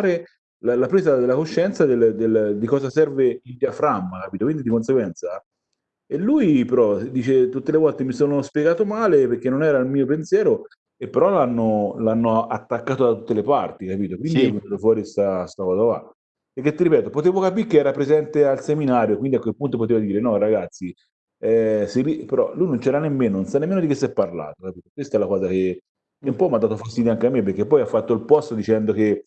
la, la presa della coscienza del, del, di cosa serve il diaframma, capito? Quindi di conseguenza e lui però dice tutte le volte mi sono spiegato male perché non era il mio pensiero, e però l'hanno, l'hanno attaccato da tutte le parti, capito? Quindi sì. è venuto fuori questa cosa qua. E che ti ripeto, potevo capire che era presente al seminario, quindi a quel punto poteva dire no ragazzi, eh, si, però lui non c'era nemmeno, non sa nemmeno di che si è parlato, capito? Questa è la cosa che, che un po' mi ha dato fastidio anche a me, perché poi ha fatto il post dicendo che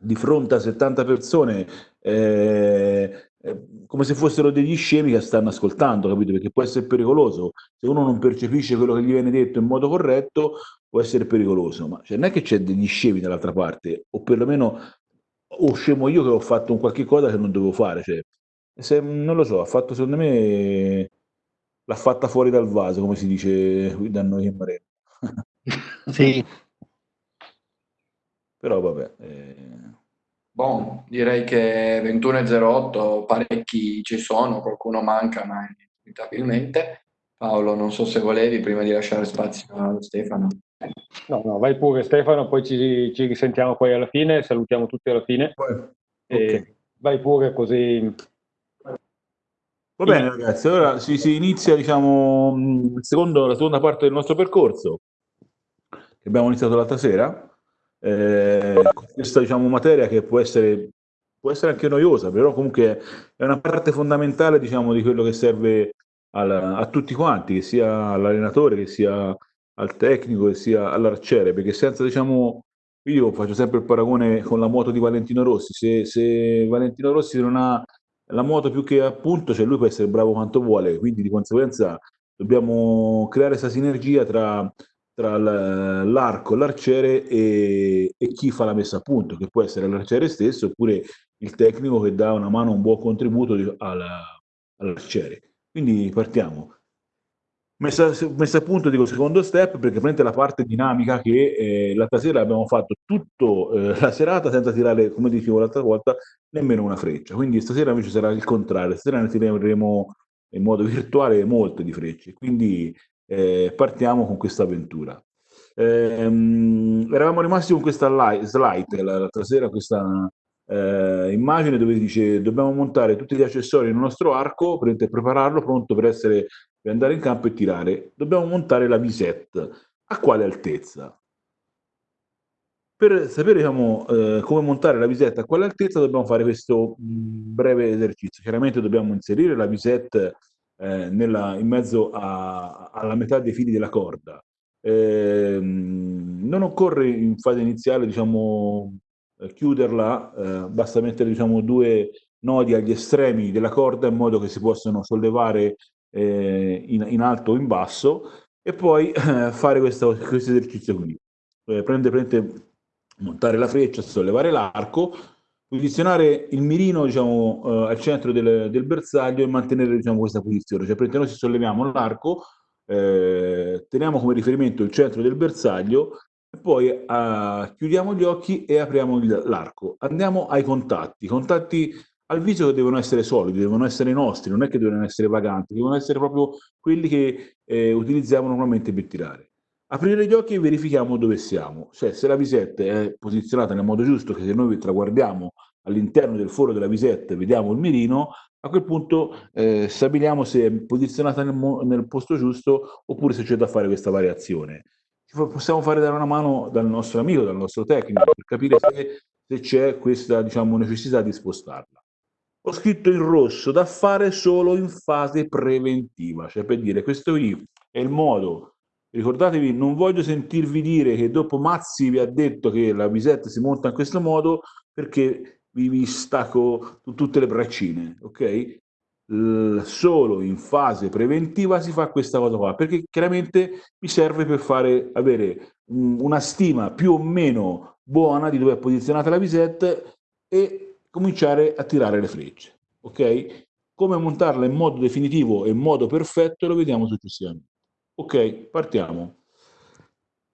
di fronte a 70 persone eh, eh, come se fossero degli scemi che stanno ascoltando, capito? Perché può essere pericoloso. Se uno non percepisce quello che gli viene detto in modo corretto, può essere pericoloso. Ma cioè, non è che c'è degli scemi dall'altra parte, o perlomeno o scemo io che ho fatto un qualche cosa che non dovevo fare. Cioè, se, non lo so, ha fatto secondo me l'ha fatta fuori dal vaso, come si dice qui da noi in Mareno. sì. Però vabbè. Eh Bon, direi che 21.08 parecchi ci sono, qualcuno manca, ma inevitabilmente. Paolo, non so se volevi prima di lasciare spazio a Stefano. No, no, vai pure Stefano, poi ci, ci risentiamo poi alla fine, salutiamo tutti alla fine. Okay. Vai pure così. Va bene ragazzi, allora si, si inizia diciamo, secondo, la seconda parte del nostro percorso che abbiamo iniziato l'altra sera eh, questa diciamo, materia che può essere, può essere anche noiosa, però comunque è una parte fondamentale diciamo, di quello che serve al, a tutti quanti, che sia all'allenatore, che sia al tecnico, che sia all'arciere, perché senza diciamo, io faccio sempre il paragone con la moto di Valentino Rossi, se, se Valentino Rossi non ha la moto più che appunto, cioè lui può essere bravo quanto vuole, quindi di conseguenza dobbiamo creare questa sinergia tra tra l'arco, l'arciere e, e, chi fa la messa a punto, che può essere l'arciere stesso oppure il tecnico che dà una mano, un buon contributo all'arciere. Quindi partiamo. Messa, messa, a punto dico secondo step perché prende la parte dinamica che eh, l'altra sera abbiamo fatto tutta eh, la serata senza tirare, come dicevo l'altra volta, nemmeno una freccia. Quindi stasera invece sarà il contrario, stasera ne tireremo in modo virtuale molte di frecce. Quindi eh, partiamo con questa avventura. Eh, eravamo rimasti con questa slide l'altra sera, questa eh, immagine dove dice dobbiamo montare tutti gli accessori nel nostro arco prepararlo pronto per, essere, per andare in campo e tirare. Dobbiamo montare la visette. A quale altezza? Per sapere diciamo, eh, come montare la visetta a quale altezza dobbiamo fare questo mh, breve esercizio. Chiaramente dobbiamo inserire la visetta eh, nella, in mezzo a, alla metà dei fili della corda. Eh, non occorre in fase iniziale diciamo, eh, chiuderla, eh, basta mettere diciamo, due nodi agli estremi della corda in modo che si possano sollevare eh, in, in, alto o in basso e poi eh, fare questo, questo esercizio qui. prende, prende, montare la freccia, sollevare l'arco, posizionare il mirino diciamo, uh, al centro del, del, bersaglio e mantenere diciamo, questa posizione. Cioè, noi ci solleviamo l'arco, eh, teniamo come riferimento il centro del bersaglio poi uh, chiudiamo gli occhi e apriamo l'arco. Andiamo ai contatti. I contatti al viso devono essere solidi, devono essere nostri, non è che devono essere vaganti, devono essere proprio quelli che eh, utilizziamo normalmente per tirare. Aprire gli occhi e verifichiamo dove siamo, cioè se la visetta è posizionata nel modo giusto, che se noi traguardiamo all'interno del foro della visetta e vediamo il mirino, a quel punto eh, stabiliamo se è posizionata nel, nel, posto giusto oppure se c'è da fare questa variazione. Possiamo fare dare una mano dal nostro amico, dal nostro tecnico, per capire se, se c'è questa diciamo, necessità di spostarla. Ho scritto in rosso da fare solo in fase preventiva, cioè per dire questo qui è il modo Ricordatevi, non voglio sentirvi dire che dopo Mazzi vi ha detto che la visetta si monta in questo modo perché vi, vi stacco tutte le braccine, ok? Solo in fase preventiva si fa questa cosa qua, perché chiaramente mi serve per fare, avere una stima più o meno buona di dove è posizionata la visetta e cominciare a tirare le frecce, ok? Come montarla in modo definitivo e in modo perfetto lo vediamo successivamente. Ok, partiamo.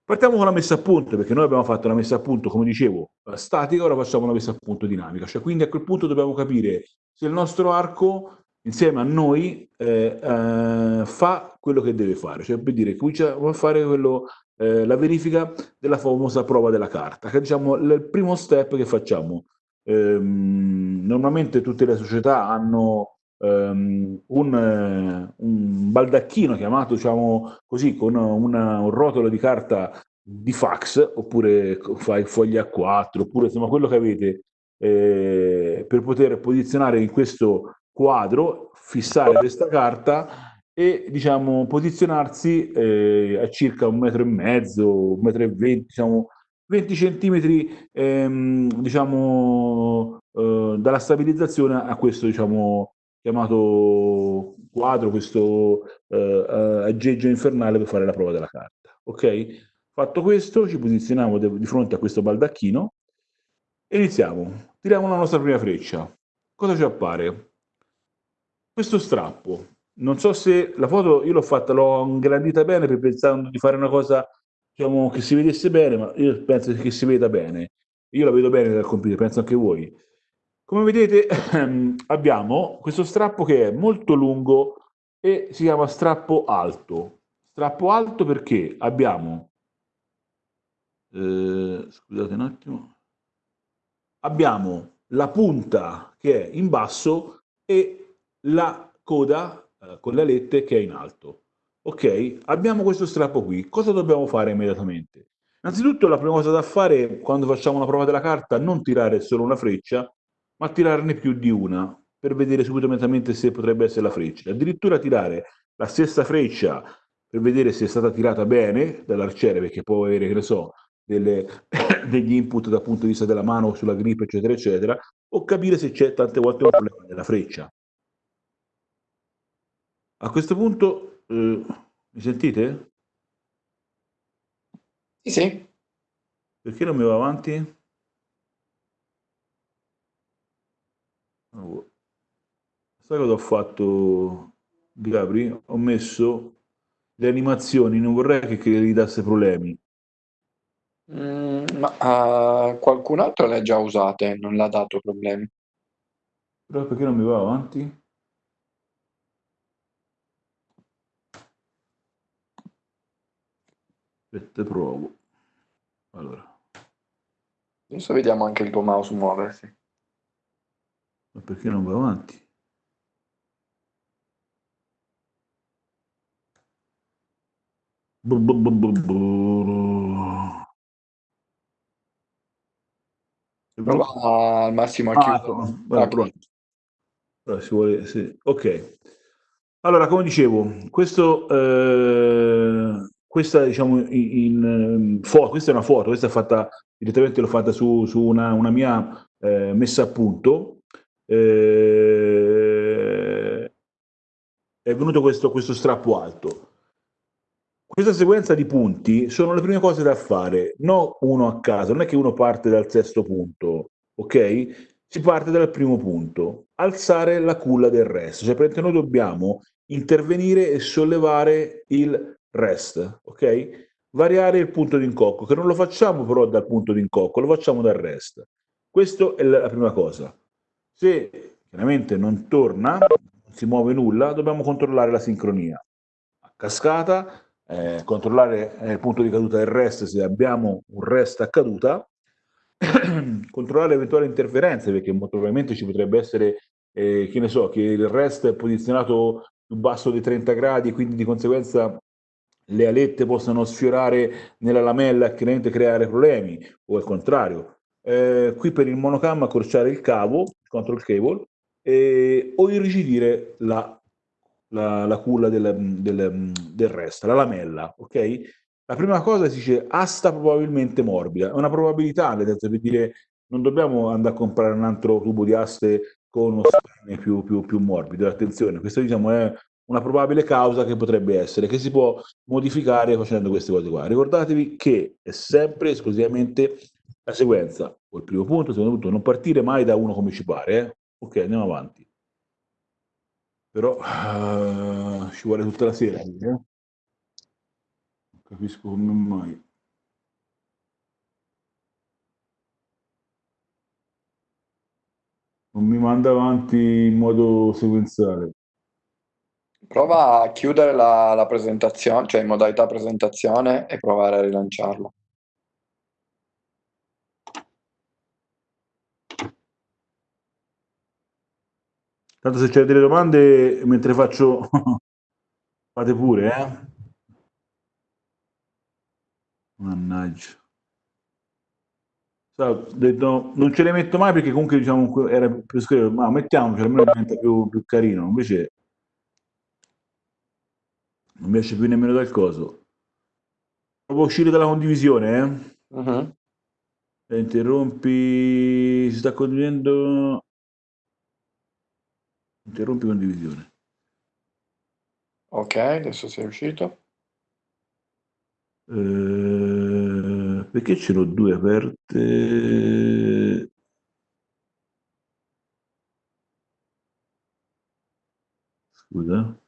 Partiamo con la messa a punto, perché noi abbiamo fatto la messa a punto, come dicevo, statica, ora facciamo una messa a punto dinamica. Cioè, quindi a quel punto dobbiamo capire se il nostro arco, insieme a noi, eh, eh, fa quello che deve fare. Cioè, per dire, comincia a fare quello eh, la verifica della famosa prova della carta, che è diciamo, il primo step che facciamo. Ehm, normalmente tutte le società hanno ehm, un, eh, un, baldacchino chiamato diciamo così, con una, un rotolo di carta di fax, oppure fai fogli A4, oppure insomma quello che avete eh, per poter posizionare in questo quadro, fissare questa carta e diciamo posizionarsi eh, a circa un metro e mezzo, un metro e venti, diciamo 20 centimetri ehm, diciamo eh, dalla stabilizzazione a questo diciamo chiamato quadro, questo eh, aggeggio infernale per fare la prova della carta. Ok? Fatto questo, ci posizioniamo di fronte a questo baldacchino e iniziamo. Tiriamo la nostra prima freccia. Cosa ci appare? Questo strappo. Non so se la foto io l'ho fatta, l'ho ingrandita bene per pensando di fare una cosa diciamo, che si vedesse bene, ma io penso che si veda bene. Io la vedo bene dal computer, penso anche voi. Come vedete abbiamo questo strappo che è molto lungo e si chiama strappo alto. Strappo alto perché abbiamo eh, scusate un attimo, abbiamo la punta che è in basso e la coda eh, con le alette che è in alto. Ok, abbiamo questo strappo qui. Cosa dobbiamo fare immediatamente? Innanzitutto la prima cosa da fare quando facciamo una prova della carta, non tirare solo una freccia, ma tirarne più di una per vedere subito immediatamente se potrebbe essere la freccia. Addirittura tirare la stessa freccia per vedere se è stata tirata bene dall'arciere, perché può avere, che ne so, delle, degli input dal punto di vista della mano sulla grip, eccetera, eccetera, o capire se c'è tante volte un problema della freccia. A questo punto, eh, mi sentite? Sì, sì. Perché non mi va avanti? Oh. Sai cosa ho fatto, Gabri? Ho messo le animazioni, non vorrei che, gli dasse problemi. Mm, ma uh, qualcun altro le ha già usate, non l'ha dato problemi. Però perché non mi va avanti? Aspetta, provo. Allora. Adesso vediamo anche il tuo mouse muoversi. Ma perché non va avanti? Prova al massimo a ah. Ah, pronto. si vuole, sì. Ok. Allora, come dicevo, questo, eh, questa, diciamo, in, in foto, questa è una foto, questa è fatta direttamente, l'ho fatta su, su una, una, mia eh, messa a punto. Eh, è venuto questo, questo strappo alto. Questa sequenza di punti sono le prime cose da fare, non uno a caso, non è che uno parte dal sesto punto, ok? Si parte dal primo punto, alzare la culla del resto, cioè praticamente noi dobbiamo intervenire e sollevare il rest, ok? Variare il punto di incocco, che non lo facciamo però dal punto di incocco, lo facciamo dal rest. Questa è la prima cosa. Se chiaramente non torna, non si muove nulla, dobbiamo controllare la sincronia. A cascata eh, controllare eh, il punto di caduta del rest se abbiamo un rest a caduta, controllare eventuali interferenze perché molto probabilmente ci potrebbe essere, eh, che ne so, che il rest è posizionato più basso di 30 gradi quindi di conseguenza le alette possano sfiorare nella lamella e chiaramente creare problemi o al contrario. Eh, qui per il monocam accorciare il cavo, control cable, eh, o irrigidire la la, la culla del, del, del resto, la lamella, ok? La prima cosa si dice asta probabilmente morbida, è una probabilità, nel senso per dire non dobbiamo andare a comprare un altro tubo di aste con uno spine più, più, più morbido, attenzione, questa diciamo è una probabile causa che potrebbe essere, che si può modificare facendo queste cose qua. Ricordatevi che è sempre esclusivamente la sequenza, il primo punto, secondo punto, non partire mai da uno come ci pare, eh? ok, andiamo avanti però uh, ci vuole tutta la sera. Eh? Non capisco come mai. Non mi manda avanti in modo sequenziale. Prova a chiudere la, la presentazione, cioè in modalità presentazione e provare a rilanciarlo. Tanto se c'è delle domande mentre faccio, fate pure, eh? Mannaggia. Detto, non ce le metto mai perché comunque diciamo era più scrivere, ma mettiamoci almeno diventa più, più carino. Invece non mi esce più nemmeno dal coso. Devo uscire dalla condivisione, eh? Uh-huh. Interrompi, si sta condividendo. Interrompi condivisione. Ok, adesso sei uscito. Eh, perché ce l'ho due aperte? Scusa.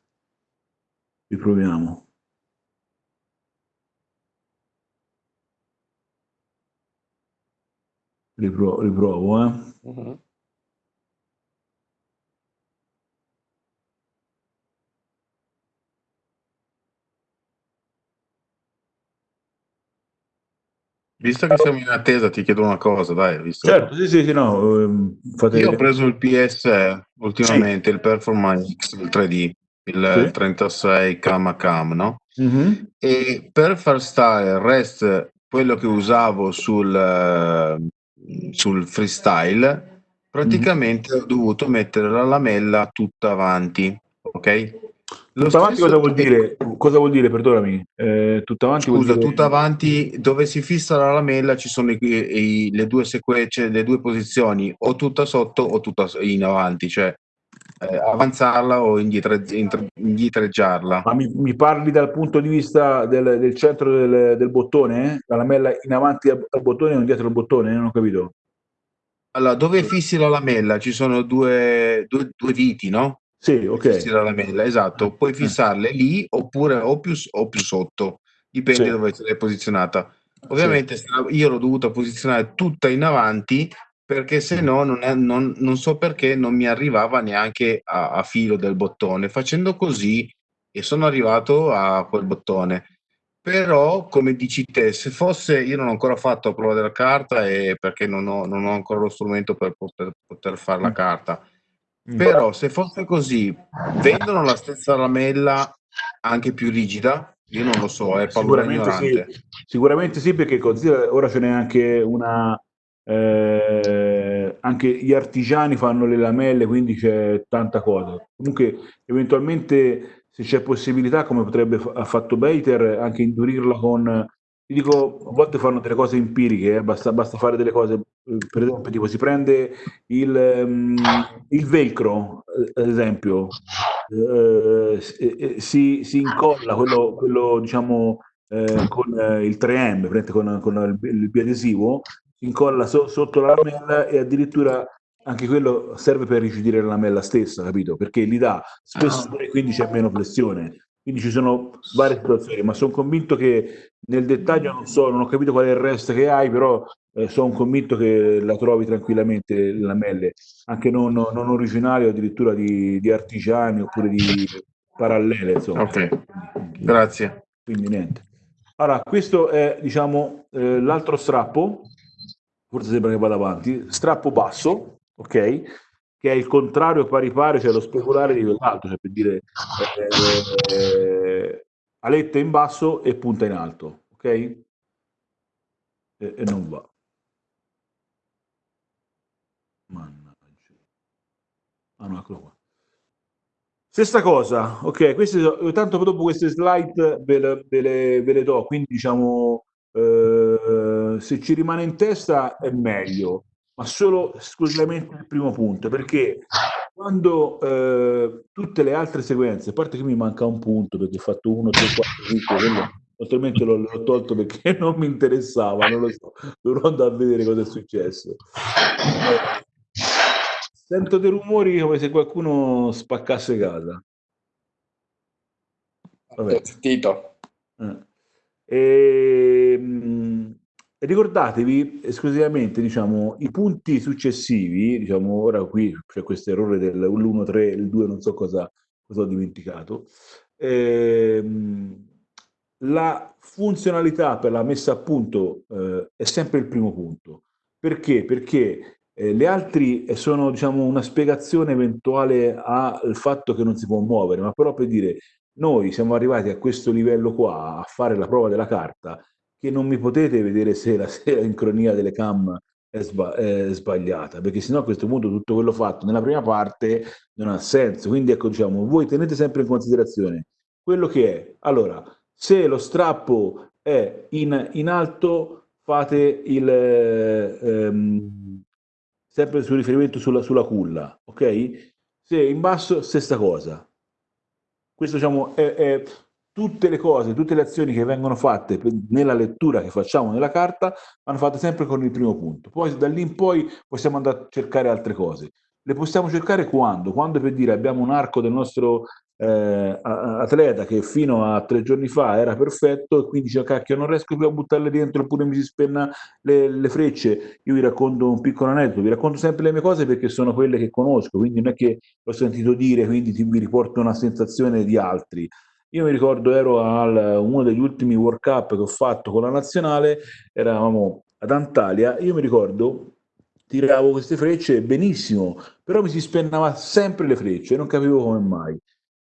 Riproviamo. Ripro- riprovo, eh. Uh-huh. Visto che siamo in attesa, ti chiedo una cosa, dai. Visto certo, sì, sì, sì, no. Ehm, fate... Io ho preso il PS ultimamente, sì. il Performance X, il 3D, il sì. 36 cam a cam, no? Mm-hmm. E per far stare il REST, quello che usavo sul, sul freestyle, praticamente mm-hmm. ho dovuto mettere la lamella tutta avanti, ok? Tutta avanti cosa vuol dire? Cosa vuol dire, perdonami? Eh, tutta avanti Scusa, dire... tutta avanti dove si fissa la lamella ci sono i, i, le due sequenze, le due posizioni, o tutta sotto o tutta in avanti, cioè eh, avanzarla o indietreggiarla. Ma mi, mi, parli dal punto di vista del, del centro del, del bottone? Eh? La lamella in avanti al, al bottone o indietro al bottone? Non ho capito. Allora, dove fissi la lamella ci sono due, due, due viti, no? Sì, ok. La lamella, esatto. Puoi eh. fissarle lì oppure o più, o più sotto, dipende sì. dove l'hai posizionata. Ovviamente sì. io l'ho dovuta posizionare tutta in avanti perché se no non, è, non, non, so perché non mi arrivava neanche a, a, filo del bottone. Facendo così e sono arrivato a quel bottone. Però, come dici te, se fosse, io non ho ancora fatto la prova della carta e perché non ho, non ho ancora lo strumento per poter, poter fare la mm. carta Mm. Però se fosse così, vendono la stessa lamella anche più rigida? Io non lo so, è sicuramente sì, sicuramente sì, perché ora ce n'è anche una. Eh, anche gli artigiani fanno le lamelle, quindi c'è tanta cosa. Comunque, eventualmente, se c'è possibilità, come potrebbe ha fatto Bater, anche indurirla con ti dico, a volte fanno delle cose empiriche, eh, basta, basta, fare delle cose, eh, per esempio, tipo si prende il, um, il velcro, eh, ad esempio, eh, si, si, incolla quello, quello diciamo, eh, con il 3M, con, con il, il biadesivo, si incolla so, sotto la lamella e addirittura anche quello serve per ricidire la lamella stessa, capito? Perché gli dà spessore e quindi c'è meno flessione. Quindi ci sono varie situazioni, ma sono convinto che nel dettaglio non so, non ho capito qual è il resto che hai, però eh, sono convinto che la trovi tranquillamente le lamelle, anche non, non originali o addirittura di, di, artigiani oppure di parallele. Insomma. Ok, grazie. Quindi niente. Allora, questo è diciamo eh, l'altro strappo, forse sembra che vada avanti, strappo basso, ok? Che è il contrario pari pari, cioè lo speculare di quell'altro, cioè per dire eh, eh, aletta in basso e punta in alto, ok? E, e non va. Mannaggia. Ah no, eccolo qua. Stessa cosa, ok, queste, tanto dopo queste slide ve le, ve le, ve le do, quindi diciamo eh, se ci rimane in testa è meglio ma solo esclusivamente il primo punto, perché quando eh, tutte le altre sequenze, a parte che mi manca un punto perché ho fatto 1, 3, 4, 5, quello, altrimenti l'ho, l'ho, tolto perché non mi interessava, non lo so, dovrò andare a vedere cosa è successo. Eh, sento dei rumori come se qualcuno spaccasse casa. Vabbè. Sentito. Eh. E, ehm, ricordatevi esclusivamente diciamo, i punti successivi, diciamo ora qui c'è questo errore dell'1, 3, il 2 non so cosa, cosa ho dimenticato. Ehm, la funzionalità per la messa a punto eh, è sempre il primo punto. Perché? Perché eh, le altre sono diciamo, una spiegazione eventuale al fatto che non si può muovere, ma però per dire noi siamo arrivati a questo livello qua, a fare la prova della carta, che non mi potete vedere se la sincronia delle cam è, sba è, sbagliata, perché sennò a questo punto tutto quello fatto nella prima parte non ha senso. Quindi ecco, diciamo, voi tenete sempre in considerazione quello che è. Allora, se lo strappo è in, in alto, fate il... Ehm, sempre su riferimento sulla, sulla culla, ok? Se in basso, stessa cosa. Questo diciamo, è, è, tutte le cose, tutte le azioni che vengono fatte nella lettura che facciamo nella carta vanno fatte sempre con il primo punto. Poi da lì in poi possiamo andare a cercare altre cose. Le possiamo cercare quando? Quando per dire abbiamo un arco del nostro eh, atleta che fino a tre giorni fa era perfetto e quindi dice cacchio non riesco più a buttarle dentro oppure mi si spenna le, le, frecce io vi racconto un piccolo aneddoto vi racconto sempre le mie cose perché sono quelle che conosco quindi non è che l'ho sentito dire quindi ti, vi riporto una sensazione di altri io mi ricordo ero al uno degli ultimi World Cup che ho fatto con la nazionale eravamo ad Antalya io mi ricordo tiravo queste frecce benissimo però mi si spennava sempre le frecce non capivo come mai.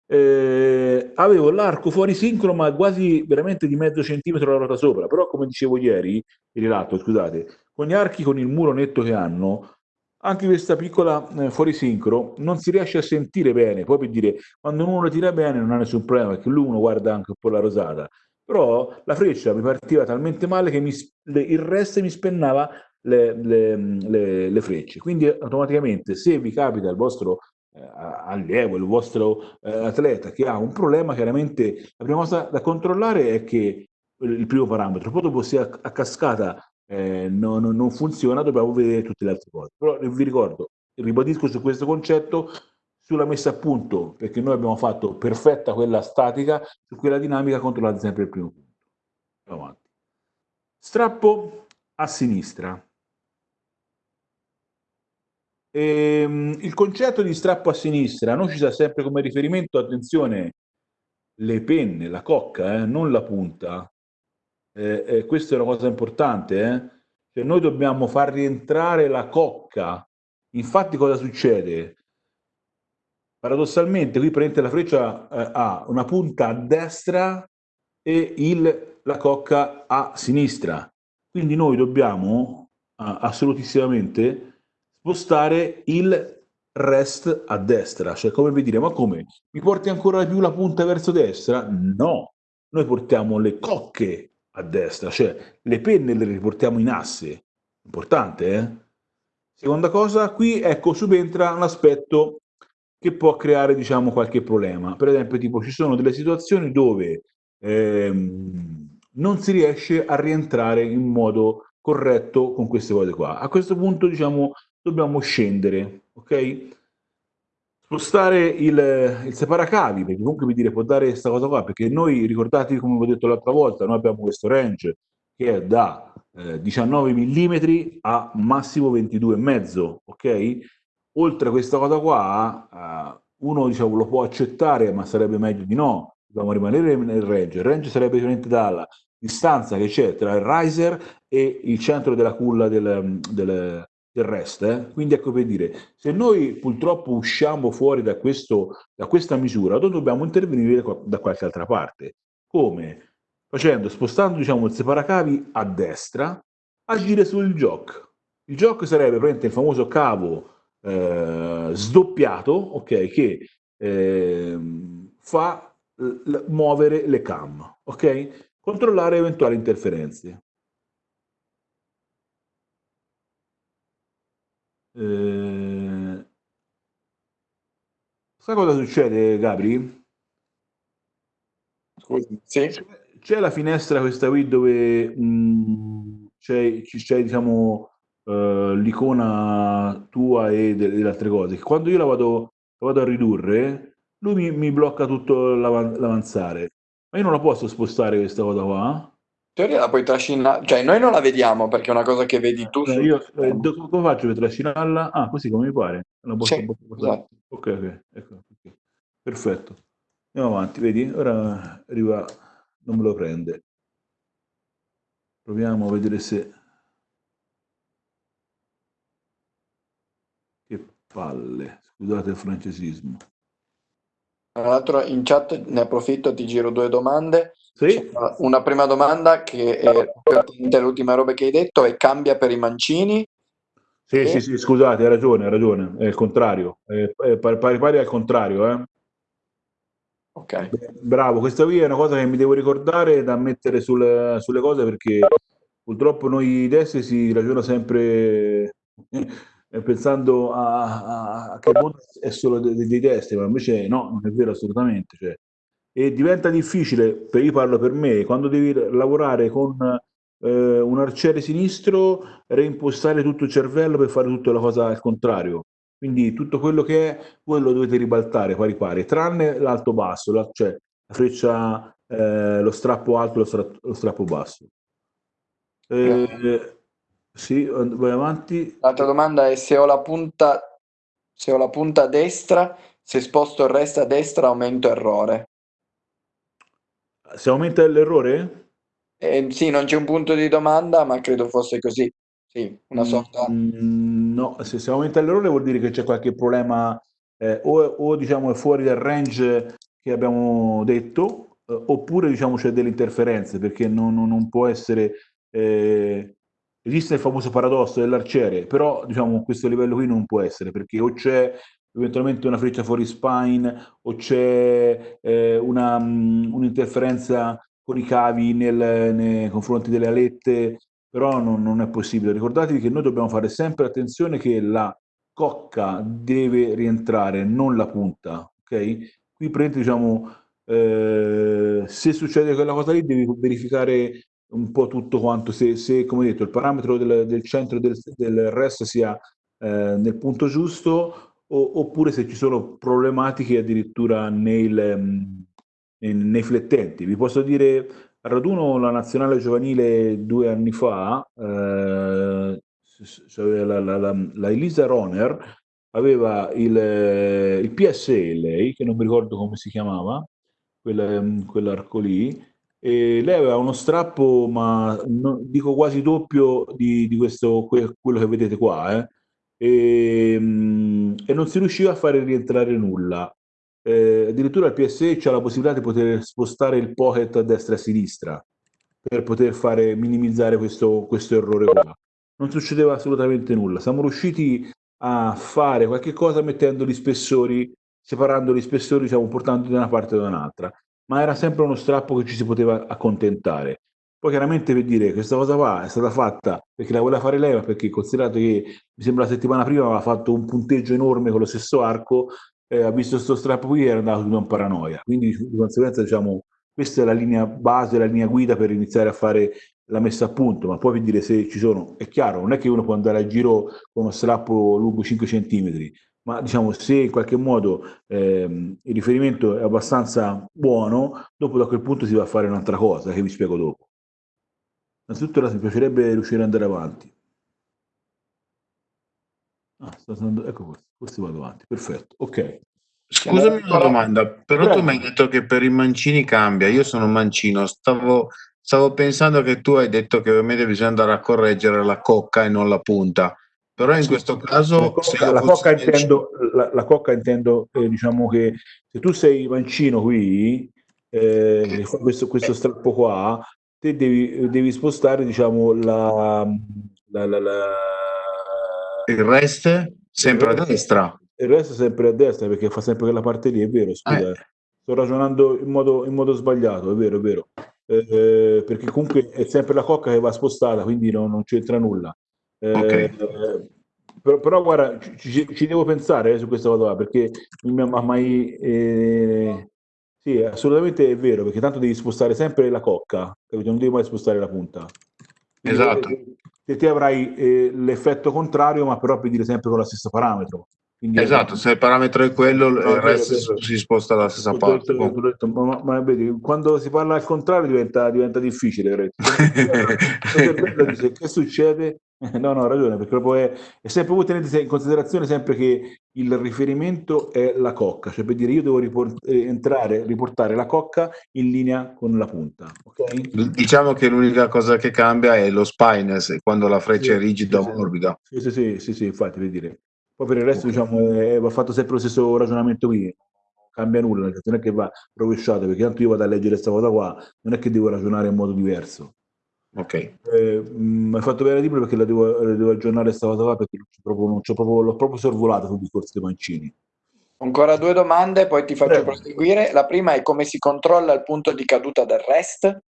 Eh, avevo l'arco fuori sincro ma quasi veramente di mezzo centimetro la ruota sopra però come dicevo ieri il rilatto scusate con gli archi con il muro netto che hanno anche questa piccola eh, fuori sincro non si riesce a sentire bene poi per dire quando uno tira bene non ha nessun problema perché lui uno guarda anche un po' la rosata. Però la freccia mi partiva talmente male che mi, le, il resto mi spennava le, le, le, frecce. Quindi automaticamente se vi capita il vostro eh, allievo, il vostro eh, atleta che ha un problema, chiaramente la prima cosa da controllare è che il primo parametro, poi dopo se a, a cascata eh, non, non, funziona dobbiamo vedere tutte le altre cose. Però vi ricordo, ribadisco su questo concetto, sulla messa a punto, perché noi abbiamo fatto perfetta quella statica, su quella dinamica controllate sempre il primo punto. Andiamo avanti. Strappo a sinistra. Ehm, il concetto di strappo a sinistra non ci sta sempre come riferimento, attenzione, le penne, la cocca, eh, non la punta. Eh, eh, questa è una cosa importante. Eh? Cioè noi dobbiamo far rientrare la cocca. Infatti cosa succede? Paradossalmente qui prende la freccia eh, ha una punta a destra e il, la cocca a sinistra. Quindi noi dobbiamo assolutissimamente spostare il rest a destra, cioè come vi dire, ma come? Mi porti ancora più la punta verso destra? No, noi portiamo le cocche a destra, cioè le penne le riportiamo in asse, importante eh? Seconda cosa, qui ecco subentra un aspetto che può creare diciamo qualche problema, per esempio tipo ci sono delle situazioni dove ehm, non si riesce a rientrare in modo corretto con queste cose qua. A questo punto diciamo dobbiamo scendere, ok? Spostare il, il separacavi, perché comunque mi dire può dare questa cosa qua, perché noi, ricordatevi come vi ho detto l'altra volta, noi abbiamo questo range che è da eh, 19 mm a massimo 22,5, ok? Oltre a questa cosa qua, eh, uno diciamo, lo può accettare, ma sarebbe meglio di no, dobbiamo rimanere nel range. Il range sarebbe differente dalla distanza che c'è tra il riser e il centro della culla del, del, del. Eh? Quindi ecco per dire, se noi purtroppo usciamo fuori da, questo, da questa misura, noi dobbiamo intervenire da qualche altra parte. Come? Facendo, spostando diciamo, il separacavi a destra, agire sul jock. Il jock sarebbe praticamente il famoso cavo eh, sdoppiato, ok, che eh, fa muovere le cam, ok? Controllare eventuali interferenze. Eh, sai cosa succede, Gabri? Scusi, sì. C'è la finestra questa qui dove mm, c'è, c'è diciamo, uh, l'icona tua e delle altre cose. Quando io la vado, la vado a ridurre, lui mi, mi blocca tutto l'avanzare. Ma io non la posso spostare questa cosa qua? Teoria la puoi trascinare, cioè noi non la vediamo perché è una cosa che vedi tu. Eh, io, eh, come faccio per trascinarla? Ah, così come mi pare. Una botta, sì, botta. Esatto. Ok, ok. Ecco, okay. perfetto. Andiamo avanti, vedi? Ora arriva, non me lo prende. Proviamo a vedere se... Che palle, scusate il francesismo. Tra l'altro in chat ne approfitto, ti giro due domande. Sì. Una prima domanda che è all'ultima roba che hai detto è cambia per i mancini? Sì, e... sì, sì, scusate, hai ragione, hai ragione, è il contrario, è, è pari pari al contrario, eh. Ok. Bravo, questa qui è una cosa che mi devo ricordare da mettere sulle, sulle cose perché purtroppo noi destri si ragiona sempre eh, pensando a, a, a che mondo è solo dei, dei destri, ma invece no, non è vero assolutamente. Cioè. E diventa difficile, io parlo per me, quando devi lavorare con eh, un arciere sinistro, reimpostare tutto il cervello per fare tutta la cosa al contrario. Quindi tutto quello che è, voi lo dovete ribaltare pari pari, tranne l'alto basso, cioè la freccia, eh, lo strappo alto lo, stra lo, strappo basso. Eh, sì, vai avanti. L'altra domanda è se ho la punta, se ho la punta destra, se sposto il resto a destra aumento errore. Se aumenta l'errore? Eh, sì, non c'è un punto di domanda, ma credo fosse così. Sì, una sorta... Mm, no, se, se aumenta l'errore vuol dire che c'è qualche problema eh, o, o, diciamo è fuori dal range che abbiamo detto, eh, oppure diciamo c'è delle interferenze, perché non, non, non può essere... Eh, esiste il famoso paradosso dell'arciere, però diciamo questo livello qui non può essere, perché o c'è eventualmente una freccia fuori spine, o c'è eh, un'interferenza un con i cavi nel, nei confronti delle alette però non, non è possibile. Ricordatevi che noi dobbiamo fare sempre attenzione che la cocca deve rientrare, non la punta, ok? Qui prende, diciamo, eh, se succede quella cosa lì devi verificare un po' tutto quanto, se, se come detto il parametro del, del centro del, del resto sia eh, nel punto giusto o, oppure se ci sono problematiche addirittura nei, nei flettenti. Vi posso dire raduno la nazionale giovanile due anni fa, eh, la, la, la, la, Elisa Roner aveva il, il lei, che non mi ricordo come si chiamava, quel, quell'arco lì, e lei aveva uno strappo, ma no, dico quasi doppio di, di questo, quello che vedete qua, eh, e, e non si riusciva a fare rientrare nulla eh, addirittura il PSE c'è la possibilità di poter spostare il pocket a destra e a sinistra per poter fare minimizzare questo, questo errore qua. Non succedeva assolutamente nulla. Siamo riusciti a fare qualche cosa mettendo gli spessori, separando gli spessori, diciamo, portandoli da una parte e da un'altra, ma era sempre uno strappo che ci si poteva accontentare. Poi chiaramente per dire questa cosa qua è stata fatta perché la voleva fare lei, ma perché considerato che mi sembra la settimana prima aveva fatto un punteggio enorme con lo stesso arco, eh, ha visto questo strappo qui e era andato in paranoia. Quindi di conseguenza diciamo questa è la linea base, la linea guida per iniziare a fare la messa a punto, ma poi per dire se ci sono, è chiaro, non è che uno può andare a giro con uno strappo lungo 5 cm, ma diciamo se in qualche modo ehm, il riferimento è abbastanza buono, dopo da quel punto si va a fare un'altra cosa che vi spiego dopo. Innanzitutto mi piacerebbe riuscire ad andare avanti. Ah, andando, ecco questo, questo vado avanti, perfetto, ok. Scusami una domanda, però Prego. tu mi hai detto che per i mancini cambia, io sono mancino, stavo, stavo pensando che tu hai detto che ovviamente bisogna andare a correggere la cocca e non la punta, però in questo caso... La cocca, la cocca intendo, la, la cocca intendo eh, diciamo che se tu sei mancino qui, eh, questo, questo strappo qua, te devi, devi spostare diciamo la, la, la, la il resto sempre il resto, a destra. Il resto sempre a destra perché fa sempre quella parte lì, è vero, scusa. Eh. Sto ragionando in modo, in modo, sbagliato, è vero, è vero. Eh, eh, perché comunque è sempre la cocca che va spostata, quindi no, non c'entra nulla. Eh, okay. però, però, guarda, ci, ci, devo pensare eh, su questa cosa perché non mi ha mai... Eh, sì, assolutamente è vero, perché tanto devi spostare sempre la cocca, capito? Non devi mai spostare la punta. Quindi, esatto che te avrai eh, l'effetto contrario, ma però per dire sempre con lo stesso parametro. Quindi, esatto, se il parametro è quello, no, il resto vero, si sposta dalla stessa parte. Detto, ma, ma, vedi, quando si parla al contrario diventa, diventa difficile. che succede? No, no, ha ragione, perché proprio è, è sempre voi tenete in considerazione sempre che il riferimento è la cocca, cioè per dire io devo riport- eh, entrare, riportare la cocca in linea con la punta. Okay? Diciamo che l'unica cosa che cambia è lo spineless quando la freccia sì, è rigida o sì, morbida. Sì, sì, sì, sì, sì, infatti per dire. Poi per il resto okay. diciamo è, va fatto sempre lo stesso ragionamento qui, non cambia nulla, non è che va rovesciato, perché tanto io vado a leggere questa cosa qua, non è che devo ragionare in modo diverso. Ok. Eh, mi hai fatto bene libro perché la devo, la devo aggiornare questa cosa qua perché proprio, non c'ho proprio, l'ho proprio sorvolato sul discorso dei mancini. Ancora due domande, poi ti faccio Prego. proseguire. La prima è come si controlla il punto di caduta del REST?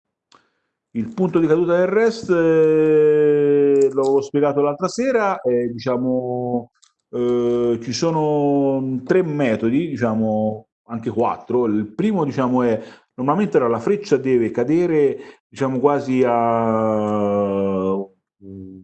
Il punto di caduta del REST eh, l'ho spiegato l'altra sera, eh, diciamo, eh, ci sono tre metodi, diciamo anche quattro. Il primo diciamo, è normalmente la freccia deve cadere diciamo quasi a un,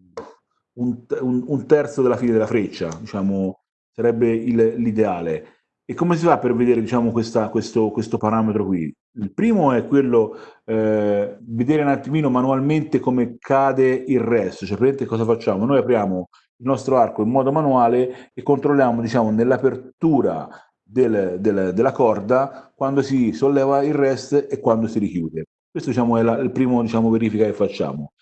un, un terzo della fine della freccia, diciamo, sarebbe il, l'ideale. E come si fa per vedere diciamo, questa, questo, questo, parametro qui? Il primo è quello eh, vedere un attimino manualmente come cade il resto, cioè praticamente cosa facciamo? Noi apriamo il nostro arco in modo manuale e controlliamo diciamo, nell'apertura del, del, della corda quando si solleva il rest e quando si richiude. Questo diciamo, è la, il primo diciamo, verifica che facciamo.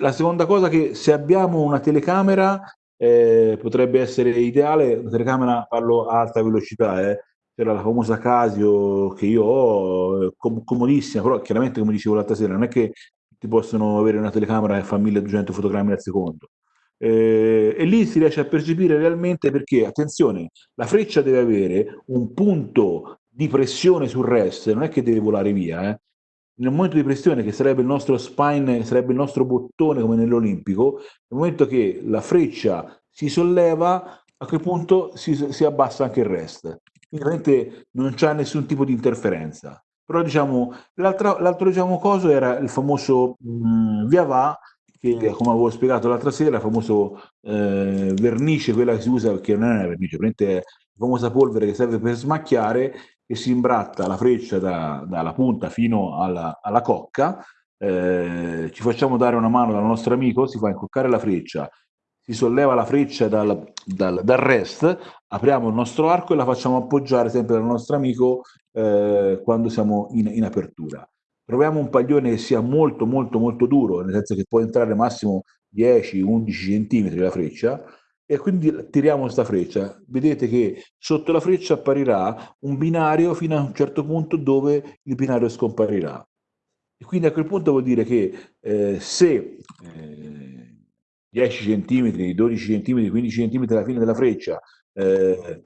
La seconda cosa è che se abbiamo una telecamera eh, potrebbe essere ideale, una telecamera parlo a alta velocità, eh, c'era la famosa Casio che io ho, com comodissima, però chiaramente come dicevo l'altra sera, non è che ti possono avere una telecamera che fa 1200 fotogrammi al secondo. Eh, e lì si riesce a percepire realmente perché, attenzione, la freccia deve avere un punto di pressione sul rest, non è che deve volare via, eh. nel momento di pressione che sarebbe il nostro spine, sarebbe il nostro bottone come nell'olimpico, nel momento che la freccia si solleva, a quel punto si, si abbassa anche il rest. Quindi non c'è nessun tipo di interferenza. Però diciamo, l'altro diciamo, coso era il famoso mh, mm, via va che come avevo spiegato l'altra sera, il famoso eh, vernice, quella che si usa, perché non è una vernice, è la famosa polvere che serve per smacchiare, che si imbratta la freccia da, dalla punta fino alla, alla cocca, eh, ci facciamo dare una mano dal nostro amico, si fa incoccare la freccia, si solleva la freccia dal, dal, dal, rest, apriamo il nostro arco e la facciamo appoggiare sempre dal nostro amico eh, quando siamo in, in apertura troviamo un paglione che sia molto molto molto duro, nel senso che può entrare massimo 10-11 cm la freccia, e quindi tiriamo questa freccia. Vedete che sotto la freccia apparirà un binario fino a un certo punto dove il binario scomparirà. E quindi a quel punto vuol dire che eh, se eh, 10 cm, 12 cm, 15 cm alla fine della freccia eh,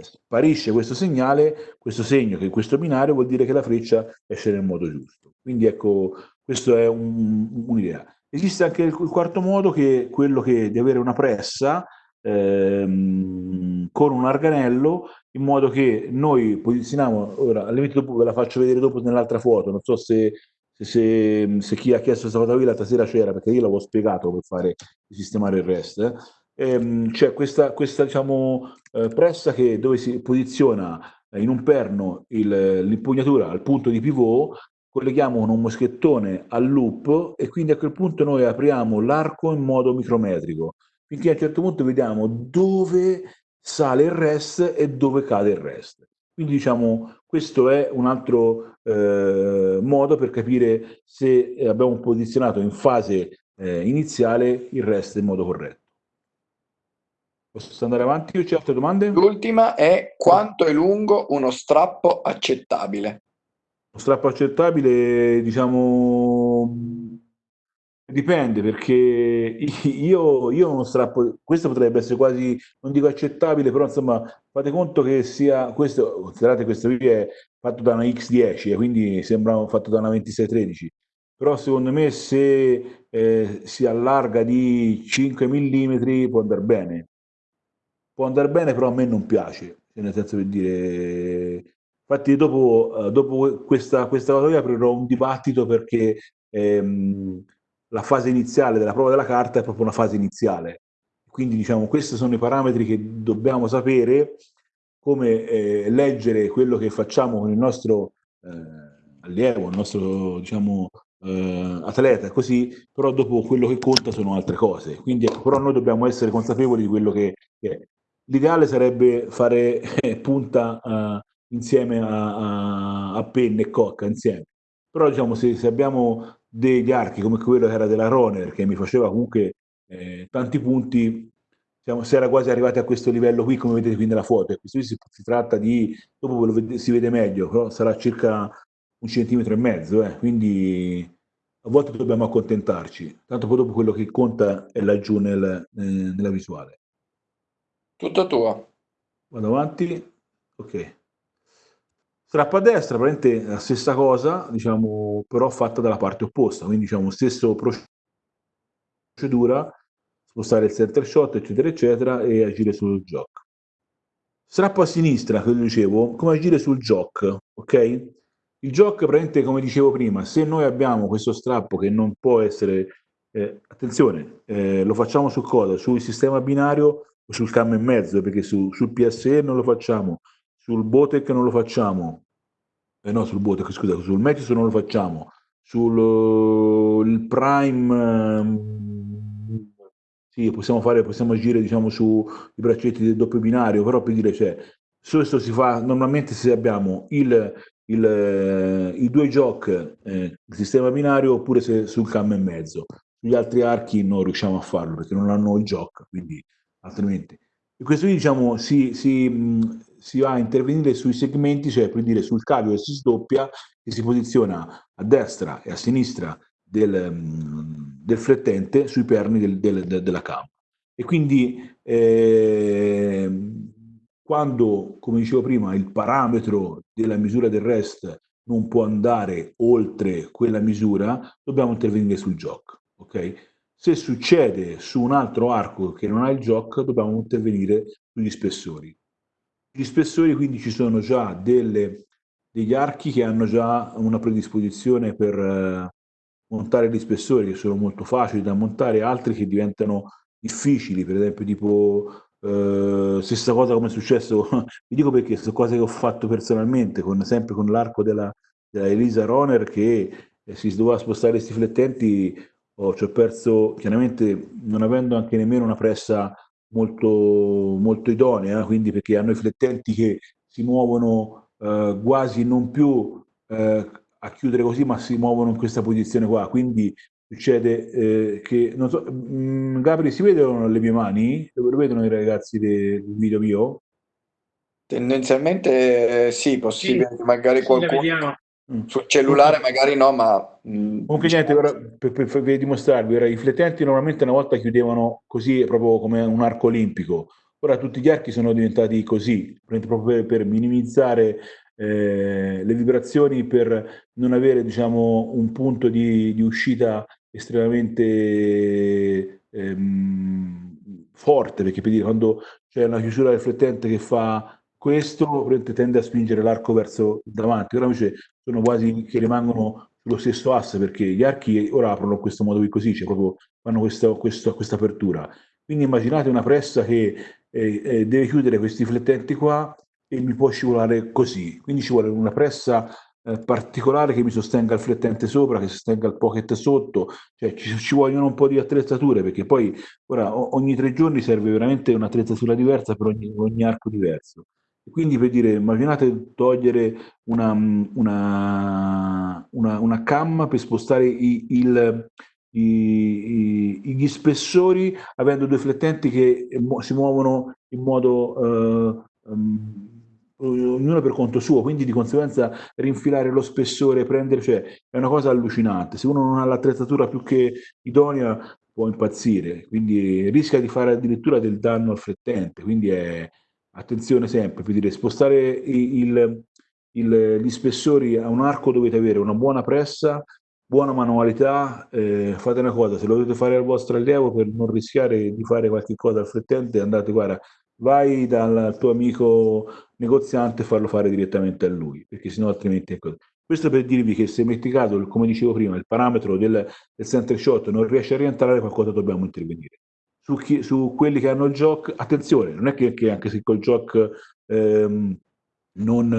sparisce questo segnale, questo segno che questo binario vuol dire che la freccia esce nel modo giusto. Quindi ecco, questo è un'idea. Un Esiste anche il, il, quarto modo che è quello che, di avere una pressa ehm, con un arganello in modo che noi posizioniamo, ora al limite dopo ve la faccio vedere dopo nell'altra foto, non so se, se, se, se, chi ha chiesto questa foto qui l'altra sera c'era, perché io l'avevo spiegato per fare, sistemare il rest. Eh ehm, c'è questa, questa diciamo, eh, pressa che, dove si posiziona eh, in un perno l'impugnatura al punto di pivot, colleghiamo con un moschettone al loop e quindi a quel punto noi apriamo l'arco in modo micrometrico, finché a un certo punto vediamo dove sale il rest e dove cade il rest. Quindi diciamo questo è un altro eh, modo per capire se abbiamo posizionato in fase eh, iniziale il rest in modo corretto. Posso andare avanti o c'è altre domande? L'ultima è quanto è lungo uno strappo accettabile? Uno strappo accettabile, diciamo, dipende perché io, io uno strappo, questo potrebbe essere quasi, non dico accettabile, però insomma fate conto che sia, questo, considerate questo qui è fatto da una X10, quindi sembra fatto da una 2613, però secondo me se eh, si allarga di 5 mm può andare bene può andare bene, però a me non piace, nel senso per dire... Infatti dopo, dopo questa, questa cosa aprirò un dibattito perché ehm, la fase iniziale della prova della carta è proprio una fase iniziale. Quindi diciamo questi sono i parametri che dobbiamo sapere come eh, leggere quello che facciamo con il nostro eh, allievo, il nostro diciamo, eh, atleta, così, però dopo quello che conta sono altre cose. Quindi, ecco, però noi dobbiamo essere consapevoli di quello che, che è. L'ideale sarebbe fare punta uh, insieme a, a, a, penne e cocca insieme. Però diciamo se, se, abbiamo degli archi come quello che era della Roner, che mi faceva comunque eh, tanti punti, diciamo, si era quasi arrivati a questo livello qui, come vedete qui nella foto. Questo qui si, si tratta di, dopo lo, si vede meglio, però sarà circa un centimetro e mezzo, eh, quindi a volte dobbiamo accontentarci, tanto poi dopo quello che conta è laggiù nel, eh, nella visuale. Tutto tuo. Vado avanti, ok. Strappa a destra, praticamente la stessa cosa, diciamo, però fatta dalla parte opposta, quindi diciamo stesso procedura, spostare il center shot, eccetera, eccetera, e agire sul jock. Strappo a sinistra, che dicevo, come agire sul jock, ok? Il jock, praticamente, come dicevo prima, se noi abbiamo questo strappo che non può essere, eh, attenzione, eh, lo facciamo su cosa? Sul sistema binario sul cam e mezzo, perché su, sul PSE non lo facciamo, sul Botec non lo facciamo, eh no, sul Botec, scusa, sul Metis non lo facciamo, sul uh, Prime... Um, sì, possiamo fare, possiamo agire diciamo sui braccetti del doppio binario, però per dire, cioè, questo si fa normalmente se abbiamo il il, eh, i due jock, eh, sistema binario, oppure se sul cam e mezzo. Sugli altri archi non riusciamo a farlo perché non hanno il jock, quindi altrimenti. E questo qui diciamo si, si, si, va a intervenire sui segmenti, cioè per dire sul cavio che si sdoppia, che si posiziona a destra e a sinistra del, mh, del flettente sui perni del, del, del, della cam. E quindi eh, quando, come dicevo prima, il parametro della misura del REST non può andare oltre quella misura, dobbiamo intervenire sul JOC. Okay? Se succede su un altro arco che non ha il JOC, dobbiamo intervenire sugli spessori. Gli spessori quindi ci sono già delle, degli archi che hanno già una predisposizione per eh, montare gli spessori che sono molto facili da montare, altri che diventano difficili, per esempio tipo Uh, stessa cosa come è successo, vi dico perché sono cose che ho fatto personalmente, con, sempre con l'arco della, della, Elisa Roner che eh, si doveva spostare questi flettenti, oh, ci ho perso chiaramente non avendo anche nemmeno una pressa molto, molto idonea, quindi perché hanno i flettenti che si muovono uh, quasi non più uh, a chiudere così, ma si muovono in questa posizione qua, quindi succede eh, che, non so, mh, mm, Gabri, si vedono le mie mani? Lo vedono i ragazzi del video mio? Tendenzialmente eh, sì, possibile sì, magari qualcuno mm. sul cellulare magari no, ma... Mh, mm, Comunque diciamo... niente, ora, per, per, per, dimostrarvi, ora, i flettenti normalmente una volta chiudevano così, proprio come un arco olimpico, ora tutti gli archi sono diventati così, proprio per, per minimizzare eh, le vibrazioni, per non avere diciamo, un punto di, di uscita estremamente ehm, forte, perché per dire, quando c'è una chiusura riflettente che fa questo, tende a spingere l'arco verso davanti, ora invece sono quasi che rimangono sullo stesso asse, perché gli archi ora aprono in questo modo qui così, cioè proprio fanno questa, questa, questa apertura. Quindi immaginate una pressa che eh, eh, deve chiudere questi flettenti qua e mi può scivolare così, quindi ci vuole una pressa eh, particolare che mi sostenga il flettente sopra, che sostenga il pocket sotto, cioè ci, ci vogliono un po' di attrezzature perché poi ora ogni tre giorni serve veramente un'attrezzatura diversa per ogni, ogni arco diverso. Quindi per dire, immaginate togliere una, una, una, una cam per spostare i, il, i, i, gli spessori avendo due flettenti che si muovono in modo uh, um, ognuno per conto suo, quindi di conseguenza rinfilare lo spessore, prendere, cioè è una cosa allucinante. Se uno non ha l'attrezzatura più che idonea può impazzire, quindi rischia di fare addirittura del danno al frettente, quindi è attenzione sempre, dire spostare il, il, gli spessori a un arco dovete avere una buona pressa, buona manualità, eh, fate una cosa, se lo dovete fare al vostro allievo per non rischiare di fare qualche cosa al frettente, andate, guarda, vai dal tuo amico negoziante e farlo fare direttamente a lui, perché sennò altrimenti è così. Questo per dirvi che se metti caso, come dicevo prima, il parametro del, del center shot non riesce a rientrare, qualcosa dobbiamo intervenire. Su, chi, su quelli che hanno il gioco, attenzione, non è che, che anche se col gioco ehm, non,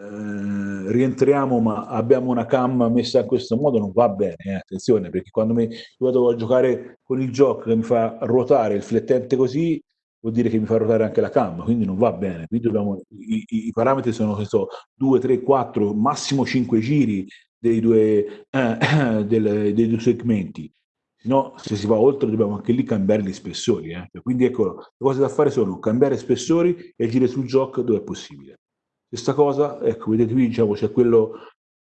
eh, rientriamo ma abbiamo una cam messa in questo modo non va bene, eh, attenzione, perché quando mi, vado a giocare con il gioco che mi fa ruotare il flettente così, vuol dire che mi fa ruotare anche la cam, quindi non va bene. Quindi dobbiamo, i, i, parametri sono so, 2, 3, 4, massimo 5 giri dei due, eh, del, dei due segmenti. No, se si va oltre dobbiamo anche lì cambiare gli spessori. Eh. Quindi ecco, le cose da fare sono cambiare spessori e agire sul gioco dove è possibile. Questa cosa, ecco, vedete qui diciamo c'è quello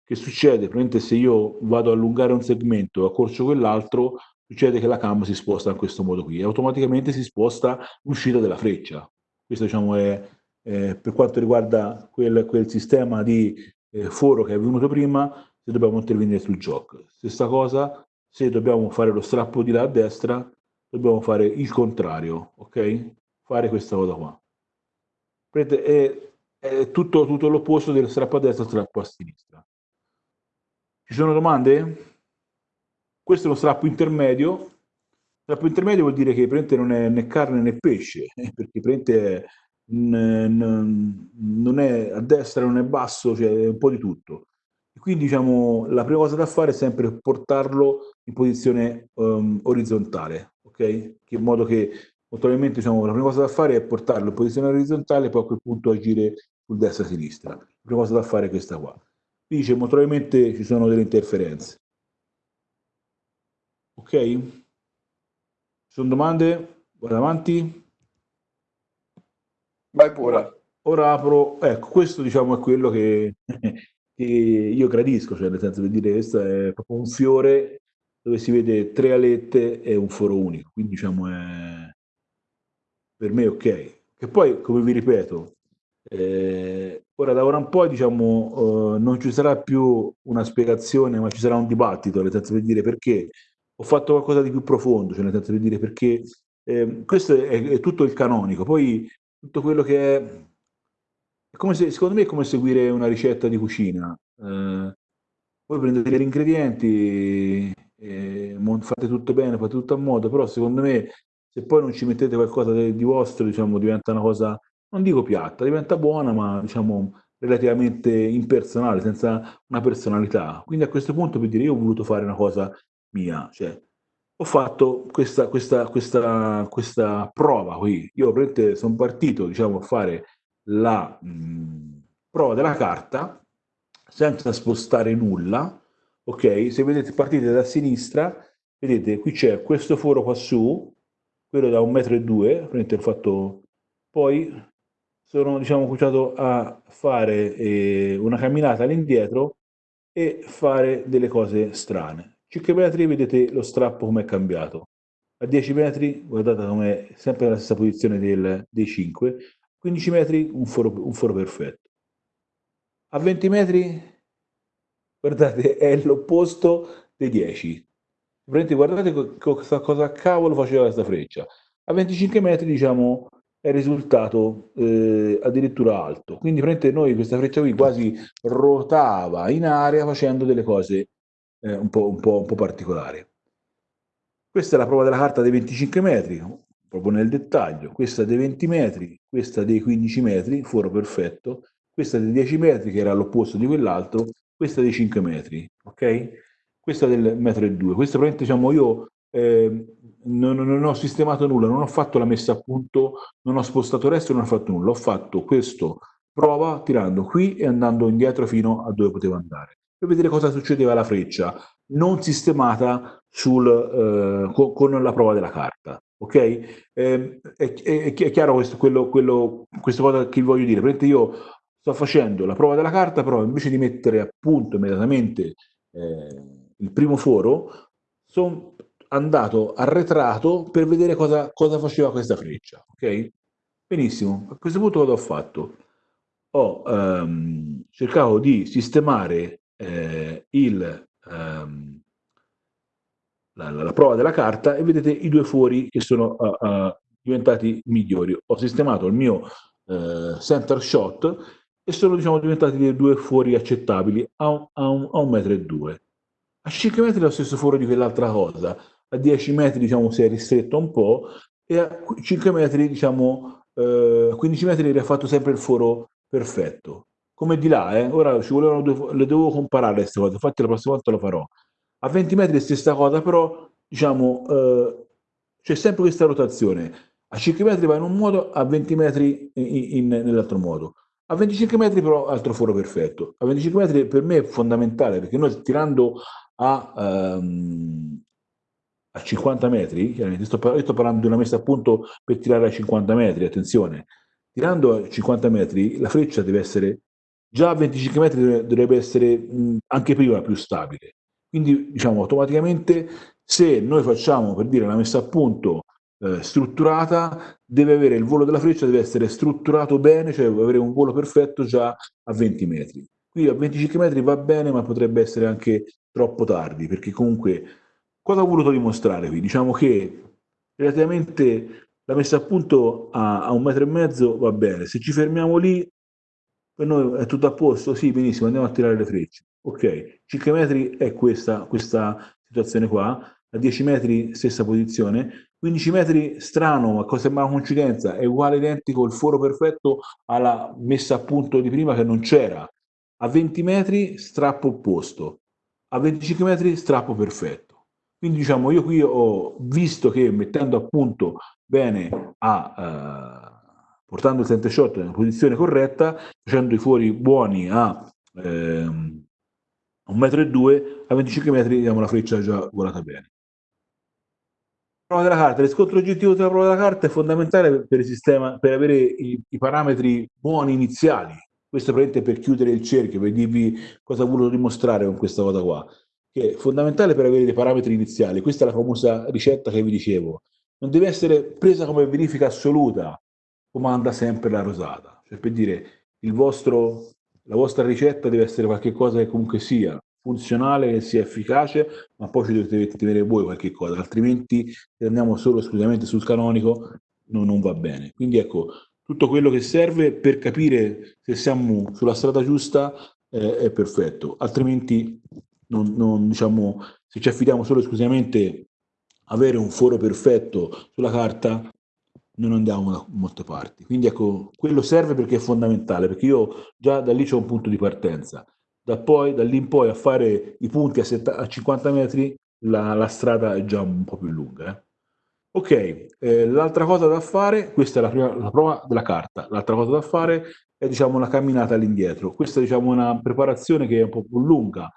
che succede, praticamente se io vado a allungare un segmento e accorcio quell'altro, succede che la cam si sposta in questo modo qui e automaticamente si sposta l'uscita della freccia. Questo diciamo è eh, per quanto riguarda quel, quel sistema di eh, foro che è venuto prima, se dobbiamo intervenire sul gioco. Stessa cosa, se dobbiamo fare lo strappo di là a destra, dobbiamo fare il contrario, ok? Fare questa cosa qua. È è tutto, tutto l'opposto del strappo a destra strappo a sinistra. Ci sono domande? Questo è uno strappo intermedio. Strappo intermedio vuol dire che praticamente non è né carne né pesce, perché praticamente non è a destra, non è basso, cioè è un po' di tutto. E quindi diciamo la prima cosa da fare è sempre portarlo in posizione um, orizzontale, ok? in modo che Naturalmente diciamo, la prima cosa da fare è portarlo in posizione orizzontale e poi a quel punto agire sul destra-sinistra. La prima cosa da fare è questa qua. Qui dice probabilmente ci sono delle interferenze. Ok? Ci sono domande? Vado avanti. Vai pure. Ora apro, ecco, questo diciamo è quello che, che io gradisco, cioè nel senso di dire questo è proprio un fiore dove si vede tre alette e un foro unico, quindi diciamo è per me ok. Che poi, come vi ripeto, eh, ora da ora un po' diciamo, eh, non ci sarà più una spiegazione, ma ci sarà un dibattito, nel senso di dire perché. Ho fatto qualcosa di più profondo, cioè nel senso di dire perché eh, questo è, è, tutto il canonico, poi tutto quello che è, se, secondo me è come seguire una ricetta di cucina. Eh, voi prendete gli ingredienti, eh, fate tutto bene, fate tutto a modo, però secondo me se poi non ci mettete qualcosa di vostro, diciamo, diventa una cosa non dico piatta, diventa buona, ma diciamo relativamente impersonale, senza una personalità. Quindi a questo punto per dire io ho voluto fare una cosa mia, cioè ho fatto questa, questa, questa, questa prova qui. Io sono partito diciamo, a fare la mh, prova della carta senza spostare nulla. Ok, se vedete partite da sinistra, vedete qui c'è questo foro qua su, quello da un metro e due, ho fatto poi sono diciamo, cominciato a fare eh, una camminata all'indietro e fare delle cose strane. 5 metri vedete lo strappo come è cambiato. A 10 metri guardate come è sempre nella stessa posizione del, dei 5. 15 metri un foro, un foro perfetto. A 20 metri guardate è l'opposto dei 10. Guardate cosa, cosa cavolo faceva questa freccia. A 25 metri diciamo è risultato eh, addirittura alto. Quindi noi questa freccia qui quasi ruotava in aria facendo delle cose eh, un, po', un, po', un po' particolari. Questa è la prova della carta dei 25 metri, proprio nel dettaglio. Questa dei 20 metri, questa dei 15 metri, foro perfetto. Questa dei 10 metri, che era l'opposto di quell'altro. Questa dei 5 metri, ok? Questa del metro e due. Questa probabilmente diciamo io eh, non, non, ho sistemato nulla, non ho fatto la messa a punto, non ho spostato il resto, non ho fatto nulla. Ho fatto questo prova tirando qui e andando indietro fino a dove potevo andare per vedere cosa succedeva alla freccia non sistemata sul, eh, con, con, la prova della carta. Ok? Eh, è, è, è, chiaro questo, quello, quello, questa cosa che vi voglio dire. Praticamente io sto facendo la prova della carta, però invece di mettere a punto immediatamente eh, il primo foro, sono andato arretrato per vedere cosa, cosa faceva questa freccia. Ok? Benissimo, a questo punto cosa ho fatto? Ho um, cercato di sistemare eh, il, um, la, la, prova della carta e vedete i due fuori che sono uh, uh, diventati migliori. Ho sistemato il mio uh, center shot e sono diciamo, diventati dei due fuori accettabili a un, a un, a un metro e due. A 5 metri è lo stesso foro di quell'altra cosa, a 10 metri diciamo, si è ristretto un po' e a 5 metri, diciamo, eh, 15 metri ha fatto sempre il foro perfetto. come di là, eh. ora ci volevano due, le devo comparare queste cose, infatti la prossima volta lo farò. A 20 metri è stessa cosa, però diciamo eh, c'è sempre questa rotazione. A 5 metri va in un modo, a 20 metri nell'altro modo. A 25 metri però altro foro perfetto. A 25 metri per me è fondamentale perché noi tirando a, um, a 50 metri, chiaramente sto, io sto parlando di una messa a punto per tirare a 50 metri, attenzione, tirando a 50 metri la freccia deve essere già a 25 metri dovrebbe essere mh, anche prima più stabile. Quindi diciamo automaticamente se noi facciamo per dire la messa a punto eh, strutturata, deve avere il volo della freccia, deve essere strutturato bene, cioè deve avere un volo perfetto già a 20 metri. Qui a 25 metri va bene, ma potrebbe essere anche troppo tardi, perché comunque cosa ho voluto dimostrare qui? Diciamo che relativamente la messa a punto a, a un metro e mezzo va bene, se ci fermiamo lì per noi è tutto a posto, sì benissimo, andiamo a tirare le frecce. Ok, 5 metri è questa, questa situazione qua, a 10 metri stessa posizione, 15 metri strano, ma cosa sembra una coincidenza, è uguale identico il foro perfetto alla messa a punto di prima che non c'era. A 20 metri strappo opposto, a 25 metri strappo perfetto. Quindi diciamo io qui ho visto che mettendo a punto bene a... Uh, portando il center shot nella posizione corretta, facendo i fuori buoni a ehm, un metro e a 25 metri diamo la freccia già volata bene. Prova della carta, riscontro oggettivo della prova della carta è fondamentale per il sistema, per avere i, i parametri buoni iniziali. Questo è per chiudere il cerchio, per dirvi cosa ho voluto dimostrare con questa cosa qua, che è fondamentale per avere dei parametri iniziali. Questa è la famosa ricetta che vi dicevo. Non deve essere presa come verifica assoluta, comanda sempre la rosata. Cioè per dire, il vostro la vostra ricetta deve essere qualcosa che comunque sia funzionale, che sia efficace, ma poi ci dovete tenere voi qualche cosa, altrimenti se andiamo solo esclusivamente sul canonico no, non va bene. Quindi ecco, tutto quello che serve per capire se siamo sulla strada giusta eh, è perfetto, altrimenti non, non, diciamo, se ci affidiamo solo esclusivamente avere un foro perfetto sulla carta non andiamo da molte parti. Quindi ecco, quello serve perché è fondamentale, perché io già da lì c'è un punto di partenza. Da, poi, da lì in poi a fare i punti a, a 50 metri la, la, strada è già un po' più lunga. Eh. Ok, eh, l'altra cosa da fare, questa è la, prima, la prova della carta, l'altra cosa da fare è diciamo una camminata all'indietro. Questa è diciamo una preparazione che è un po' più lunga.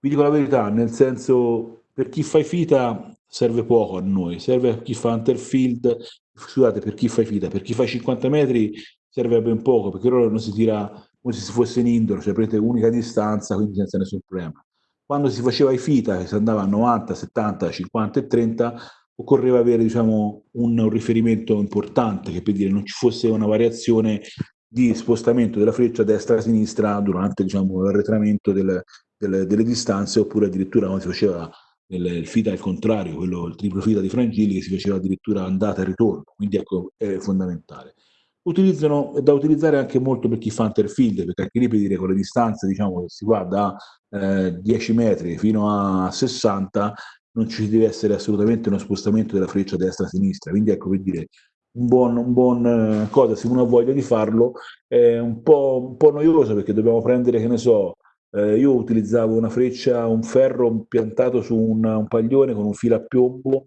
Vi dico la verità, nel senso per chi fa fita serve poco a noi, serve a chi fa Hunterfield, scusate, per chi fa i fita, per chi fa i 50 metri serve ben poco, perché ora non si tira come se si fosse in indoor, cioè prendete unica distanza, quindi senza nessun problema. Quando si faceva i fita, che si andava a 90, 70, 50 e 30, occorreva avere diciamo, un, un riferimento importante, che per dire non ci fosse una variazione di spostamento della freccia destra-sinistra durante diciamo, l'arretramento del, del, delle distanze, oppure addirittura quando si faceva il, FITA al contrario, quello, il triplo FITA di Frangilli che si faceva addirittura andata e ritorno, quindi ecco è fondamentale. Utilizzano, è da utilizzare anche molto per chi fa interfield, perché anche lì per dire con le distanze diciamo che si va da eh, 10 metri fino a 60 non ci deve essere assolutamente uno spostamento della freccia destra-sinistra, quindi ecco per dire un buon, un buon eh, cosa, se uno ha voglia di farlo, è un po', un po' noioso perché dobbiamo prendere, che ne so, eh, io utilizzavo una freccia, un ferro piantato su una, un paglione con un filo a piombo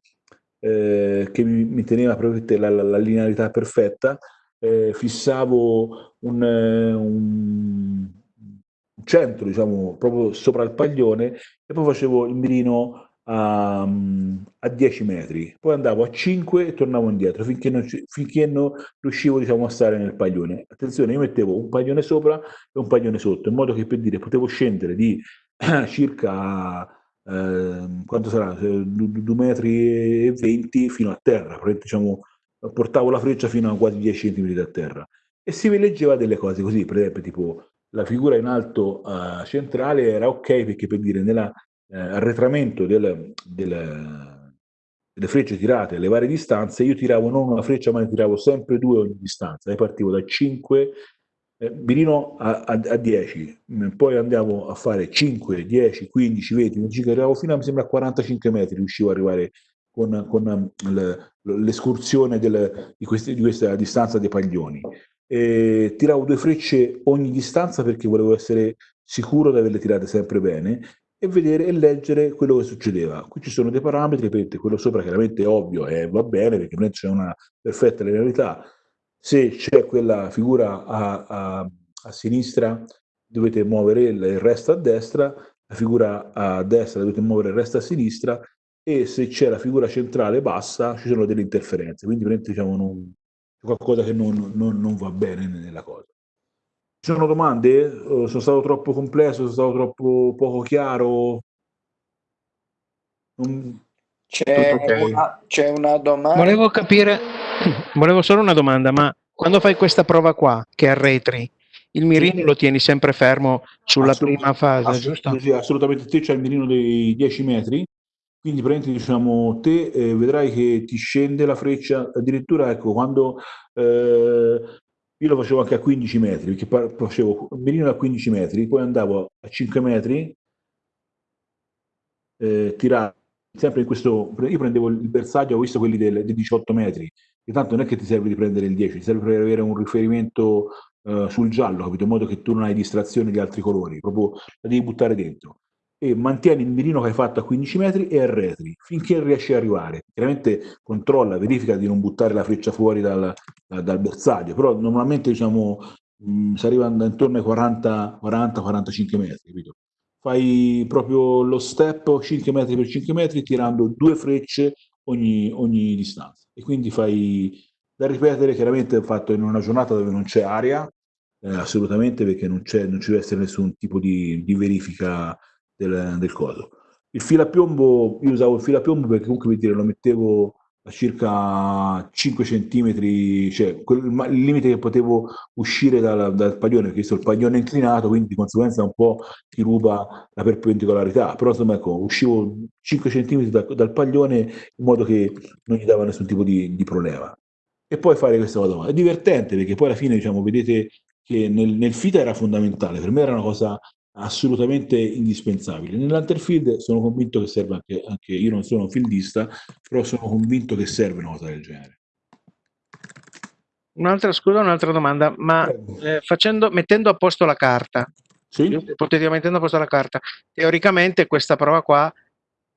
eh, che mi, mi, teneva la, la, la linearità perfetta, eh, fissavo un, un, centro, diciamo, proprio sopra il paglione e poi facevo il mirino a, a 10 metri, poi andavo a 5 e tornavo indietro finché non, finché non riuscivo diciamo, a stare nel paglione. Attenzione, io mettevo un paglione sopra e un paglione sotto, in modo che per dire potevo scendere di circa eh, quanto sarà? 2 metri e 20 fino a terra, diciamo, portavo la freccia fino a quasi 10 cm da terra. E si leggeva delle cose così, per esempio tipo la figura in alto uh, centrale era ok perché per dire nella eh, arretramento del, del, delle frecce tirate alle varie distanze, io tiravo non una freccia, ma ne tiravo sempre due ogni distanza. E partivo da 5 eh, Birino a, a, a, 10, poi andavo a fare 5, 10, 15, 20, 25, arrivavo fino a, mi sembra, a 45 metri, riuscivo ad arrivare con, con l'escursione di, di, questa distanza dei paglioni. e tiravo due frecce ogni distanza perché volevo essere sicuro di averle tirate sempre bene e vedere e leggere quello che succedeva. Qui ci sono dei parametri, quello sopra chiaramente è ovvio e va bene perché non c'è una perfetta linearità. Se c'è quella figura a, a, a sinistra dovete muovere il resto a destra, la figura a destra dovete muovere il resto a sinistra e se c'è la figura centrale bassa ci sono delle interferenze, quindi diciamo, qualcosa che non, non, non, va bene nella cosa. Ci sono domande? Sono stato troppo complesso? Sono stato troppo poco chiaro? C'è, okay. una, c'è una domanda. Volevo capire, volevo solo una domanda, ma quando fai questa prova qua, che arretri, il mirino lo tieni sempre fermo sulla prima fase, assolut- giusto? Sì, assolutamente. Te c'è il mirino dei 10 metri, quindi praticamente diciamo te eh, vedrai che ti scende la freccia, addirittura ecco quando eh, io lo facevo anche a 15 metri, perché facevo il mirino a 15 metri, poi andavo a 5 metri, eh, tirare sempre in questo, io prendevo il bersaglio, ho visto quelli del, dei 18 metri, e tanto non è che ti serve di prendere il 10, ti serve per avere un riferimento uh, sul giallo, capito? In modo che tu non hai distrazione di altri colori, proprio la devi buttare dentro. E mantieni il mirino che hai fatto a 15 metri e arretri finché riesci ad arrivare. Chiaramente controlla, verifica di non buttare la freccia fuori dal, dal bersaglio, però normalmente diciamo mh, mm, si arriva intorno ai 40-45 metri, capito? Fai proprio lo step 5 metri per 5 metri tirando due frecce ogni, ogni distanza e quindi fai da ripetere chiaramente fatto in una giornata dove non c'è aria eh, assolutamente perché non, non ci deve essere nessun tipo di, di verifica del, del coso il filo a piombo io usavo il filo a piombo perché comunque per dire lo mettevo a circa 5 centimetri, cioè quel, il limite che potevo uscire dal, dal paglione, perché visto il paglione inclinato, quindi di conseguenza un po' ti ruba la perpendicolarità, però insomma ecco, uscivo 5 centimetri da, dal paglione in modo che non gli dava nessun tipo di, di problema. E poi fare questa cosa. È divertente perché poi alla fine, diciamo, vedete che nel, nel FITA era fondamentale, per me era una cosa assolutamente indispensabile. Nell'unterfield sono convinto che serve anche, anche, io non sono un fieldista, però sono convinto che serve una cosa del genere. Un'altra scusa, un'altra domanda, ma eh, facendo, mettendo a posto la carta, sì? ipoteticamente mettendo a posto la carta, teoricamente questa prova qua,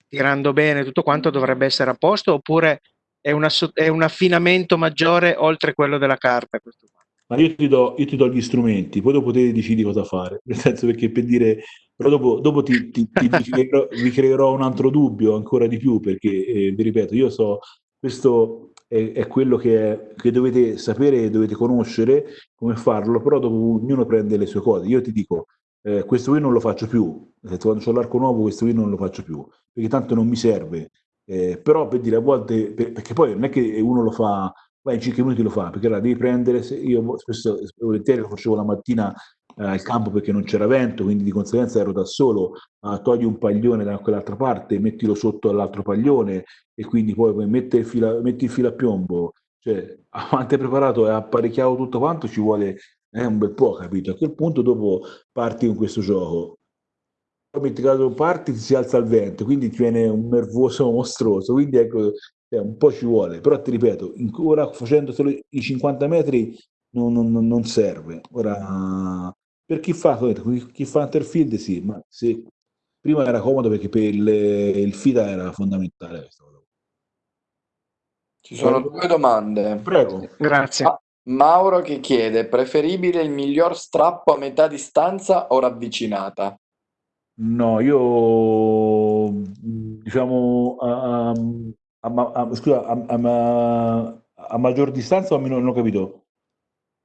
tirando bene tutto quanto, dovrebbe essere a posto oppure è, una, è un affinamento maggiore oltre quello della carta? Questo? Ma io ti, do, io ti do gli strumenti, poi dopo te decidi cosa fare, nel senso perché per dire, però dopo, dopo ti, ti, ti, ti creerò, vi creerò un altro dubbio ancora di più, perché eh, vi ripeto, io so, questo è, è quello che, è, che, dovete sapere e dovete conoscere come farlo, però dopo ognuno prende le sue cose. Io ti dico, eh, questo qui non lo faccio più, quando ho l'arco nuovo questo qui non lo faccio più, perché tanto non mi serve, eh, però per dire a volte, per, perché poi non è che uno lo fa vai in 5 minuti lo fa, perché la devi prendere, io spesso volentieri lo facevo la mattina eh, al campo perché non c'era vento, quindi di conseguenza ero da solo, uh, togli un paglione da quell'altra parte, mettilo sotto all'altro paglione e quindi poi metti il filo, metti il filo a piombo, cioè avanti preparato e apparecchiato tutto quanto ci vuole eh, un bel po', capito? A quel punto dopo parti con questo gioco. Metti caso parti ti si alza il vento, quindi ti viene un nervoso mostruoso, quindi ecco cioè, un po' ci vuole, però ti ripeto, ora facendo solo i 50 metri non, non, non serve. Ora, per chi fa, chi fa Interfield sì, ma se prima era comodo perché per il, il FIDA era fondamentale. Ci sono due domande. Prego. Grazie. Ma, Mauro che chiede, preferibile il miglior strappo a metà distanza o ravvicinata? No, io diciamo a, a, scusa, a, a, maggior distanza o a meno, non ho capito?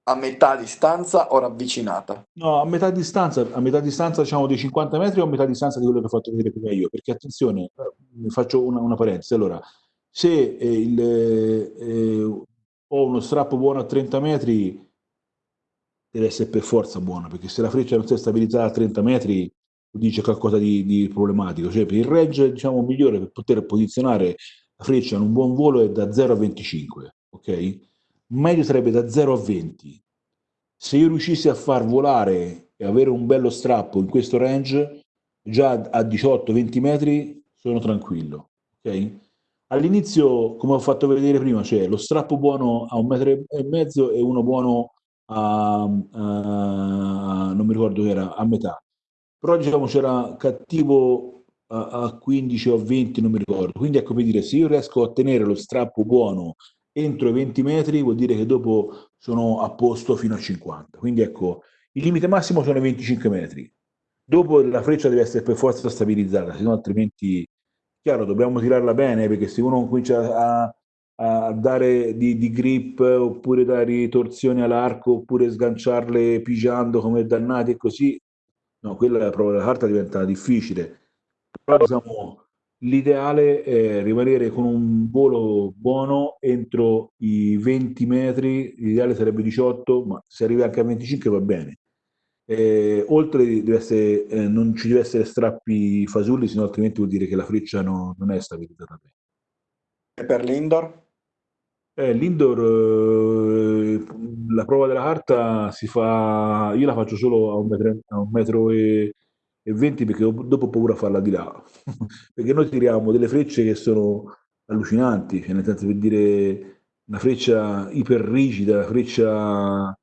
A metà distanza o ravvicinata? No, a metà distanza, a metà distanza diciamo dei 50 metri o a metà distanza di quello che ho fatto vedere prima io, perché attenzione, eh, faccio una, una parentesi, allora, se eh, il, eh, ho uno strappo buono a 30 metri, deve essere per forza buono, perché se la freccia non si è stabilizzata a 30 metri, dice qualcosa di, di problematico, cioè per il range diciamo migliore per poter posizionare freccia in un buon volo è da 0 a 25, ok? Meglio sarebbe da 0 a 20. Se io riuscissi a far volare e avere un bello strappo in questo range, già a 18-20 metri sono tranquillo, ok? All'inizio, come ho fatto vedere prima, c'è lo strappo buono a un metro e mezzo e uno buono a, a, non mi ricordo che era, a metà. Però diciamo c'era cattivo a, a 15 o 20, non mi ricordo. Quindi ecco per dire, se io riesco a tenere lo strappo buono entro i 20 metri, vuol dire che dopo sono a posto fino a 50. Quindi ecco, il limite massimo sono i 25 metri. Dopo la freccia deve essere per forza stabilizzata, se no altrimenti, chiaro, dobbiamo tirarla bene, perché se uno comincia a, a dare di, di, grip oppure dare torsioni all'arco oppure sganciarle pigiando come dannati e così, no, quella è la prova della carta diventa difficile. Però diciamo, l'ideale è rimanere con un volo buono entro i 20 metri, l'ideale sarebbe 18, ma se arrivi anche a 25 va bene. Eh, oltre deve essere, eh, non ci deve essere strappi fasulli, sennò altrimenti vuol dire che la freccia no, non è stabilizzata bene. E per l'indoor? Eh, l'indoor, eh, la prova della carta si fa, io la faccio solo a un metro, a un metro e, e 20 perché dopo ho paura a farla di là, perché noi tiriamo delle frecce che sono allucinanti, cioè nel senso per dire una freccia iper rigida, una freccia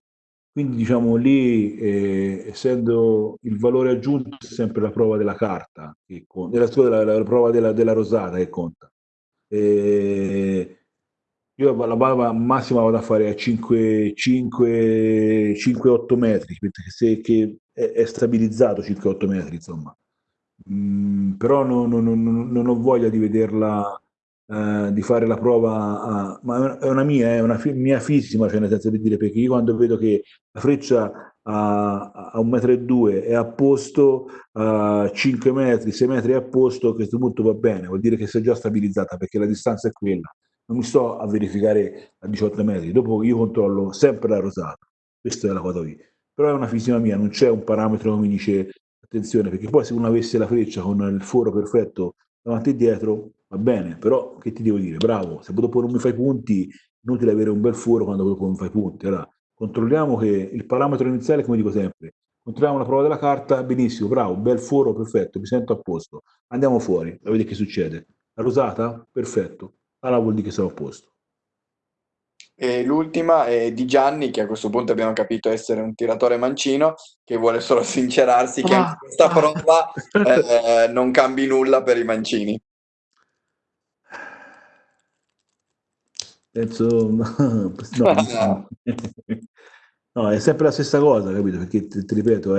quindi diciamo lì, eh, essendo il valore aggiunto è sempre la prova della carta, che conta, la, la, la prova della, della, rosata che conta. Eh, io la bava massima vado a fare a 5-8 metri, perché se che è, è stabilizzato 5-8 metri, insomma. Mm, però non, non, non, non, ho voglia di vederla, eh, di fare la prova, a, ma è una mia, è una fi, mia fissima, cioè nel senso di dire, perché io quando vedo che la freccia a, a 1,2 m è a posto, a 5 metri, 6 metri è a posto, a questo punto va bene, vuol dire che si è già stabilizzata perché la distanza è quella non mi sto a verificare a 18 metri, dopo io controllo sempre la rosata, questa è la cosa qui. Però è una fisica mia, non c'è un parametro che mi dice attenzione, perché poi se uno avesse la freccia con il foro perfetto davanti e dietro, va bene, però che ti devo dire? Bravo, se dopo non mi fai punti, inutile avere un bel foro quando dopo non fai punti. Allora, controlliamo che il parametro iniziale, come dico sempre, controlliamo la prova della carta, benissimo, bravo, bel foro, perfetto, mi sento a posto, andiamo fuori, a vedere che succede. La rosata? Perfetto allora vuol dire che sono a posto. E l'ultima è di Gianni, che a questo punto abbiamo capito essere un tiratore mancino, che vuole solo sincerarsi che ah, questa ah. prova eh, non cambi nulla per i mancini. Penso, no, no, no, è sempre la stessa cosa, capito? Perché ti, ti ripeto,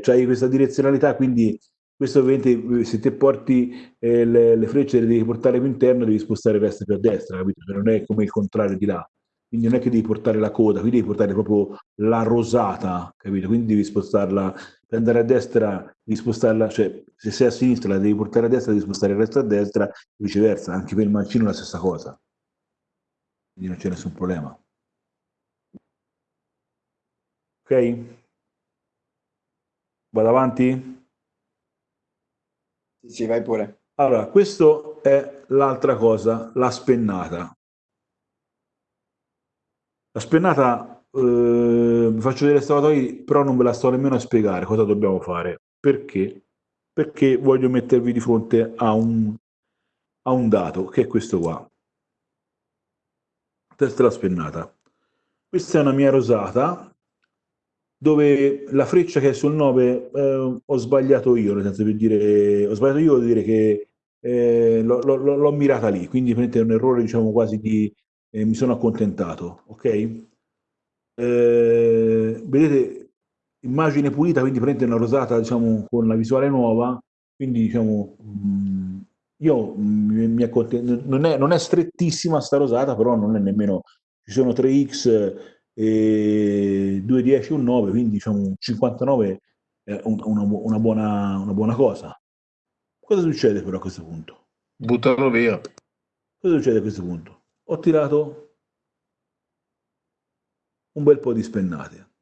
c'hai questa direzionalità, quindi questo ovviamente se te porti eh, le, le, frecce le devi portare più interno devi spostare il resto più a destra capito? Cioè non è come il contrario di là quindi non è che devi portare la coda qui devi portare proprio la rosata capito? quindi devi spostarla per andare a destra devi spostarla cioè se sei a sinistra la devi portare a destra devi spostare il resto a destra e viceversa anche per il mancino è la stessa cosa quindi non c'è nessun problema ok vado avanti sì, vai pure. Allora, questo è l'altra cosa, la spennata. La spennata, eh, faccio vedere stavatoi, però non ve la sto nemmeno a spiegare cosa dobbiamo fare. Perché? Perché voglio mettervi di fronte a un, a un dato, che è questo qua. Testa la spennata. Questa è una mia rosata, dove la freccia che è sul 9 eh, ho sbagliato io, nel senso per dire, ho sbagliato io vuol dire che eh, l'ho mirata lì, quindi è un errore diciamo quasi di eh, mi sono accontentato, ok? Eh, vedete, immagine pulita, quindi prende una rosata diciamo con la visuale nuova, quindi diciamo mh, mm, io mi, mi accontento, non è, non è strettissima sta rosata, però non è nemmeno, ci sono 3x e 2, 10, un 9, quindi diciamo 59 è una, una, buona, una buona cosa. Cosa succede però a questo punto? Buttarlo via. Cosa succede a questo punto? Ho tirato un bel po' di spennate.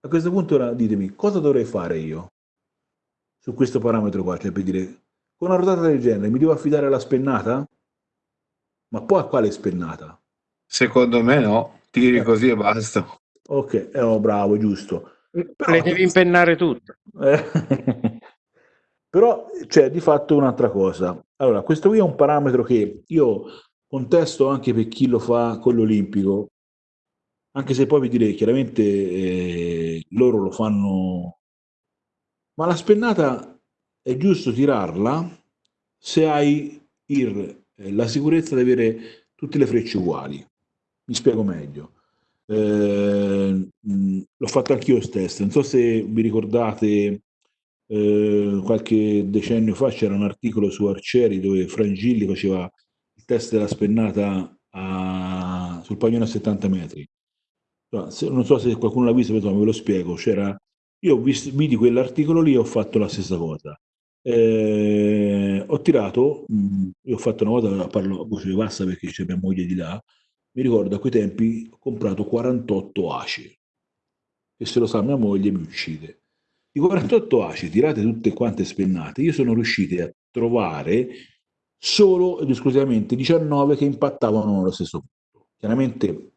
A questo punto ora ditemi, cosa dovrei fare io su questo parametro qua? Cioè per dire, con una rotata del genere mi devo affidare alla spennata? Ma poi a quale spennata? Secondo me no, tiri eh. così e basta. Ok, eh, oh, bravo, giusto. Però, Le devi impennare tutto. Eh. Però c'è di fatto un'altra cosa. Allora, questo qui è un parametro che io contesto anche per chi lo fa con l'Olimpico. anche se poi vi direi chiaramente eh, loro lo fanno, ma la spennata è giusto tirarla se hai il, eh, la sicurezza di avere tutte le frecce uguali. Mi spiego meglio. Eh, l'ho fatto anch'io stesso, non so se vi ricordate eh, qualche decennio fa c'era un articolo su Arcieri dove Frangilli faceva il test della spennata a, sul paglione a 70 metri. Non so se qualcuno l'ha visto, ma ve lo spiego. C'era, io visto, vidi quell'articolo lì e ho fatto la stessa cosa. Eh, ho tirato, mh, io ho fatto una volta, parlo a voce bassa perché c'è mia moglie di là, mi ricordo a quei tempi ho comprato 48 ACI e se lo sa mia moglie mi uccide. I 48 ACI tirate tutte quante spennate, io sono riuscito a trovare solo ed esclusivamente 19 che impattavano nello stesso punto. Chiaramente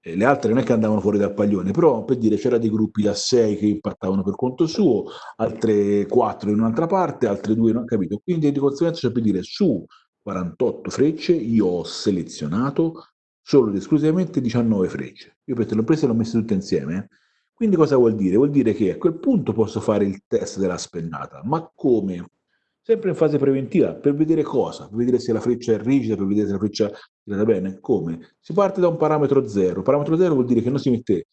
eh, le altre non è che andavano fuori dal paglione, però per dire c'era dei gruppi da 6 che impattavano per conto suo, altre 4 in un'altra parte, altre 2 non ho capito. Quindi di conseguenza c'è per dire su 48 frecce io ho selezionato solo ed esclusivamente 19 frecce. Io per te l'ho prese e le ho messe tutte insieme. Eh. Quindi cosa vuol dire? Vuol dire che a quel punto posso fare il test della spennata, ma come? sempre in fase preventiva, per vedere cosa? Per vedere se la freccia è rigida, per vedere se la freccia è tirata bene. Come? Si parte da un parametro zero. Parametro zero vuol dire che non si mette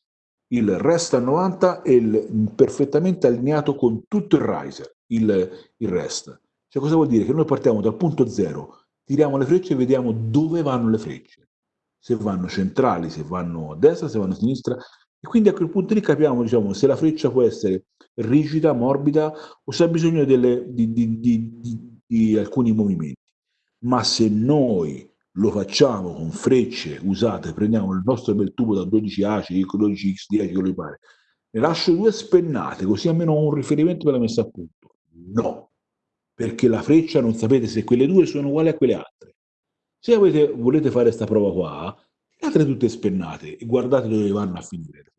il rest a 90 e il perfettamente allineato con tutto il riser, il, il rest. Cioè cosa vuol dire? Che noi partiamo dal punto zero, tiriamo le frecce e vediamo dove vanno le frecce. Se vanno centrali, se vanno a destra, se vanno a sinistra, e quindi a quel punto lì capiamo diciamo, se la freccia può essere rigida, morbida o se ha bisogno delle, di, di, di, di, alcuni movimenti. Ma se noi lo facciamo con frecce usate, prendiamo il nostro bel tubo da 12 ACI, 12X10, quello che pare, ne lascio due spennate, così almeno ho un riferimento per la messa a punto. No, perché la freccia non sapete se quelle due sono uguali a quelle altre. Se avete, volete fare questa prova qua, altre tutte spennate e guardate dove vanno a finire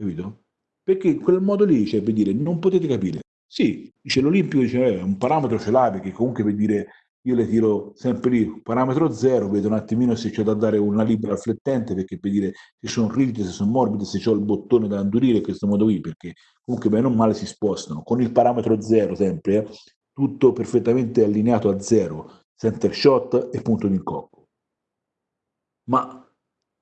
capito? Perché in quel modo lì, cioè, per dire, non potete capire. Sì, dice l'Olimpico, dice, eh, un parametro ce l'hai, perché comunque per dire, io le tiro sempre lì, parametro zero, vedo un attimino se c'è da dare una libera flettente, perché per dire se sono rigide, se sono morbide, se c'ho il bottone da indurire in questo modo qui, perché comunque bene o male si spostano. Con il parametro zero sempre, eh, tutto perfettamente allineato a zero, center shot e punto di incocco. Ma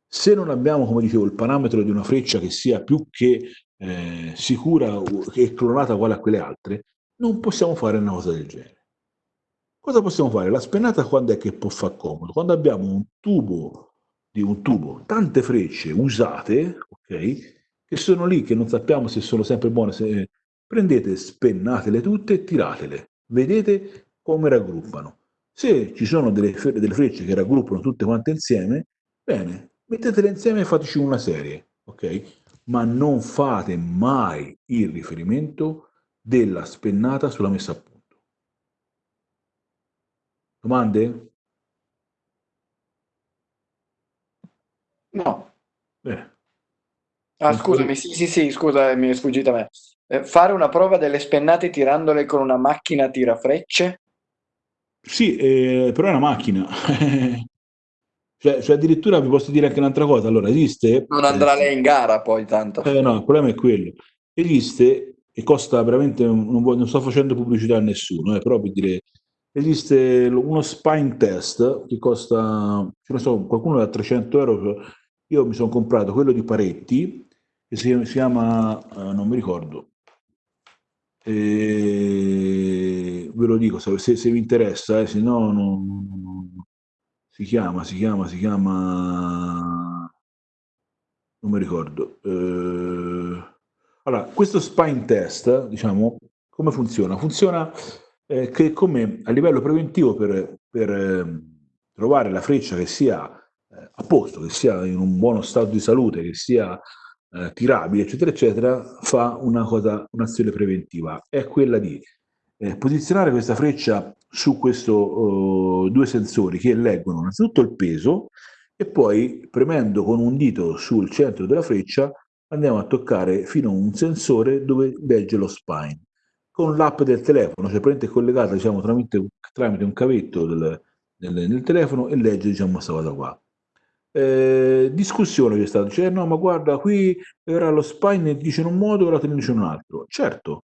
se non abbiamo, come dicevo, il parametro di una freccia che sia più che eh, sicura e clonata uguale a quelle altre, non possiamo fare una cosa del genere. Cosa possiamo fare? La spennata quando è che può far comodo? Quando abbiamo un tubo di un tubo, tante frecce usate, ok, che sono lì, che non sappiamo se sono sempre buone, se... prendete, spennatele tutte e tiratele. Vedete come raggruppano. Se ci sono delle, delle frecce che raggruppano tutte quante insieme, bene, mettetele insieme e fateci una serie, ok? Ma non fate mai il riferimento della spennata sulla messa a punto. Domande? No. Bene. Ah, scusami, sì, sì, sì, scusa, mi è sfuggita a me. Eh, fare una prova delle spennate tirandole con una macchina tirafrecce? Sì, eh, però è una macchina. Cioè, cioè, addirittura vi posso dire anche un'altra cosa, allora esiste... Non andrà lei in gara poi tanto. Eh, no, il problema è quello. Esiste, e costa veramente, non, non sto facendo pubblicità a nessuno, eh, però per dire, esiste uno spine test che costa, so, qualcuno da 300 euro, io mi sono comprato quello di Paretti, che si, si chiama, uh, non mi ricordo, e ve lo dico se, se, se vi interessa, eh, se no non, si chiama, si chiama, si chiama, non mi ricordo. Eh, allora, questo spine test, diciamo, come funziona? Funziona eh, che come a livello preventivo per, per eh, trovare la freccia che sia eh, a posto, che sia in un buono stato di salute, che sia eh, tirabile, eccetera, eccetera, fa una cosa, un'azione preventiva. È quella di eh, posizionare questa freccia su questi uh, oh, due sensori che leggono innanzitutto il peso e poi premendo con un dito sul centro della freccia andiamo a toccare fino a un sensore dove legge lo spine. Con l'app del telefono, cioè è collegata diciamo, tramite, tramite un cavetto del, del, del, telefono e legge diciamo questa cosa qua. Eh, discussione c'è stata, dice no ma guarda qui era lo spine dice in un modo ora te ne dice un altro. Certo,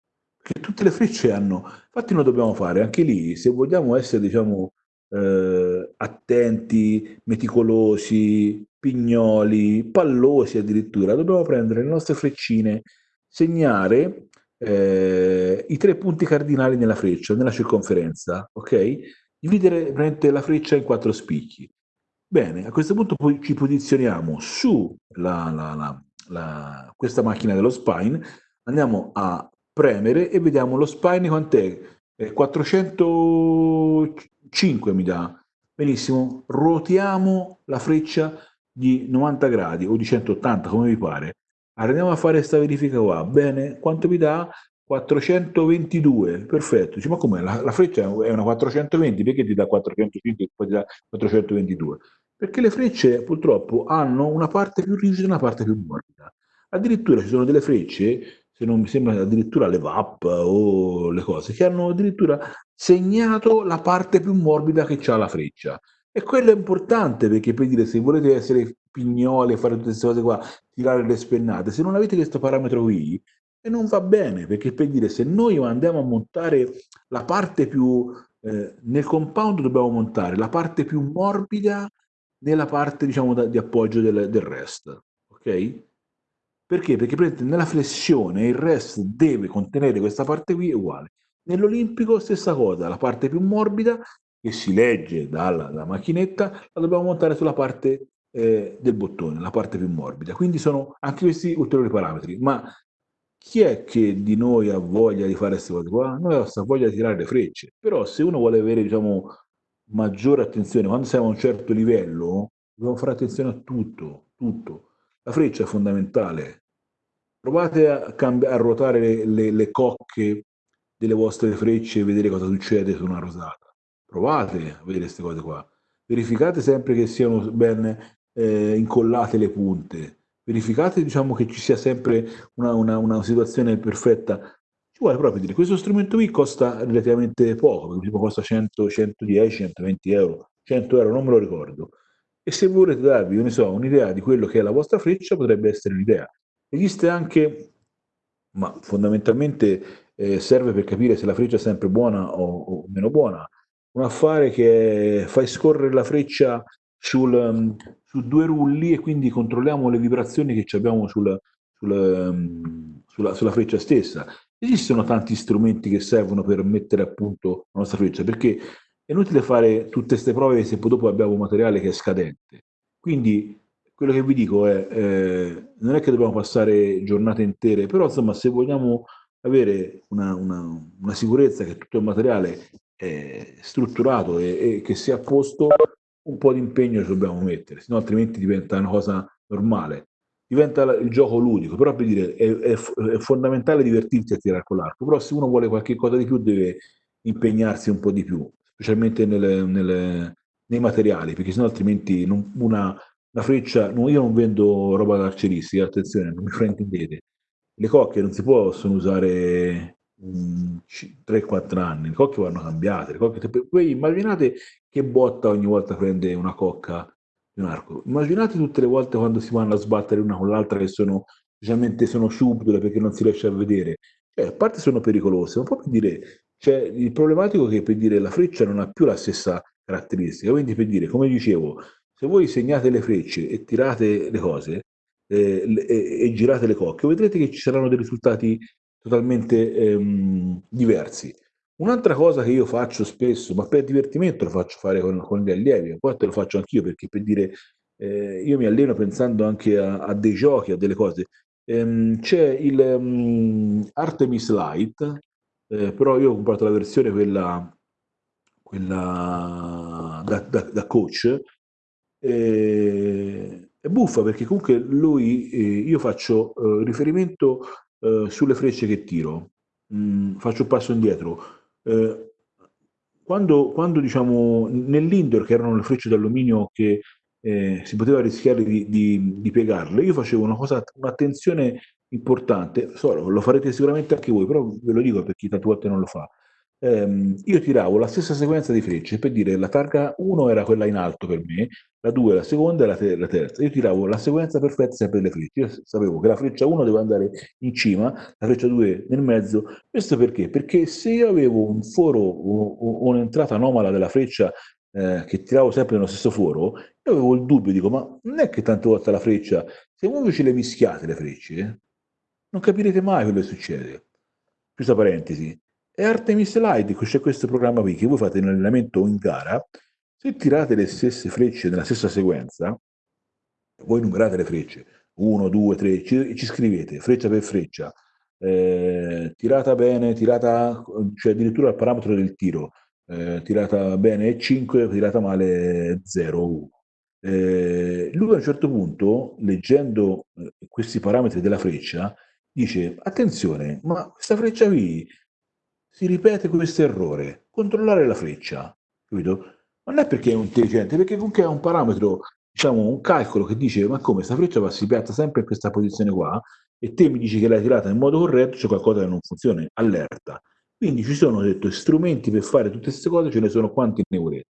che tutte le frecce hanno, infatti noi dobbiamo fare anche lì, se vogliamo essere diciamo eh, attenti, meticolosi, pignoli, pallosi addirittura, dobbiamo prendere le nostre freccine, segnare eh, i tre punti cardinali nella freccia, nella circonferenza, ok? Dividere la freccia in quattro spicchi. Bene, a questo punto poi ci posizioniamo su la, la, la, questa macchina dello spine, andiamo a premere e vediamo lo spine quant'è? Eh, 405 mi dà. Benissimo, ruotiamo la freccia di 90 gradi o di 180 come vi pare. Andiamo a fare questa verifica qua. Bene, quanto mi dà? 422, perfetto. Dice, ma com'è? La, la, freccia è una 420, perché ti dà 405 e poi ti dà 422? Perché le frecce purtroppo hanno una parte più rigida e una parte più morbida. Addirittura ci sono delle frecce, se non mi sembra addirittura le VAP o le cose, che hanno addirittura segnato la parte più morbida che ha la freccia. E quello è importante perché per dire se volete essere pignoli e fare tutte queste cose qua, tirare le spennate, se non avete questo parametro qui, e non va bene, perché per dire se noi andiamo a montare la parte più, eh, nel compound dobbiamo montare la parte più morbida nella parte diciamo da, di appoggio del, del rest, ok? Perché? Perché nella flessione il rest deve contenere questa parte qui uguale. Nell'olimpico stessa cosa, la parte più morbida che si legge dalla, dalla macchinetta, la dobbiamo montare sulla parte eh, del bottone, la parte più morbida. Quindi sono anche questi ulteriori parametri. Ma chi è che di noi ha voglia di fare queste cose qua? Noi abbiamo voglia di tirare le frecce. Però se uno vuole avere, diciamo, maggiore attenzione, quando siamo a un certo livello, dobbiamo fare attenzione a tutto, tutto. La freccia è fondamentale. Provate a, a ruotare le, le, le cocche delle vostre frecce e vedere cosa succede su una rosata provate a vedere queste cose qua. Verificate sempre che siano ben eh, incollate le punte. Verificate diciamo, che ci sia sempre una, una, una situazione perfetta. Ci vuole proprio dire, questo strumento qui costa relativamente poco, tipo costa 100, 110, 120 euro, 100 euro, non me lo ricordo. E se volete darvi, so, un'idea di quello che è la vostra freccia, potrebbe essere un'idea. Esiste anche, ma fondamentalmente eh, serve per capire se la freccia è sempre buona o, o meno buona, un affare che fai scorrere la freccia sul, um, su due rulli e quindi controlliamo le vibrazioni che abbiamo sul, sul, um, sulla, sulla, freccia stessa. Esistono tanti strumenti che servono per mettere a punto la nostra freccia, perché è inutile fare tutte queste prove se poi dopo abbiamo un materiale che è scadente. Quindi quello che vi dico è, eh, non è che dobbiamo passare giornate intere, però insomma se vogliamo avere una, una, una sicurezza che tutto il materiale eh, strutturato e, e, che sia a posto, un po' di impegno ci dobbiamo mettere, sennò altrimenti diventa una cosa normale. Diventa il gioco ludico, però per dire è, è, è fondamentale divertirsi a tirare con l'arco, però se uno vuole qualche cosa di più deve impegnarsi un po' di più, specialmente nelle, nelle, nei materiali, perché sennò altrimenti non, una, una freccia, no, io non vendo roba carceristica, attenzione, non mi fraintendete, le cocche non si possono usare 3-4 anni, le cocche vanno cambiate, le cocche, poi immaginate che botta ogni volta prende una cocca di un arco, immaginate tutte le volte quando si vanno a sbattere una con l'altra che sono, specialmente sono subdole perché non si riesce a vedere, cioè, a parte sono pericolose, ma per dire, cioè, il problematico è che per dire la freccia non ha più la stessa caratteristica, quindi per dire, come dicevo, se voi segnate le frecce e tirate le cose, eh, e, e, girate le cocche, vedrete che ci saranno dei risultati totalmente ehm, diversi. Un'altra cosa che io faccio spesso, ma per divertimento lo faccio fare con, con gli allievi, a volte lo faccio anch'io perché per dire, eh, io mi alleno pensando anche a, a dei giochi, a delle cose. Ehm, c'è il um, Artemis Light, eh, però io ho comprato la versione quella, quella da, da, da coach, eh, è buffa perché comunque lui, eh, io faccio eh, riferimento eh, sulle frecce che tiro, mm, faccio un passo indietro. Eh, quando, quando diciamo nell'indoor, che erano le frecce d'alluminio che eh, si poteva rischiare di, di, di, piegarle, io facevo una cosa, un'attenzione importante, so, lo farete sicuramente anche voi, però ve lo dico per chi tante volte non lo fa. Ehm, io tiravo la stessa sequenza di frecce per dire la targa 1 era quella in alto per me, la 2 la seconda e la, te- la, terza. Io tiravo la sequenza perfetta sempre delle frecce. Io sapevo che la freccia 1 doveva andare in cima, la freccia 2 nel mezzo. Questo perché? Perché se io avevo un foro o, un'entrata anomala della freccia eh, che tiravo sempre nello stesso foro, io avevo il dubbio, dico, ma non è che tante volte la freccia, se voi ce le mischiate le frecce, non capirete mai quello che succede. Chiusa parentesi. E Artemis Light, c'è questo programma qui che voi fate in allenamento o in gara, se tirate le stesse frecce nella stessa sequenza, voi numerate le frecce, 1, 2, 3, ci, ci scrivete freccia per freccia, eh, tirata bene, tirata, cioè addirittura il parametro del tiro, eh, tirata bene 5, tirata male 0, 1. Eh, lui a un certo punto, leggendo eh, questi parametri della freccia, dice, attenzione, ma questa freccia qui si ripete questo errore, controllare la freccia, capito? Non è perché è intelligente, perché comunque è un parametro, diciamo, un calcolo che dice, ma come, questa freccia va, si piazza sempre in questa posizione qua, e te mi dici che l'hai tirata in modo corretto, c'è qualcosa che non funziona, allerta. Quindi ci sono, detto, strumenti per fare tutte queste cose, ce ne sono quanti ne volete.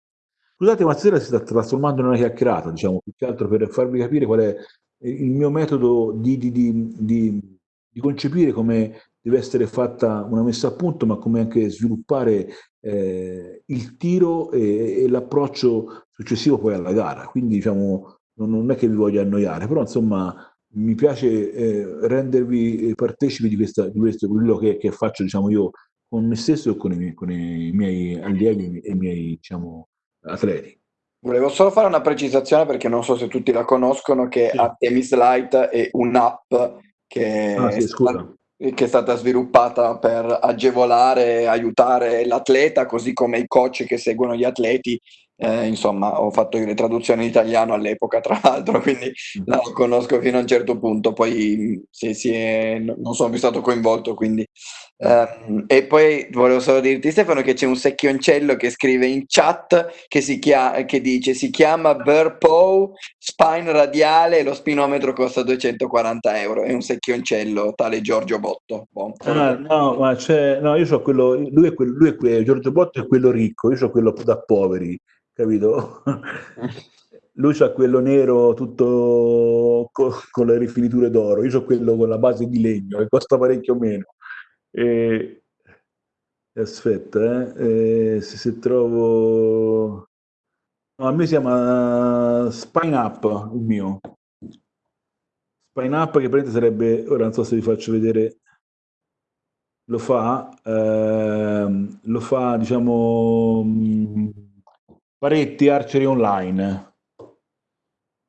Scusate, ma stasera si sta trasformando in una chiacchierata, diciamo, più che altro per farvi capire qual è il mio metodo di, di, di di concepire come deve essere fatta una messa a punto, ma come anche sviluppare eh, il tiro e, e, l'approccio successivo poi alla gara. Quindi diciamo, non, non, è che vi voglio annoiare, però insomma mi piace eh, rendervi partecipi di, questa, di questo, quello che, che, faccio diciamo, io con me stesso e con i, miei, con i miei allievi e i miei diciamo, atleti. Volevo solo fare una precisazione perché non so se tutti la conoscono che sì. Artemis Light è un'app che, ah, sì, stata, che, è stata, sviluppata per agevolare e aiutare l'atleta, così come i coach che seguono gli atleti. Eh, insomma, ho fatto le traduzioni in italiano all'epoca, tra l'altro, quindi mm. la conosco fino a un certo punto. Poi se si è, non sono più stato coinvolto, quindi Um, e poi volevo solo dirti Stefano che c'è un secchioncello che scrive in chat che, si chia- che dice si chiama Burpow spine radiale e lo spinometro costa 240 euro è un secchioncello tale Giorgio Botto bon. ah, no ma c'è no io so quello lui è quello, lui è quello Giorgio Botto è quello ricco io so quello da poveri capito lui ha quello nero tutto con, con le rifiniture d'oro io so quello con la base di legno che costa parecchio meno e, aspetta, eh, se, se, trovo... No, a me si chiama Spine Up, il mio. Spine Up che praticamente sarebbe, ora non so se vi faccio vedere, lo fa, eh, lo fa, diciamo, mm, Paretti Archery Online.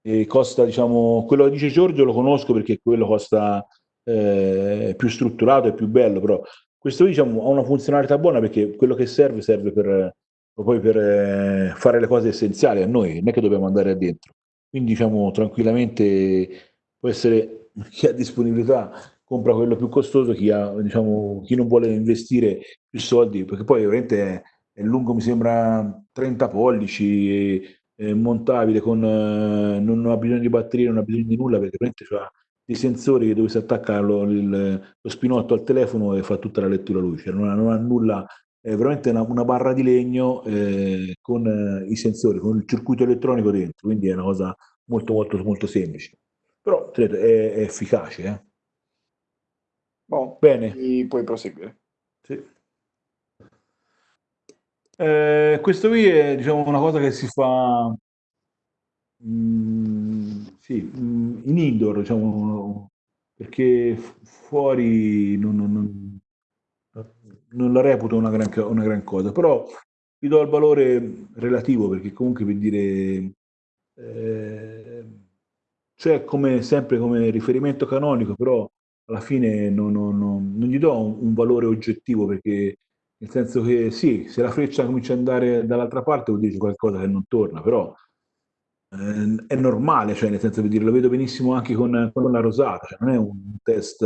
E costa, diciamo, quello che dice Giorgio lo conosco perché quello costa eh, più strutturato e più bello, però questo diciamo, ha una funzionalità buona perché quello che serve serve per, poi per eh, fare le cose essenziali a noi, non è che dobbiamo andare dentro. Quindi diciamo tranquillamente può essere chi ha disponibilità compra quello più costoso, chi, ha, diciamo, chi non vuole investire più soldi, perché poi veramente è, lungo, mi sembra 30 pollici, è, montabile, con, eh, non ha bisogno di batterie, non ha bisogno di nulla, perché veramente ha dei sensori dove si attacca lo, il, lo spinotto al telefono e fa tutta la lettura luce, non ha, non ha nulla, è veramente una, una barra di legno eh, con eh, i sensori, con il circuito elettronico dentro, quindi è una cosa molto molto molto semplice, però è, è efficace. Eh. Bon, Bene. Puoi proseguire. Sì. Eh, questo qui è diciamo, una cosa che si fa Mm, sì, mm, in indoor, diciamo, perché fuori non, non, non, non la reputo una gran, una gran, cosa, però gli do il valore relativo perché comunque per dire eh, c'è come sempre come riferimento canonico, però alla fine non, non gli do un, un, valore oggettivo perché nel senso che sì, se la freccia comincia ad andare dall'altra parte vuol dire qualcosa che non torna, però eh, è normale, cioè nel senso di dire, lo vedo benissimo anche con, con la rosata, cioè non è un test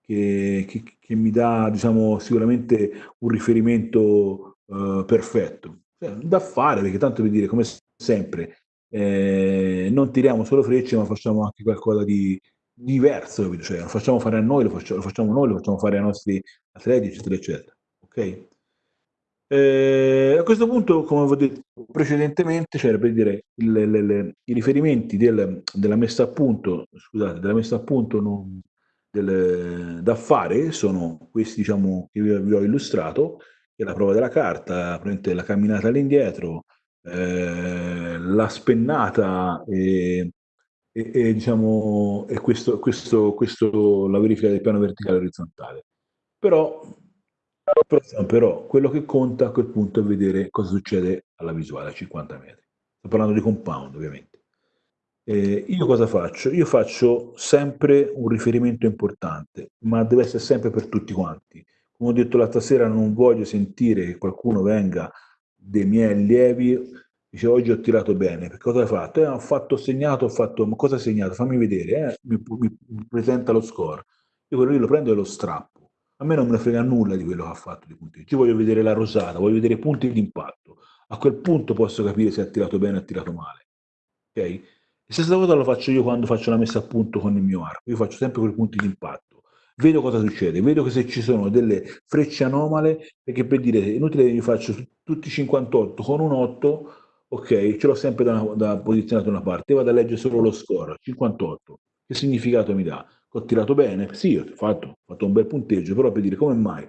che, che, che mi dà diciamo, sicuramente un riferimento uh, perfetto. Cioè, da fare, perché tanto per dire, come sempre, eh, non tiriamo solo frecce, ma facciamo anche qualcosa di diverso, cioè, lo facciamo fare a noi, lo facciamo, lo facciamo noi, lo facciamo fare ai nostri atleti, eccetera, eccetera. Ok? Eh, a questo punto, come avevo detto precedentemente, cioè per dire il, le, le, i riferimenti del, della messa a punto, scusate, della messa a punto non, del, da fare sono questi diciamo, che vi, vi ho illustrato, che è la prova della carta, la camminata all'indietro, eh, la spennata e, e, e, diciamo, e questo, questo, questo, la verifica del piano verticale orizzontale. Però però, quello che conta a quel punto è vedere cosa succede alla visuale a 50 metri. Sto parlando di compound, ovviamente. Eh, io cosa faccio? Io faccio sempre un riferimento importante, ma deve essere sempre per tutti quanti. Come ho detto l'altra sera, non voglio sentire che qualcuno venga dei miei allievi dice oggi ho tirato bene, perché cosa hai fatto? Eh, ho fatto segnato, ho fatto, ma cosa hai segnato? Fammi vedere, eh? mi, mi, presenta lo score. Io quello lì lo prendo e lo strappo a me non me ne frega nulla di quello che ha fatto di punteggio. Io voglio vedere la rosata, voglio vedere i punti di impatto. A quel punto posso capire se ha tirato bene o ha tirato male. Ok? E stessa cosa lo faccio io quando faccio la messa a punto con il mio arco. Io faccio sempre quei punti di impatto. Vedo cosa succede, vedo che se ci sono delle frecce anomale, perché per dire, inutile che io faccio tutti 58 con un 8, ok, ce l'ho sempre da, da posizionato da una parte, vado a leggere solo lo score, 58. Che significato mi dà? Ho tirato bene, sì, ho fatto, ho fatto un bel punteggio, però per dire come mai,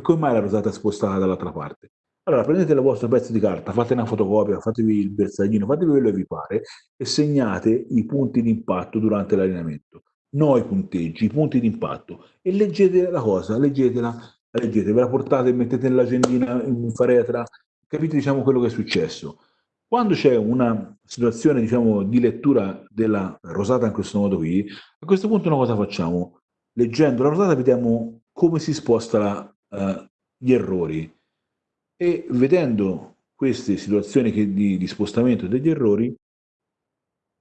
come mai la rosata è spostata dall'altra parte? Allora prendete il vostro pezzo di carta, fate una fotocopia, fatevi il bersaglino, fatevi quello che vi pare e segnate i punti di impatto durante l'allenamento. No i punteggi, i punti di impatto. E leggete la cosa, leggetela, leggete, ve la portate, mettete nell'agendina in faretra, capite diciamo quello che è successo. Quando c'è una situazione diciamo, di lettura della rosata in questo modo qui, a questo punto noi cosa facciamo? Leggendo la rosata vediamo come si spostano uh, gli errori e vedendo queste situazioni che, di, di, spostamento degli errori,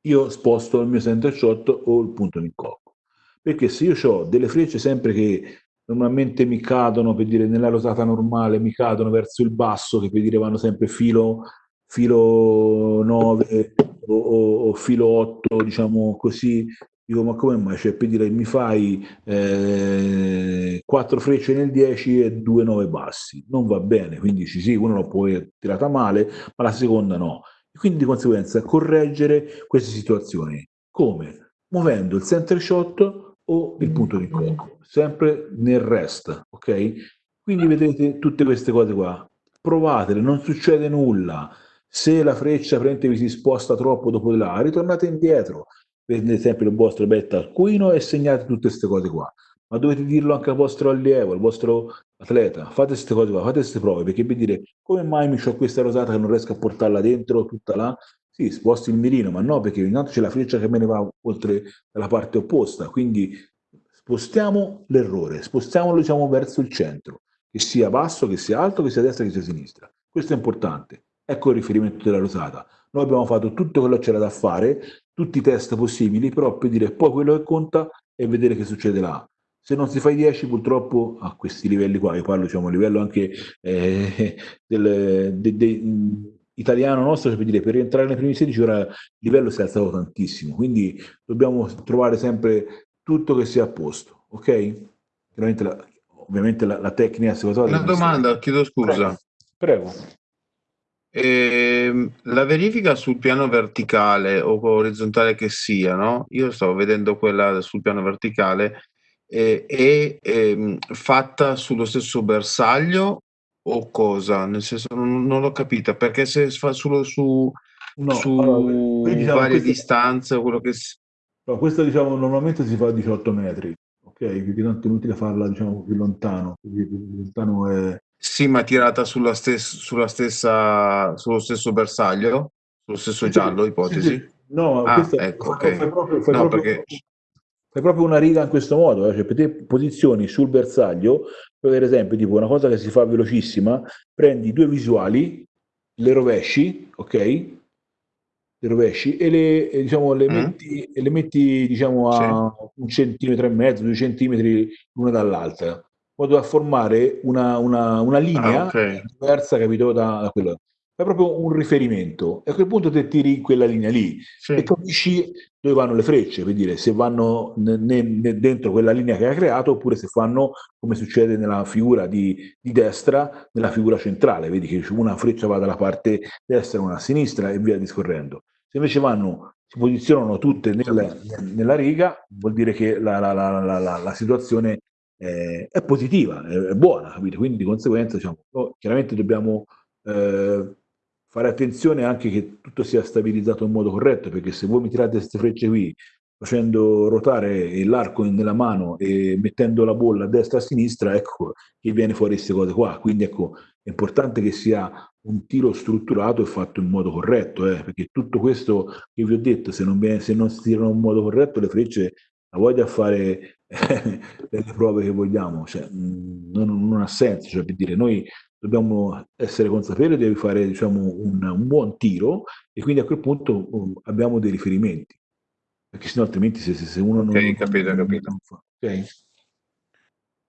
io sposto il mio center shot o il punto di incocco. Perché se io ho delle frecce sempre che normalmente mi cadono, per dire nella rosata normale, mi cadono verso il basso, che per dire vanno sempre filo filo 9 o, o, o filo 8, diciamo così, dico ma come mai? Cioè per dire mi fai eh, 4 frecce nel 10 e 2 9 bassi, non va bene, quindi sì, sì, uno lo può tirata male, ma la seconda no. E quindi di conseguenza correggere queste situazioni. Come? Muovendo il center shot o il punto di incontro, sempre nel rest, ok? Quindi vedete tutte queste cose qua, provatele, non succede nulla, se la freccia vi si sposta troppo dopo di là, ritornate indietro, prendete sempre il vostro betta alcuino e segnate tutte queste cose qua. Ma dovete dirlo anche al vostro allievo, al vostro atleta. Fate queste cose qua, fate queste prove, perché per dire come mai mi ho questa rosata che non riesco a portarla dentro tutta là? Sì, sposti il mirino, ma no, perché intanto c'è la freccia che me ne va oltre dalla parte opposta, quindi spostiamo l'errore, spostiamolo diciamo verso il centro, che sia basso, che sia alto, che sia destra, che sia sinistra. Questo è importante. Ecco il riferimento della rosata. Noi abbiamo fatto tutto quello che c'era da fare, tutti i test possibili, però per dire poi quello che conta è vedere che succede là. Se non si fa i 10, purtroppo a questi livelli qua, io parlo diciamo, a livello anche eh, del, de, de, italiano nostro, cioè per dire per rientrare nei primi 16 ora il livello si è alzato tantissimo, quindi dobbiamo trovare sempre tutto che sia a posto, ok? Ovviamente la, ovviamente la, la tecnica Una domanda, chiedo scusa. Prego. Prego. Ehm, la verifica sul piano verticale o orizzontale che sia, no? Io stavo vedendo quella sul piano verticale, eh, è ehm, fatta sullo stesso bersaglio o cosa? Nel senso non, non l'ho capita, perché se fa solo su, No, su allora, diciamo, varie questo, distanze o quello che si... no, questo diciamo normalmente si fa a 18 metri, ok? Quindi tanto è inutile farla diciamo più lontano, più lontano è, sì, ma tirata sulla stessa, sulla stessa, sullo stesso bersaglio, sullo stesso giallo, ipotesi. Sì, sì. No, ah, ecco, okay. fai, proprio, fai, no, proprio, perché... fai, proprio, una riga in questo modo, eh? cioè te posizioni sul bersaglio, per esempio, tipo una cosa che si fa velocissima, prendi due visuali, le rovesci, ok? Le rovesci e le, diciamo, le mm. metti, le metti diciamo, a sì. un centimetro e mezzo, due centimetri l'una dall'altra modo da formare una, una, una linea ah, okay. diversa, capito, da, da quello. è proprio un riferimento e a quel punto te tiri quella linea lì sì. e capisci dove vanno le frecce, per dire se vanno ne, ne, dentro quella linea che hai creato oppure se fanno come succede nella figura di, di, destra, nella figura centrale, vedi che una freccia va dalla parte destra, una a sinistra e via discorrendo. Se invece vanno, si posizionano tutte nel, nella riga, vuol dire che la, la, la, la situazione è, è positiva, è, è, buona, capite? Quindi di conseguenza diciamo, oh, chiaramente dobbiamo eh, fare attenzione anche che tutto sia stabilizzato in modo corretto, perché se voi mi tirate queste frecce qui facendo ruotare l'arco nella mano e mettendo la bolla a destra e a sinistra, ecco che viene fuori queste cose qua. Quindi ecco, è importante che sia un tiro strutturato e fatto in modo corretto, eh, perché tutto questo che vi ho detto, se non, viene, se non si tirano in modo corretto, le frecce la voglia fare eh, le prove che vogliamo, cioè, non, non, ha senso, cioè, per dire, noi dobbiamo essere consapevoli di fare diciamo, un, un, buon tiro e quindi a quel punto um, abbiamo dei riferimenti, perché sennò altrimenti se, se uno okay, non... capito, capito. Non fa, okay?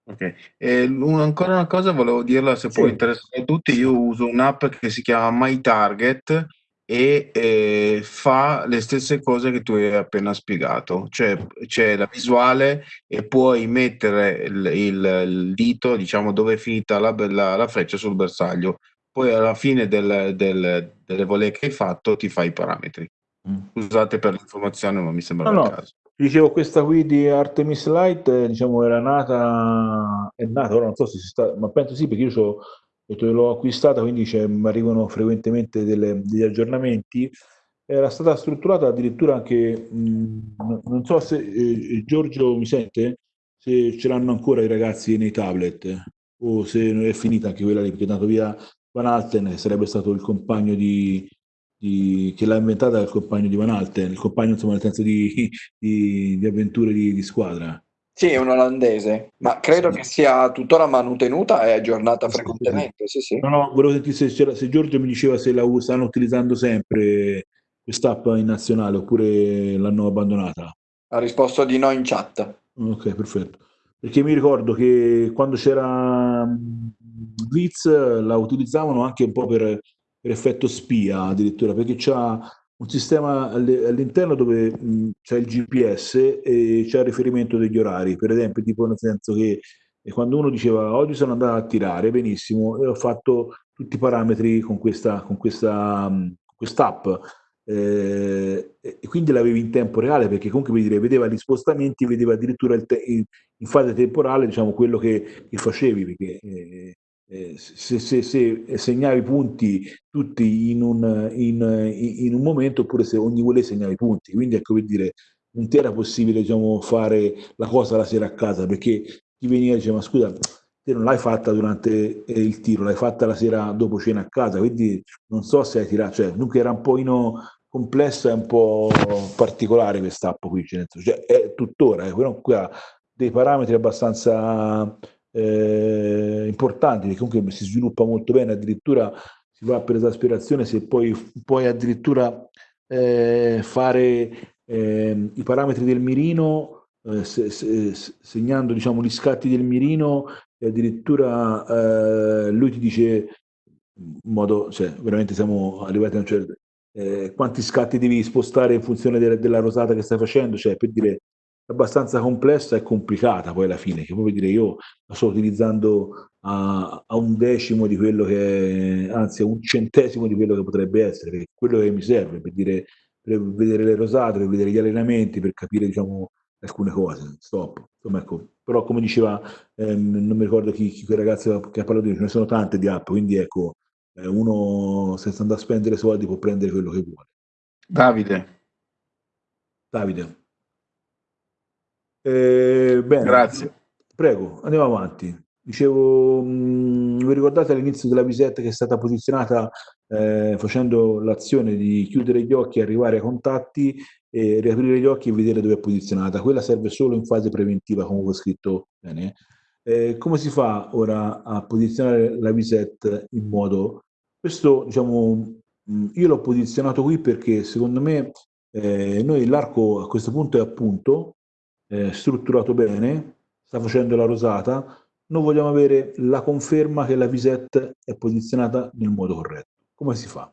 Ok, e ancora una cosa volevo dirla se sì. può interessare a tutti, io uso un'app che si chiama My Target e eh, fa le stesse cose che tu hai appena spiegato, cioè c'è la visuale e puoi mettere il, il, il dito, diciamo, dove è finita la, la, la, freccia sul bersaglio. Poi alla fine del, del, delle volee che hai fatto ti fai i parametri. Mm. Scusate per l'informazione, ma mi sembra no, no. caso. Dicevo, questa qui di Artemis Light, eh, diciamo, era nata, è nata, ora non so se si sta, ma penso sì, perché io so l'ho acquistata, quindi mi arrivano frequentemente delle, degli aggiornamenti. Era stata strutturata addirittura anche, mh, non so se eh, Giorgio mi sente, se ce l'hanno ancora i ragazzi nei tablet o se è finita anche quella lì, perché è andato via Van Alten, che sarebbe stato il compagno di, di, che l'ha inventata il compagno di Van Alten, il compagno insomma nel senso di, di, di avventure di, squadra. Sì, è un olandese, ma credo che sia tuttora manutenuta e aggiornata frequentemente. Sì, sì. No, no, volevo sentire se, se Giorgio mi diceva se la stanno utilizzando sempre quest'app in nazionale oppure l'hanno abbandonata. Ha risposto di no in chat. Ok, perfetto. Perché mi ricordo che quando c'era Blitz la utilizzavano anche un po' per, per effetto spia addirittura, perché c'ha un sistema all'interno dove c'è il GPS e c'è il riferimento degli orari, per esempio, tipo nel senso che quando uno diceva oggi sono andato a tirare benissimo e ho fatto tutti i parametri con questa con questa quest'app. Eh, e quindi l'avevi in tempo reale perché comunque dire, vedeva gli spostamenti vedeva addirittura in, in, fase temporale diciamo quello che, che facevi perché eh, eh, se, se, se, segnavi punti tutti in un, in, in un, momento oppure se ogni volée segnavi punti. Quindi ecco per dire, non era possibile diciamo, fare la cosa la sera a casa perché ti veniva diceva ma scusa te non l'hai fatta durante il tiro, l'hai fatta la sera dopo cena a casa, quindi non so se hai tirato, cioè dunque era un po' complessa e un po' particolare questa app qui, cioè, è tuttora, eh, però ha dei parametri abbastanza eh, importanti, che comunque si sviluppa molto bene, addirittura si va per esasperazione se poi puoi addirittura eh, fare eh, i parametri del mirino, eh, se, se, segnando diciamo, gli scatti del mirino e addirittura eh, lui ti dice in modo, cioè veramente siamo arrivati a un certo eh, quanti scatti devi spostare in funzione de della rosata che stai facendo, cioè per dire abbastanza complessa e complicata poi alla fine, che proprio dire io la sto utilizzando a, a, un decimo di quello che, è, anzi a un centesimo di quello che potrebbe essere, quello che mi serve per, dire, per vedere le rosate, per vedere gli allenamenti, per capire diciamo alcune cose, stop. Insomma, ecco, però come diceva, ehm, non mi ricordo chi, chi quel ragazzo che ha parlato di ce ne sono tante di app, quindi ecco, eh, uno senza andare a spendere soldi può prendere quello che vuole. Davide. Davide. Eh, bene. Grazie. Prego, andiamo avanti. Dicevo, mh, mm, vi ricordate all'inizio della visetta che è stata posizionata eh, facendo l'azione di chiudere gli occhi, arrivare ai contatti, e riaprire gli occhi e vedere dove è posizionata. Quella serve solo in fase preventiva, come ho scritto bene. Eh, come si fa ora a posizionare la visetta in modo... Questo, diciamo, mm, io l'ho posizionato qui perché secondo me eh, noi l'arco a questo punto è a punto, eh, strutturato bene, sta facendo la rosata, noi vogliamo avere la conferma che la visette è posizionata nel modo corretto. come si fa?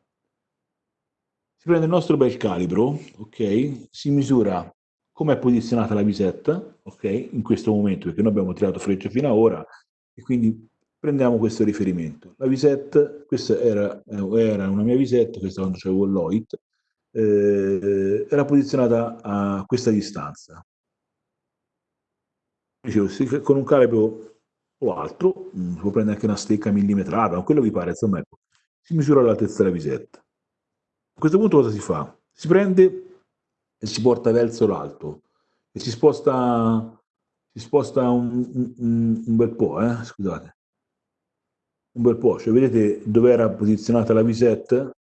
Si prende il nostro bel calibro, ok? Si misura come è posizionata la visetta, ok? In questo momento, perché noi abbiamo tirato freccia fino ad ora, e quindi prendiamo questo riferimento. La visetta, questa era, era una mia visetta, questa quando c'avevo l'OIT, eh, era posizionata a questa distanza. Dicevo, con un calibro o altro, mm, si può prendere anche una stecca millimetrata, quello vi pare, insomma, ecco, si misura l'altezza della visetta. A questo punto cosa si fa? Si prende e si porta verso l'alto e si sposta, si sposta un, un, un bel po', eh? scusate, un bel po', cioè vedete dove era posizionata la visetta?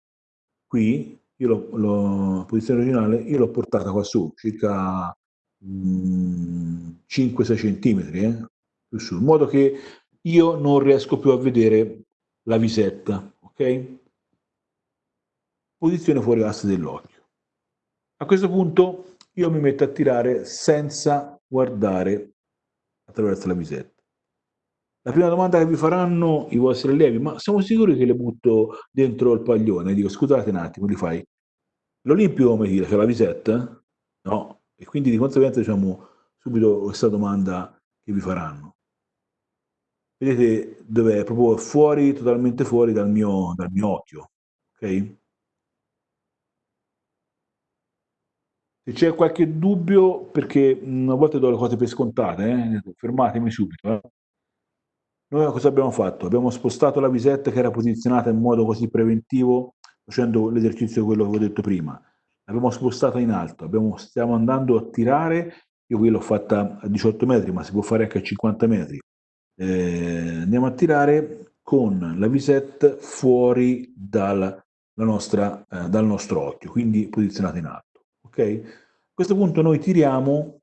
Qui, io l'ho, posizione originale, io l'ho portata qua su, circa 5-6 centimetri, eh? più su, in modo che io non riesco più a vedere la visetta, ok? Posizione fuori asse dell'occhio. A questo punto io mi metto a tirare senza guardare attraverso la visetta. La prima domanda che vi faranno i vostri allievi, ma siamo sicuri che le butto dentro il paglione? Dico, scusate un attimo, li fai. L'Olimpico come tira? C'è la visetta? No. E quindi di conseguenza diciamo subito questa domanda che vi faranno. Vedete dove è? Proprio fuori, totalmente fuori dal mio, dal mio occhio. Ok? Se c'è qualche dubbio, perché a volte do le cose per scontate, eh? fermatemi subito. Eh? Noi cosa abbiamo fatto? Abbiamo spostato la visetta che era posizionata in modo così preventivo, facendo l'esercizio quello che ho detto prima. L'abbiamo spostata in alto, abbiamo, stiamo andando a tirare, io qui l'ho fatta a 18 metri, ma si può fare anche a 50 metri. Eh, andiamo a tirare con la visetta fuori dal, nostra, eh, dal nostro occhio, quindi posizionata in alto. Okay? A questo punto noi tiriamo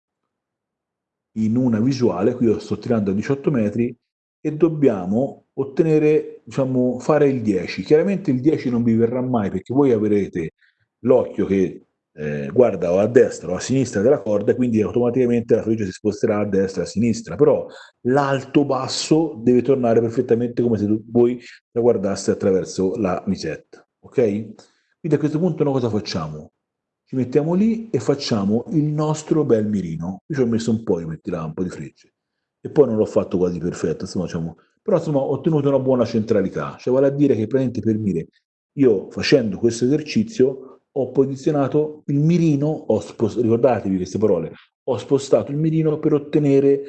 in una visuale, qui io sto tirando a 18 metri, e dobbiamo ottenere, diciamo, fare il 10. Chiaramente il 10 non vi verrà mai perché voi avrete l'occhio che eh, guarda o a destra o a sinistra della corda, quindi automaticamente la freccia si sposterà a destra o a sinistra, però l'alto-basso deve tornare perfettamente come se voi la guardaste attraverso la misetta, ok? Quindi a questo punto noi cosa facciamo? ci mettiamo lì e facciamo il nostro bel mirino. Io ci ho messo un po' di mettere un po' di frecce e poi non l'ho fatto quasi perfetto, insomma, diciamo, però insomma ho ottenuto una buona centralità, cioè vale a dire che praticamente per mire io facendo questo esercizio ho posizionato il mirino, ho ricordatevi queste parole, ho spostato il mirino per ottenere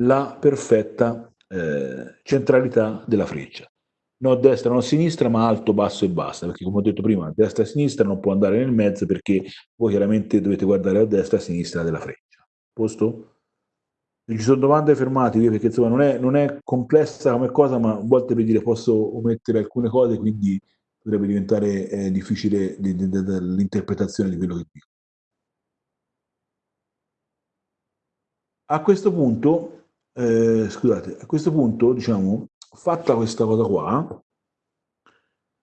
la perfetta eh, centralità della freccia non destra, non sinistra, ma alto, basso e basta, perché come ho detto prima, destra e sinistra non può andare nel mezzo perché voi chiaramente dovete guardare a destra e a sinistra della freccia. Posto? Se ci sono domande fermatevi perché insomma non è, non è complessa come cosa, ma a volte per dire posso omettere alcune cose, quindi potrebbe diventare eh, difficile l'interpretazione di quello che dico. A questo punto, eh, scusate, a questo punto diciamo fatta questa cosa qua,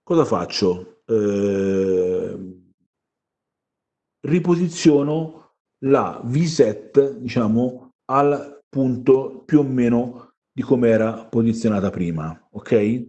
cosa faccio? Eh, riposiziono la visette, diciamo, al punto più o meno di come era posizionata prima, ok?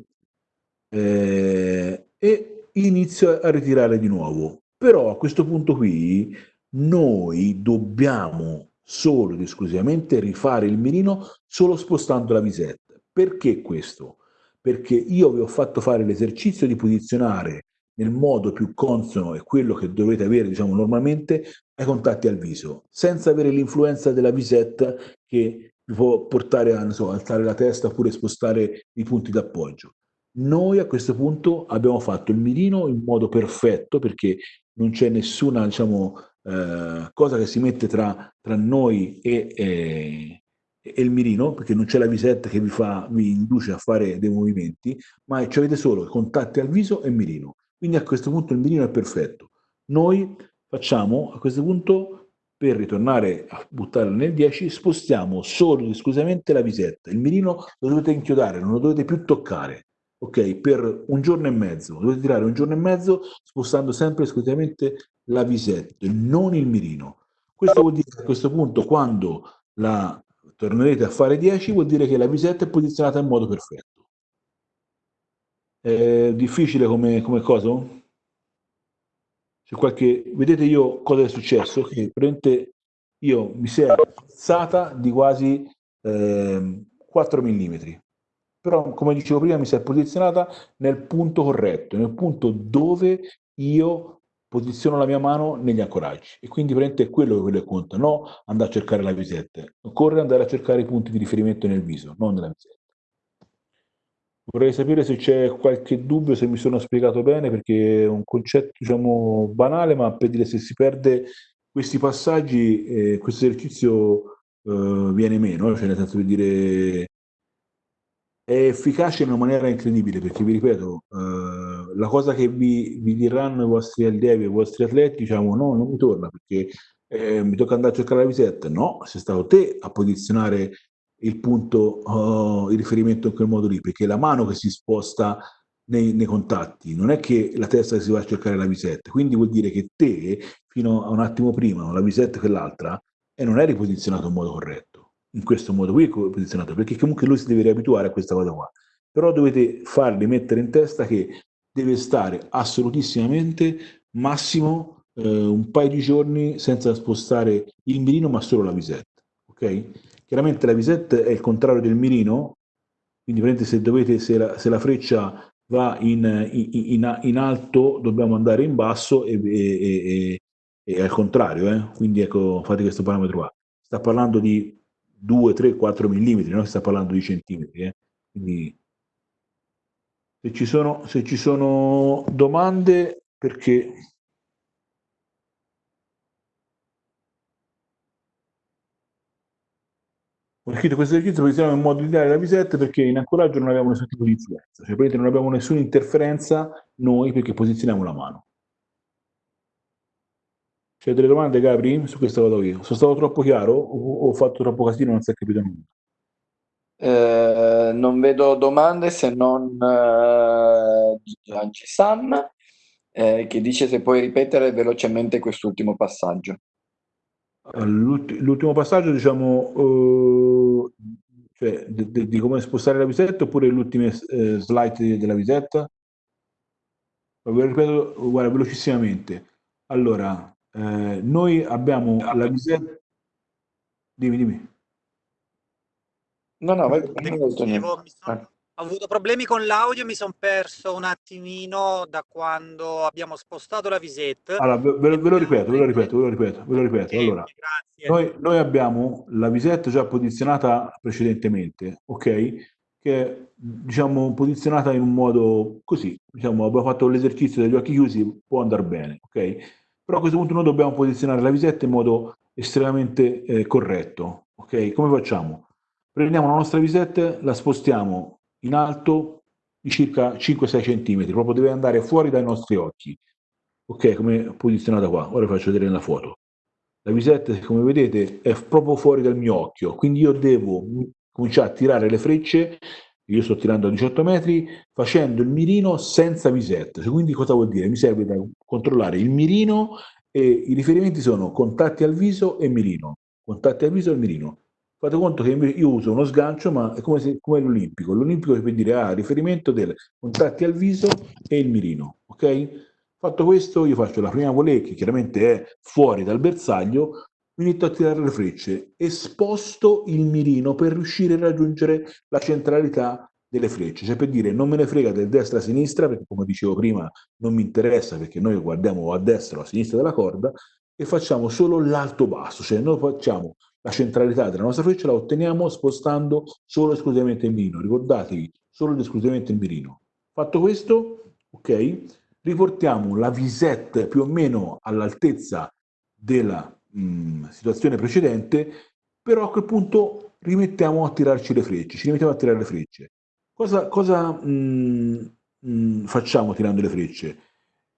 Eh, e inizio a ritirare di nuovo. Però a questo punto qui noi dobbiamo solo ed esclusivamente rifare il mirino solo spostando la visetta. Perché questo? Perché io vi ho fatto fare l'esercizio di posizionare nel modo più consono e quello che dovete avere diciamo, normalmente ai contatti al viso, senza avere l'influenza della visetta che vi può portare a so, alzare la testa oppure spostare i punti d'appoggio. Noi a questo punto abbiamo fatto il mirino in modo perfetto perché non c'è nessuna diciamo, eh, cosa che si mette tra, tra noi e, eh, e il mirino, perché non c'è la visetta che vi, fa, vi induce a fare dei movimenti, ma ci avete solo contatti al viso e mirino. Quindi a questo punto il mirino è perfetto. Noi facciamo a questo punto, per ritornare a buttarlo nel 10, spostiamo solo ed esclusivamente la visetta. Il mirino lo dovete inchiodare, non lo dovete più toccare. Ok, per un giorno e mezzo, dovete tirare un giorno e mezzo spostando sempre esclusivamente la visetta, non il mirino. Questo vuol dire che a questo punto quando la tornerete a fare 10 vuol dire che la visetta è posizionata in modo perfetto. È difficile come, come cosa? C'è qualche... Vedete io cosa è successo? Che prende io mi si è alzata di quasi eh, 4 mm. Però, come dicevo prima, mi si è posizionata nel punto corretto, nel punto dove io posiziono la mia mano negli ancoraggi. E quindi praticamente è quello che conta, no andare a cercare la visetta. Occorre andare a cercare i punti di riferimento nel viso, non nella visetta. Vorrei sapere se c'è qualche dubbio, se mi sono spiegato bene, perché è un concetto, diciamo, banale, ma per dire se si perde questi passaggi, eh, questo esercizio eh, viene meno, cioè nel senso di dire è efficace in una maniera incredibile, perché vi ripeto, eh, la cosa che vi, vi, diranno i vostri allievi, i vostri atleti, diciamo no, non mi torna perché eh, mi tocca andare a cercare la visetta. No, sei stato te a posizionare il punto, uh, il riferimento in quel modo lì, perché la mano che si sposta nei, nei, contatti, non è che la testa che si va a cercare la visetta, quindi vuol dire che te, fino a un attimo prima, la visetta che l'altra, e non eri posizionato in modo corretto, in questo modo qui è posizionato, perché comunque lui si deve riabituare a questa cosa qua, però dovete fargli mettere in testa che deve stare assolutissimamente massimo eh, un paio di giorni senza spostare il mirino ma solo la visetta, ok? Chiaramente la visette è il contrario del mirino, quindi se, dovete, se, la, se la freccia va in, in, in, in, alto dobbiamo andare in basso e, e, e, e al contrario, eh? quindi ecco, fate questo parametro qua. Sta parlando di 2, 3, 4 mm, non sta parlando di centimetri. Eh? Quindi se ci, sono, se ci sono domande, perché Ho scritto questo esercizio posizionato in modo ideale la visetta perché in ancoraggio non abbiamo nessun tipo di influenza, cioè non abbiamo nessuna interferenza noi perché posizioniamo la mano. C'è delle domande Gabri su questa cosa qui? Sono stato troppo chiaro o ho fatto troppo casino e non si è capito nulla? Eh, non vedo domande se non eh, Sam eh, che dice se puoi ripetere velocemente quest'ultimo passaggio. L'ultimo passaggio, diciamo, uh, cioè, di, di, come spostare la visetta oppure le ultime uh, slide della visetta? Lo ripeto, guarda, velocissimamente. Allora, eh, noi abbiamo la visetta... Dimmi, dimmi. No, no, vai, dicevo, mi sono. Ho avuto problemi con l'audio, mi sono perso un attimino da quando abbiamo spostato la visette. Allora, ve, ve, lo ripeto, ve lo ripeto, ve lo ripeto, ve lo ripeto. Allora, noi, noi, abbiamo la visetta già posizionata precedentemente, ok? Che è, diciamo, posizionata in un modo così, diciamo, abbiamo fatto l'esercizio degli occhi chiusi, può andare bene, ok? Però a questo punto noi dobbiamo posizionare la visetta in modo estremamente eh, corretto, ok? Come facciamo? Prendiamo la nostra visetta, la spostiamo in alto di circa 5-6 cm, proprio deve andare fuori dai nostri occhi. Ok, come posizionata qua, ora vi faccio vedere nella foto. La visetta, come vedete, è proprio fuori dal mio occhio, quindi io devo cominciare a tirare le frecce, io sto tirando a 18 metri, facendo il mirino senza visetta. Quindi cosa vuol dire? Mi serve da controllare il mirino e i riferimenti sono contatti al viso e mirino. Contatti al viso e mirino. Fate conto che io uso uno sgancio, ma è come, se, come l'olimpico. L'olimpico può dire ha ah, riferimento del contatti al viso e il mirino. Ok? Fatto questo, io faccio la prima volée, che chiaramente è fuori dal bersaglio, mi inizio a tirare le frecce e sposto il mirino per riuscire a raggiungere la centralità delle frecce, cioè per dire non me ne frega del destra a sinistra, perché come dicevo prima non mi interessa perché noi guardiamo a destra o a sinistra della corda e facciamo solo l'alto basso, cioè noi facciamo la centralità della nostra freccia la otteniamo spostando solo esclusivamente il mirino. Ricordatevi, solo ed esclusivamente il mirino. Fatto questo, ok, riportiamo la visette più o meno all'altezza della mh, mm, situazione precedente, però a quel punto rimettiamo a tirarci le frecce, ci rimettiamo a tirare le frecce. Cosa, cosa mh, mm, mh, mm, facciamo tirando le frecce?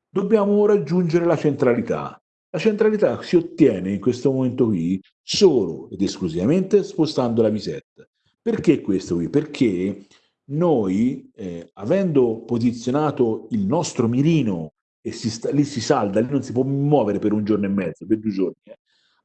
Dobbiamo raggiungere la centralità. La centralità si ottiene in questo momento qui solo ed esclusivamente spostando la visetta. Perché questo qui? Perché noi, eh, avendo posizionato il nostro mirino e si sta, lì si salda, lì non si può muovere per un giorno e mezzo, per due giorni, eh.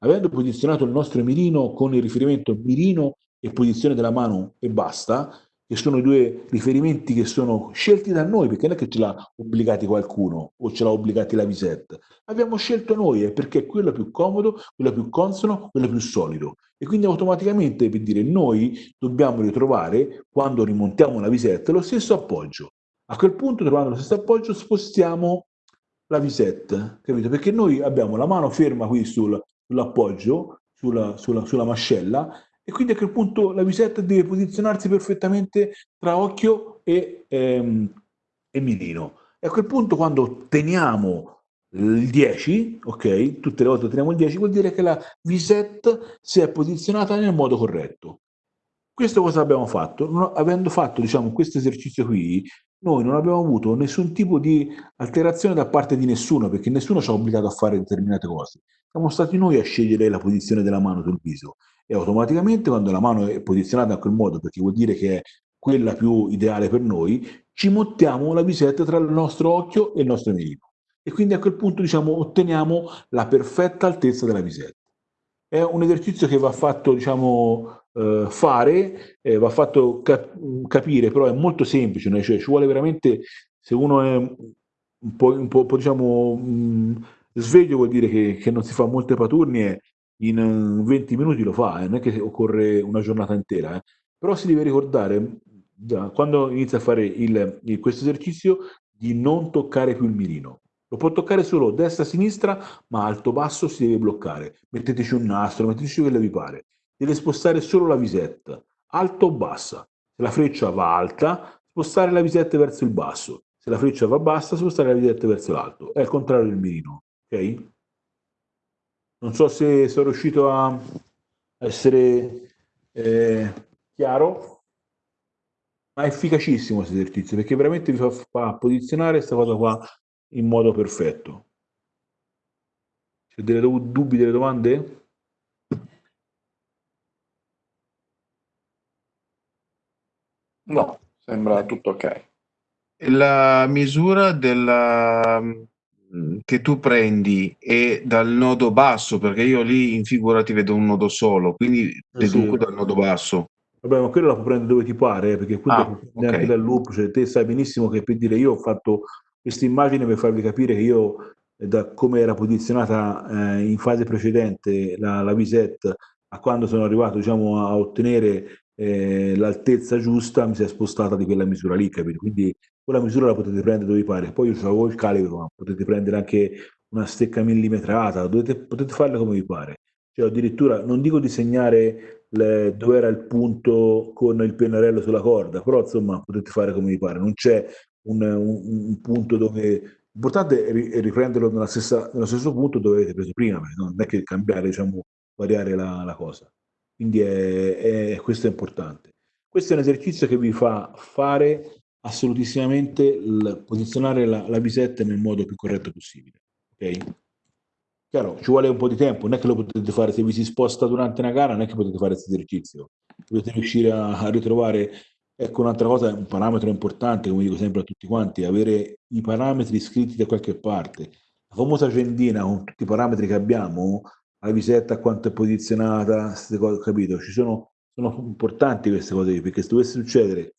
Avendo posizionato il nostro mirino con il riferimento mirino e posizione della mano e basta, che sono i due riferimenti che sono scelti da noi, perché non è che ce l'ha obbligati qualcuno o ce l'ha obbligati la Visette. Abbiamo scelto noi, è perché è quello più comodo, quello più consono, quello più solido. E quindi automaticamente, per dire, noi dobbiamo ritrovare, quando rimontiamo la Visette, lo stesso appoggio. A quel punto, trovando lo stesso appoggio, spostiamo la Visette, capito? Perché noi abbiamo la mano ferma qui sul, sull'appoggio, sulla, sulla, sulla mascella, e quindi a quel punto la visetta deve posizionarsi perfettamente tra occhio e, ehm, e mirino. E a quel punto quando otteniamo il 10, ok, tutte le volte otteniamo il 10, vuol dire che la visette si è posizionata nel modo corretto. Questo cosa abbiamo fatto? Non, avendo fatto diciamo, questo esercizio qui, noi non abbiamo avuto nessun tipo di alterazione da parte di nessuno, perché nessuno ci ha obbligato a fare determinate cose. Siamo stati noi a scegliere la posizione della mano sul viso e automaticamente quando la mano è posizionata in quel modo, perché vuol dire che è quella più ideale per noi, ci montiamo la visetta tra il nostro occhio e il nostro mirino. E quindi a quel punto diciamo, otteniamo la perfetta altezza della visetta. È un esercizio che va fatto diciamo, eh, fare, eh, va fatto cap capire, però è molto semplice, né? cioè ci vuole veramente, se uno è un po', un po', diciamo, mh, sveglio vuol dire che, che non si fa molte paturnie in 20 minuti lo fa, eh, non è che occorre una giornata intera, eh. però si deve ricordare da, quando inizia a fare il, il, questo esercizio di non toccare più il mirino. Lo può toccare solo destra-sinistra, ma alto-basso si deve bloccare. Metteteci un nastro, metteteci quello che vi pare. Deve spostare solo la visetta, alto o bassa. Se la freccia va alta, spostare la visetta verso il basso. Se la freccia va bassa, spostare la visetta verso l'alto. È il contrario del mirino, ok? Non so se sono riuscito a essere eh, chiaro, ma è efficacissimo questo esercizio perché veramente vi fa, fa posizionare questa cosa qua in modo perfetto. C'è delle dubbi, delle domande? No, sembra tutto ok. La misura della Mhmm, che tu prendi e dal nodo basso, perché io lì in figura ti vedo un nodo solo, quindi eh deduco sì. dal nodo basso. Vabbè, ma quello la puoi prendere dove ti pare, eh, perché quello ah, okay. anche dal loop, cioè te sai benissimo che per dire io ho fatto questa immagine per farvi capire che io eh, da come era posizionata eh, in fase precedente la, la visette a quando sono arrivato diciamo, a ottenere eh, l'altezza giusta mi si è spostata di quella misura lì, capito? Quindi quella misura la potete prendere dove vi pare. Poi io avevo il calibro, ma potete prendere anche una stecca millimetrata, dovete, potete farle come vi pare. Cioè, addirittura, non dico disegnare le, dove era il punto con il pennarello sulla corda, però insomma potete fare come vi pare. Non c'è un, un, un, punto dove... L'importante è riprenderlo nella stessa, nello stesso punto dove avete preso prima, non è che cambiare, diciamo, variare la, la cosa. Quindi è, è, questo è importante. Questo è un esercizio che vi fa fare assolutissimamente il, posizionare la, la bisetta nel modo più corretto possibile. Ok? Chiaro, ci vuole un po' di tempo, non è che lo potete fare se vi si sposta durante una gara, non è che potete fare questo esercizio. Dovete riuscire a, a ritrovare, ecco un'altra cosa, un parametro importante, come dico sempre a tutti quanti, avere i parametri scritti da qualche parte. La famosa agendina con tutti i parametri che abbiamo, la visetta, quanto è posizionata, queste cose, capito? Ci sono, sono importanti queste cose perché se dovesse succedere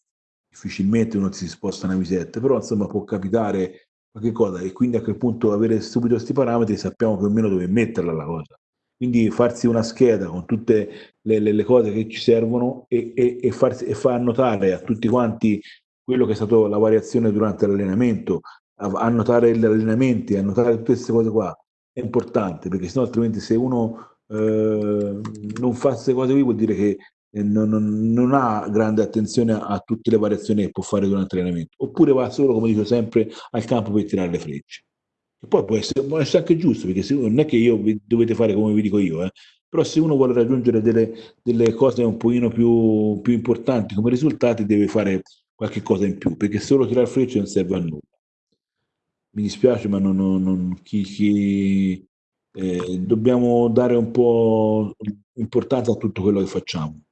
difficilmente uno si sposta una visetta, però insomma può capitare qualche cosa e quindi a quel punto avere subito questi parametri sappiamo più o meno dove metterla la cosa. Quindi farsi una scheda con tutte le, le, le cose che ci servono e, e, e, farsi, e far notare a tutti quanti quello che è stato la variazione durante l'allenamento, annotare gli allenamenti, annotare tutte queste cose qua, è importante perché sennò altrimenti se uno eh, non fa queste cose qui vuol dire che non, non, non, ha grande attenzione a, tutte le variazioni che può fare durante l'allenamento, oppure va solo, come dico sempre, al campo per tirare le frecce. E poi può essere, può essere anche giusto, perché se, non è che io vi, dovete fare come vi dico io, eh, però se uno vuole raggiungere delle, delle cose un pochino più, più, importanti come risultati, deve fare qualche cosa in più, perché solo tirare frecce non serve a nulla. Mi dispiace, ma non, non, chi, chi eh, dobbiamo dare un po' importanza a tutto quello che facciamo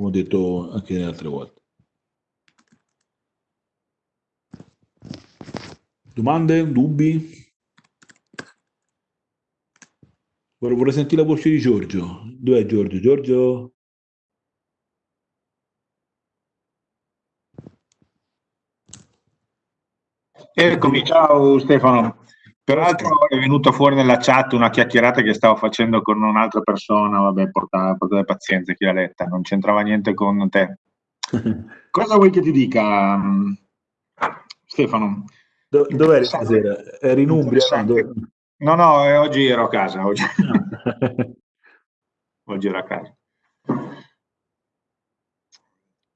come ho detto anche le altre volte. Domande? Dubbi? Vorrei sentire la voce di Giorgio. Dov'è Giorgio? Giorgio? Eccomi, ciao Stefano. Peraltro è venuta fuori nella chat una chiacchierata che stavo facendo con un'altra persona, vabbè, portate, portate pazienza chi l'ha letta, non c'entrava niente con te. Cosa vuoi che ti dica, Stefano? Do, dov'eri stasera? Eri in Umbria? No, no, no, eh, oggi ero a casa. Oggi, oggi ero a casa.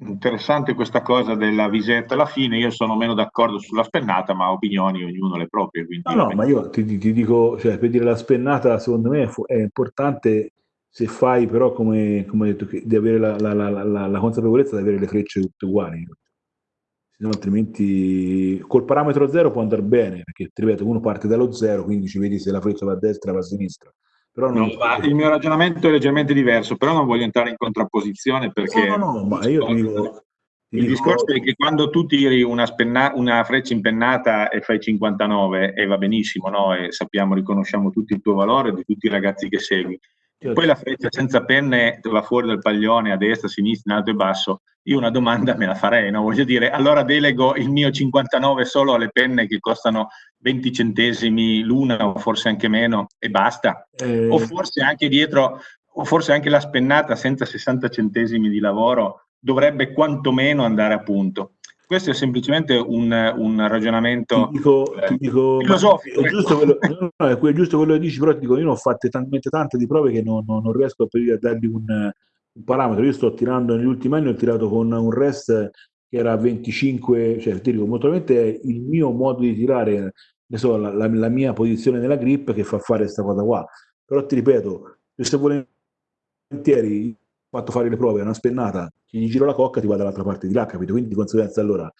Interessante questa cosa della visetta alla fine, io sono meno d'accordo sulla spennata, ma opinioni ognuno le proprie. No, no, ma io ti, ti, dico, cioè, per dire la spennata secondo me è importante se fai però come, come detto, di avere la, la, la, la, consapevolezza di avere le frecce tutte uguali. No, altrimenti col parametro zero può andare bene, perché ripeto, uno parte dallo zero, quindi ci vedi se la freccia va a destra o va a sinistra. Però non... no, il mio ragionamento è leggermente diverso, però non voglio entrare in contrapposizione perché... No, no, no, ma io ti dico... Ti il dico... discorso è che quando tu tiri una, spenna... una, freccia impennata e fai 59 e va benissimo, no? E sappiamo, riconosciamo tutti il tuo valore di tutti i ragazzi che segui. Poi la freccia senza penne va fuori dal paglione a destra, a sinistra, in alto e basso. Io una domanda me la farei, no? Voglio dire, allora delego il mio 59 solo alle penne che costano 20 centesimi l'una o forse anche meno e basta. Eh... O forse anche dietro, o forse anche la spennata senza 60 centesimi di lavoro dovrebbe quantomeno andare a punto. Questo è semplicemente un, un ragionamento ti dico, eh, ti dico, filosofico. È giusto, quello, no, è giusto quello che dici, però ti dico, io ne ho fatte talmente tante di prove che non, non, non riesco a, a dargli un, un, parametro. Io sto tirando negli ultimi anni, ho tirato con un rest che era 25, cioè ti dico, molto probabilmente è il mio modo di tirare ne so, la, la, la, mia posizione nella grip che fa fare questa cosa qua. Però ti ripeto, se volentieri ho fatto fare le prove, una spennata, gli giro la cocca ti va dall'altra parte di là, capito? Quindi di conseguenza allora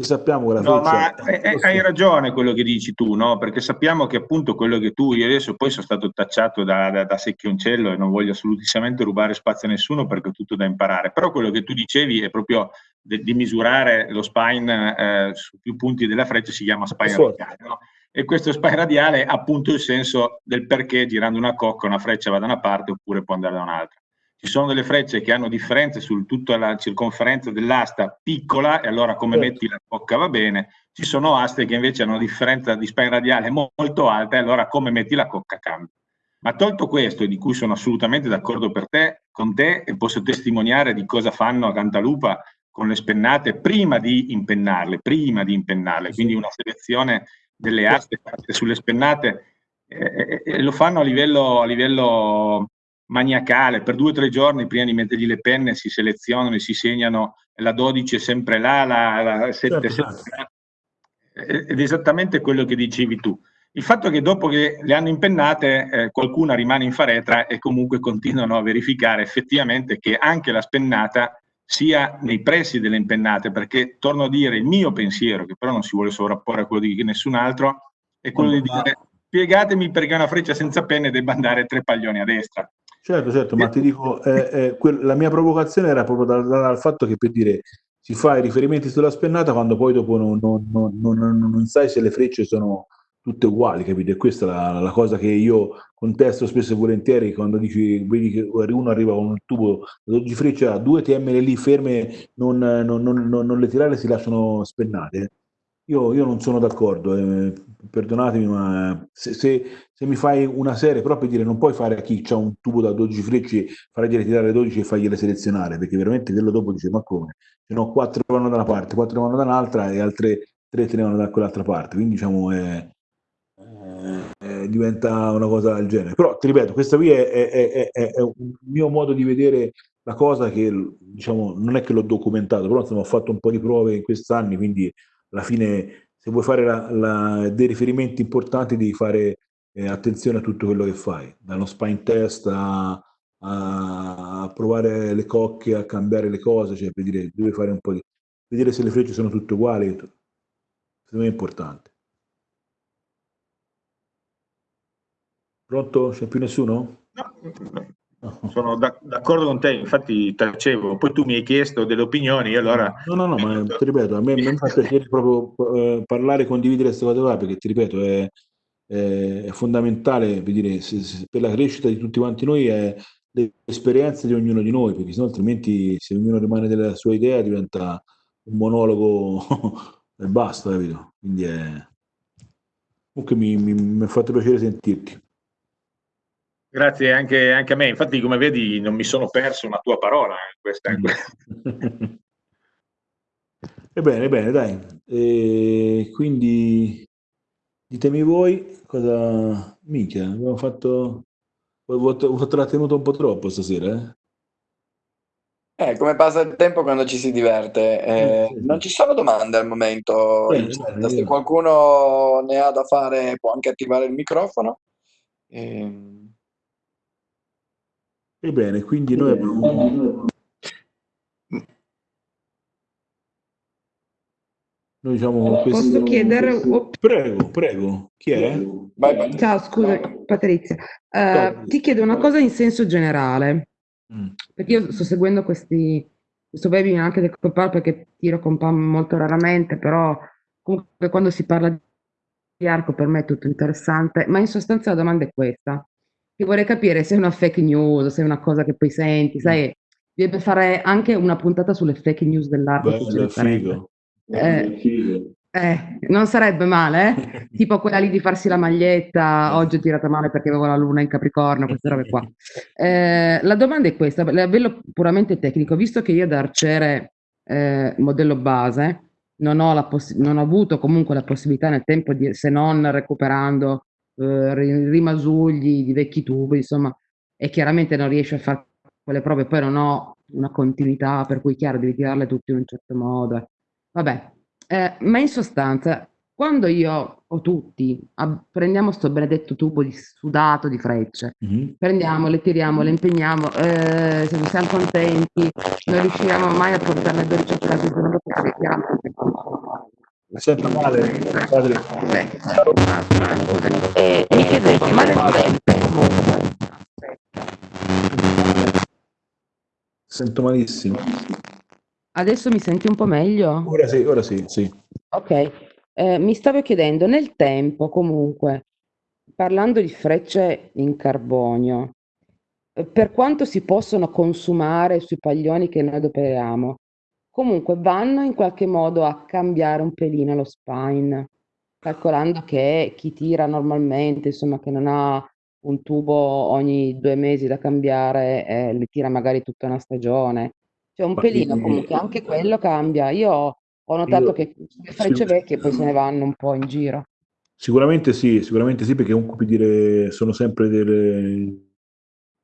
se sappiamo che la no, ma è, hai ragione quello che dici tu, no? Perché sappiamo che appunto quello che tu, io adesso poi sono stato tacciato da, da, da secchioncello e non voglio assolutamente rubare spazio a nessuno perché ho tutto da imparare, però quello che tu dicevi è proprio de, di misurare lo spine eh, su più punti della freccia si chiama spine radiale, no? E questo spine radiale ha appunto il senso del perché girando una cocca una freccia va da una parte oppure può andare da un'altra ci sono delle frecce che hanno differenze su tutta la circonferenza dell'asta piccola e allora come certo. metti la bocca va bene, ci sono aste che invece hanno una differenza di spine radiale molto alta e allora come metti la cocca cambia. Ma tolto questo, di cui sono assolutamente d'accordo per te, con te e posso testimoniare di cosa fanno a Cantalupa con le spennate prima di impennarle, prima di impennarle, quindi una selezione delle aste fatte sulle spennate eh, eh, lo fanno a livello, a livello maniacale, per due o tre giorni prima di mettergli le penne si selezionano e si segnano la 12 è sempre là, la, la 7 certo. Ed è esattamente quello che dicevi tu. Il fatto che dopo che le hanno impennate eh, qualcuna rimane in faretra e comunque continuano a verificare effettivamente che anche la spennata sia nei pressi delle impennate, perché torno a dire il mio pensiero, che però non si vuole sovrapporre a quello di nessun altro, è quello di dire spiegatemi perché una freccia senza penne debba andare tre paglioni a destra. Certo, certo, ma ti dico, eh, eh, la mia provocazione era proprio dal, dal, fatto che per dire si fa i riferimenti sulla spennata quando poi dopo non, non, non, non sai se le frecce sono tutte uguali, capito? E questa è la, la, cosa che io contesto spesso e volentieri quando dici, vedi che uno arriva con un tubo di freccia, due TML lì ferme, non, non, le tirare si lasciano spennate. Io, io non sono d'accordo, eh, perdonatemi, ma se, se, se, mi fai una serie, per dire non puoi fare a chi ha un tubo da 12 frecce, fare dire tirare 12 e fargliele selezionare, perché veramente quello dopo dice ma come? Ce n'ho 4 vanno da una parte, 4 vanno da un'altra e altre 3 te ne vanno da quell'altra parte, quindi diciamo è, è, diventa una cosa del genere. Però ti ripeto, questo qui è, è, un mio modo di vedere la cosa che diciamo non è che l'ho documentato, però insomma ho fatto un po' di prove in questi anni, quindi alla fine se vuoi fare la, la, dei riferimenti importanti devi fare eh, attenzione a tutto quello che fai, dallo spine test a, a, provare le cocche, a cambiare le cose, cioè per dire, devi fare un po' di... vedere se le frecce sono tutte uguali, secondo me è importante. Pronto? C'è più nessuno? No, sono d'accordo con te, infatti tacevo, poi tu mi hai chiesto delle opinioni, allora... No, no, no, ma ti ripeto, a me, mi fa piacere proprio eh, parlare e condividere queste cose qua, perché ti ripeto, è, è, è fondamentale per, dire, se, se, per la crescita di tutti quanti noi è l'esperienza di ognuno di noi, perché sennò altrimenti se ognuno rimane della sua idea diventa un monologo e basta, capito? Quindi è... Comunque mi ha fatto piacere sentirti. Grazie anche, anche, a me, infatti come vedi non mi sono perso una tua parola. Eh, questa, mm. Ebbene, bene, dai. E quindi ditemi voi cosa... Minchia, abbiamo fatto... Ho fatto la tenuta un po' troppo stasera, eh? Eh, come passa il tempo quando ci si diverte. Eh, non ci sono domande al momento. Bene, bene, Se qualcuno ne ha da fare può anche attivare il microfono. Ehm... Ebbene, quindi noi abbiamo... Noi diciamo questo... Posso chiedere... Prego, prego. Chi è? Vai, vai. Ciao, scusa, Patrizia. Uh, ti chiedo una cosa in senso generale. Mm. Perché io sto seguendo questi, questo webinar anche del Compal perché tiro Compal molto raramente, però comunque quando si parla di arco per me è tutto interessante, ma in sostanza la domanda è questa. Io vorrei capire se è una fake news, se è una cosa che poi senti, sai, deve fare anche una puntata sulle fake news dell'arco. Bello, figo. Eh, eh, non sarebbe male, eh? tipo quella lì di farsi la maglietta, oggi ho tirato male perché avevo la luna in Capricorno, queste robe qua. Eh, la domanda è questa, a livello puramente tecnico, visto che io da arciere eh, modello base non ho, poss- non ho, avuto comunque la possibilità nel tempo di, se non recuperando eh, rimasugli di vecchi tubi, insomma, e chiaramente non riesci a fare quelle prove, poi non ho una continuità, per cui chiaro devi tirarle tutte in un certo modo. Vabbè, eh, ma in sostanza, quando io o tutti ab- prendiamo questo benedetto tubo di sudato di frecce, mm-hmm. prendiamo, le tiriamo, le impegniamo, eh, se siamo contenti, non riusciamo mai a portarle 12 classi se non Mi sento male, padre. E mi chiedevo, ma nel tempo Sento malissimo. Adesso mi senti un po' meglio? Ora sì, ora sì, sì. Ok, eh, mi stavo chiedendo, nel tempo comunque, parlando di frecce in carbonio, eh, per quanto si possono consumare sui paglioni che noi adoperiamo, comunque vanno in qualche modo a cambiare un pelino lo spine, calcolando che chi tira normalmente, insomma, che non ha un tubo ogni due mesi da cambiare, eh, le tira magari tutta una stagione. Cioè un pelino comunque, anche quello cambia. Io ho notato io, che le frecce vecchie poi se ne vanno un po' in giro. Sicuramente sì, sicuramente sì, perché comunque dire, sono sempre delle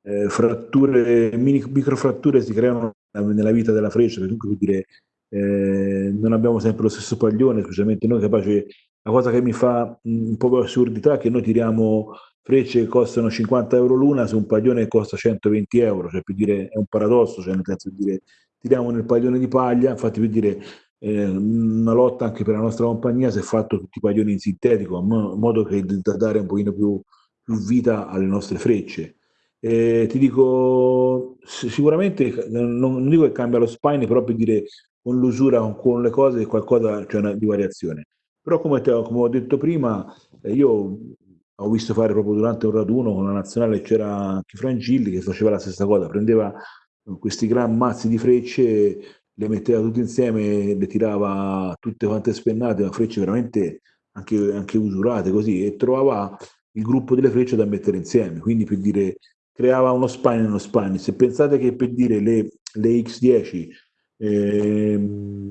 eh, fratture, mini, microfratture si creano nella vita della freccia, perché comunque dire, eh, non abbiamo sempre lo stesso paglione, specialmente noi capaci, la cosa che mi fa un po' assurdità è che noi tiriamo frecce che costano 50 euro l'una su un paglione costa 120 euro, cioè per dire è un paradosso, cioè nel senso di dire tiriamo nel paglione di paglia, infatti per dire eh, una lotta anche per la nostra compagnia si è fatto tutti i paglioni in sintetico, in modo che da dare un pochino più, più vita alle nostre frecce. Eh, ti dico, sicuramente non, non, dico che cambia lo spine, però per dire con l'usura, con, le cose, qualcosa c'è una di variazione. Però come, te, come ho detto prima, eh, io ho visto fare proprio durante un raduno con la nazionale c'era anche Frangilli che faceva la stessa cosa, prendeva questi gran mazzi di frecce, le metteva tutte insieme, le tirava tutte quante spennate, ma frecce veramente anche, anche usurate così, e trovava il gruppo delle frecce da mettere insieme, quindi per dire creava uno spine e uno spine. Se pensate che per dire le, le X10 eh,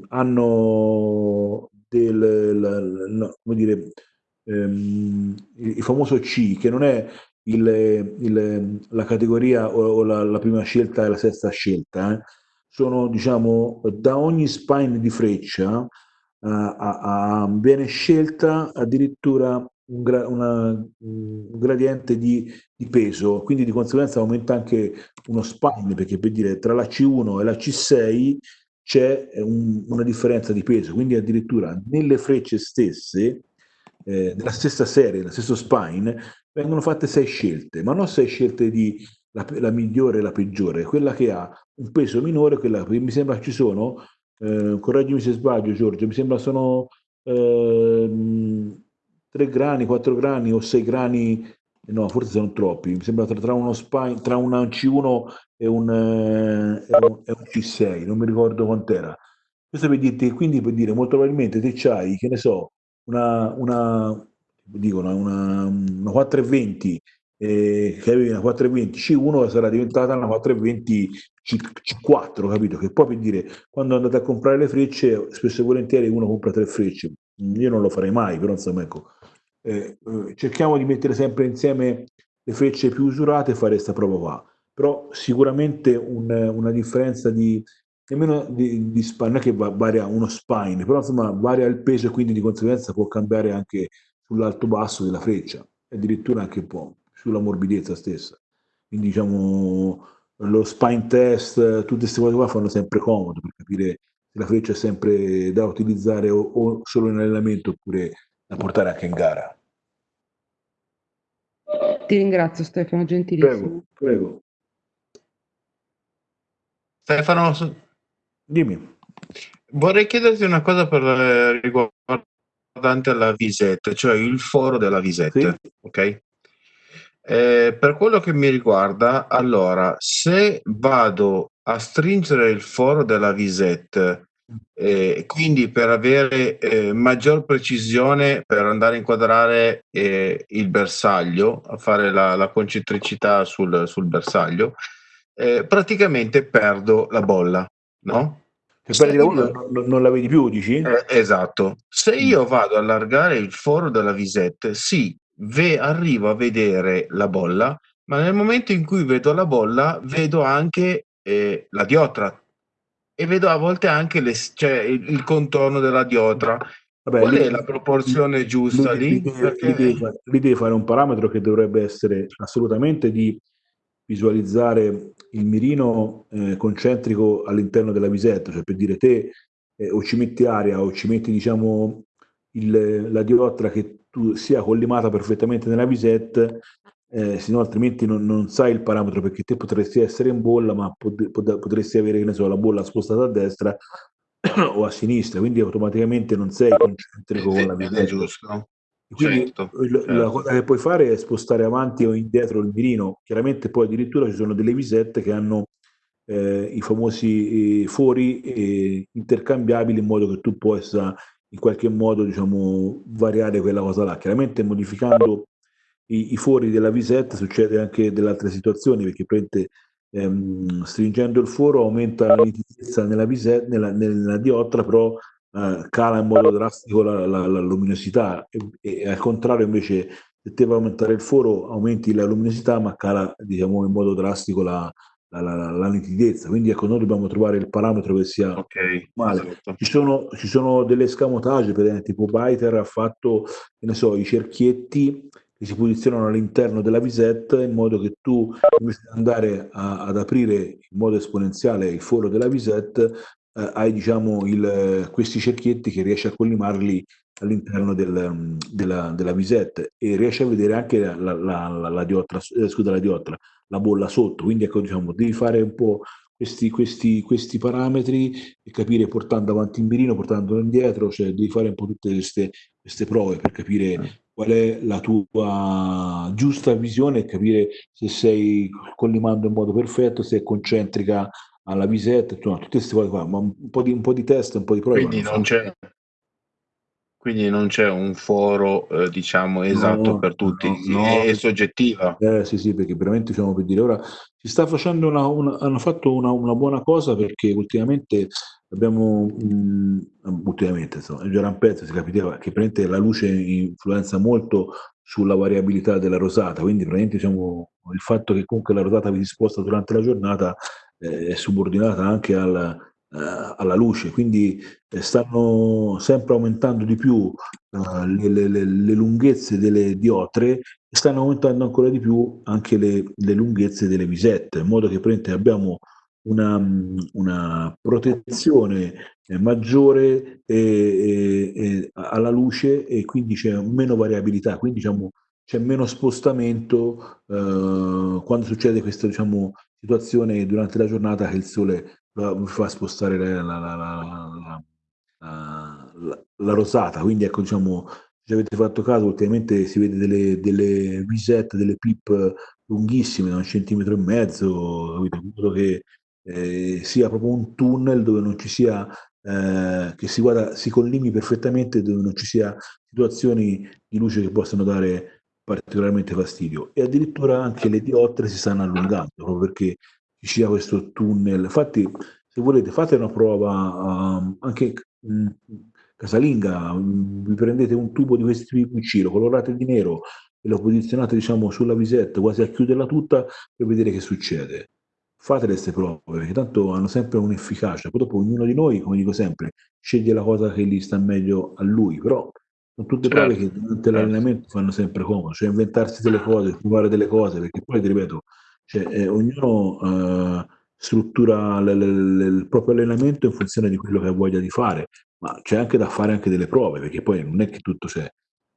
hanno del, la, la, come dire, ehm, il famoso C, che non è il, il, la categoria o, o la, la, prima scelta e la sesta scelta, eh, sono diciamo da ogni spine di freccia uh, a, a, viene scelta addirittura un, gra, una, un gradiente di, di, peso, quindi di conseguenza aumenta anche uno spine, perché per dire tra la C1 e la C6 c'è un, una differenza di peso, quindi addirittura nelle frecce stesse eh, stessa serie, dello stesso spine, vengono fatte sei scelte, ma non sei scelte di la, la migliore e la peggiore, quella che ha un peso minore, quella che mi sembra ci sono, eh, correggimi se sbaglio Giorgio, mi sembra sono eh, 3 grani, 4 grani o 6 grani, no forse sono troppi, mi sembra tra, tra uno spine, tra un C1 e un, eh, e un, e un C6, non mi ricordo quant'era Questo per dirti, quindi per dire, molto probabilmente te c'hai, che ne so, una, una, dico, una, una 420 eh, che avevi una 420 C1 sarà diventata una 420 C, C4, capito? Che poi per dire, quando andate a comprare le frecce, spesso e volentieri uno compra tre frecce. Io non lo farei mai, però insomma, ecco, eh, eh cerchiamo di mettere sempre insieme le frecce più usurate e fare questa prova qua. Però sicuramente un, una differenza di nemmeno di, di spine, non è che varia uno spine, però insomma varia il peso e quindi di conseguenza può cambiare anche sull'alto basso della freccia, addirittura anche un po' sulla morbidezza stessa. Quindi diciamo lo spine test, tutte queste cose qua fanno sempre comodo per capire se la freccia è sempre da utilizzare o, o solo in allenamento oppure da portare anche in gara. Ti ringrazio Stefano, gentilissimo. Prego, prego. Stefano, dimmi. Vorrei chiederti una cosa per eh, riguardante la visetta, cioè il foro della visetta, sì. ok? Eh, per quello che mi riguarda, allora, se vado a stringere il foro della visette, eh, quindi per avere eh, maggior precisione per andare a inquadrare eh, il bersaglio, a fare la, la concentricità sul, sul bersaglio, eh, praticamente perdo la bolla, no? Se perdi la bolla non, non la vedi più, dici? Eh, esatto. Se io mm. vado a allargare il foro della visette, sì, ve- arrivo a vedere la bolla, ma nel momento in cui vedo la bolla, vedo anche eh, la diotra e vedo a volte anche le, cioè, il, il, contorno della diotra. Vabbè, Qual lì, è la proporzione giusta lì? Lì, Perché... lì, devi fare, lì un parametro che dovrebbe essere assolutamente di visualizzare il mirino eh, concentrico all'interno della visetta, cioè per dire te eh, o ci metti aria o ci metti diciamo il, la diottra che tu sia collimata perfettamente nella visetta, eh, se no altrimenti non, non, sai il parametro perché te potresti essere in bolla ma pot, pot, potresti avere che ne so, la bolla spostata a destra o a sinistra, quindi automaticamente non sei concentrico con la visetta. Giusto. Quindi certo, certo. la cosa che puoi fare è spostare avanti o indietro il mirino. Chiaramente poi addirittura ci sono delle visette che hanno eh, i famosi eh, fori eh, intercambiabili in modo che tu possa in qualche modo diciamo, variare quella cosa là. Chiaramente modificando i, i fori della visetta succede anche delle altre situazioni perché prende, ehm, stringendo il foro aumenta la nitidezza nella, visetta, nella, nella diottra, però eh, cala in modo drastico la, la, la luminosità e, e, al contrario invece se te va aumentare il foro aumenti la luminosità ma cala diciamo in modo drastico la, la, la, la, nitidezza. Quindi ecco, noi dobbiamo trovare il parametro che sia okay, male. Esatto. Ci, sono, ci sono delle scamotage, per esempio, tipo Byter ha fatto, che ne so, i cerchietti che si posizionano all'interno della visette in modo che tu, invece di andare a, ad aprire in modo esponenziale il foro della visette, eh, hai diciamo il, questi cerchietti che riesci a collimarli all'interno del, mm, della, della visette e riesci a vedere anche la, la, la, la diotra, eh, scusa, la diotra, la bolla sotto. Quindi ecco, diciamo, devi fare un po' questi, questi, questi parametri e capire portando avanti il mirino, portandolo indietro, cioè devi fare un po' tutte queste, queste prove per capire mm. Qual è la tua giusta visione e capire se sei collimando in modo perfetto, se è concentrica alla visetta, insomma, tutte queste cose qua, ma un po' di, un po di test, un po' di prove. Quindi non c'è, quindi non c'è un foro, eh, diciamo, esatto no, per tutti, no, no. È, soggettiva. Eh, sì, sì, perché veramente diciamo per dire, ora si sta facendo una, una hanno fatto una, una, buona cosa perché ultimamente abbiamo, mh, ultimamente, insomma, già pezzo, si capiva che praticamente la luce influenza molto sulla variabilità della rosata, quindi praticamente diciamo, il fatto che comunque la rosata vi si sposta durante la giornata eh, è subordinata anche al eh, alla luce, quindi eh, stanno sempre aumentando di più eh, le, le, le, lunghezze delle diotre e stanno aumentando ancora di più anche le, lunghezze delle visette, in modo che abbiamo una, una protezione maggiore e, e, alla luce e quindi c'è meno variabilità, quindi diciamo, c'è meno spostamento eh, quando succede questa diciamo, situazione durante la giornata che il sole fa spostare la, la, la, la, rosata, quindi ecco diciamo, se avete fatto caso ultimamente si vede delle, delle visette, delle pip lunghissime, da un centimetro e mezzo, in modo che eh, sia proprio un tunnel dove non ci sia eh, che si, guarda, si collimi perfettamente dove non ci sia situazioni di luce che possano dare particolarmente fastidio e addirittura anche le diottre si stanno allungando proprio perché ci sia questo tunnel. Infatti, se volete, fate una prova um, anche mh, mm, casalinga, mh, vi prendete un tubo di questi tipi qui, lo colorate di nero e lo posizionate diciamo sulla visetta quasi a chiuderla tutta per vedere che succede. Fate queste prove perché tanto hanno sempre un'efficacia. Poi dopo ognuno di noi, come dico sempre, sceglie la cosa che gli sta meglio a lui, però sono tutte certo. prove che durante certo. l'allenamento fanno sempre comodo, cioè inventarsi delle cose, provare delle cose, perché poi ti ripeto, cioè, eh, ognuno eh, struttura l- l- l- il proprio allenamento in funzione di quello che ha voglia di fare, ma c'è anche da fare anche delle prove, perché poi non è che tutto c'è.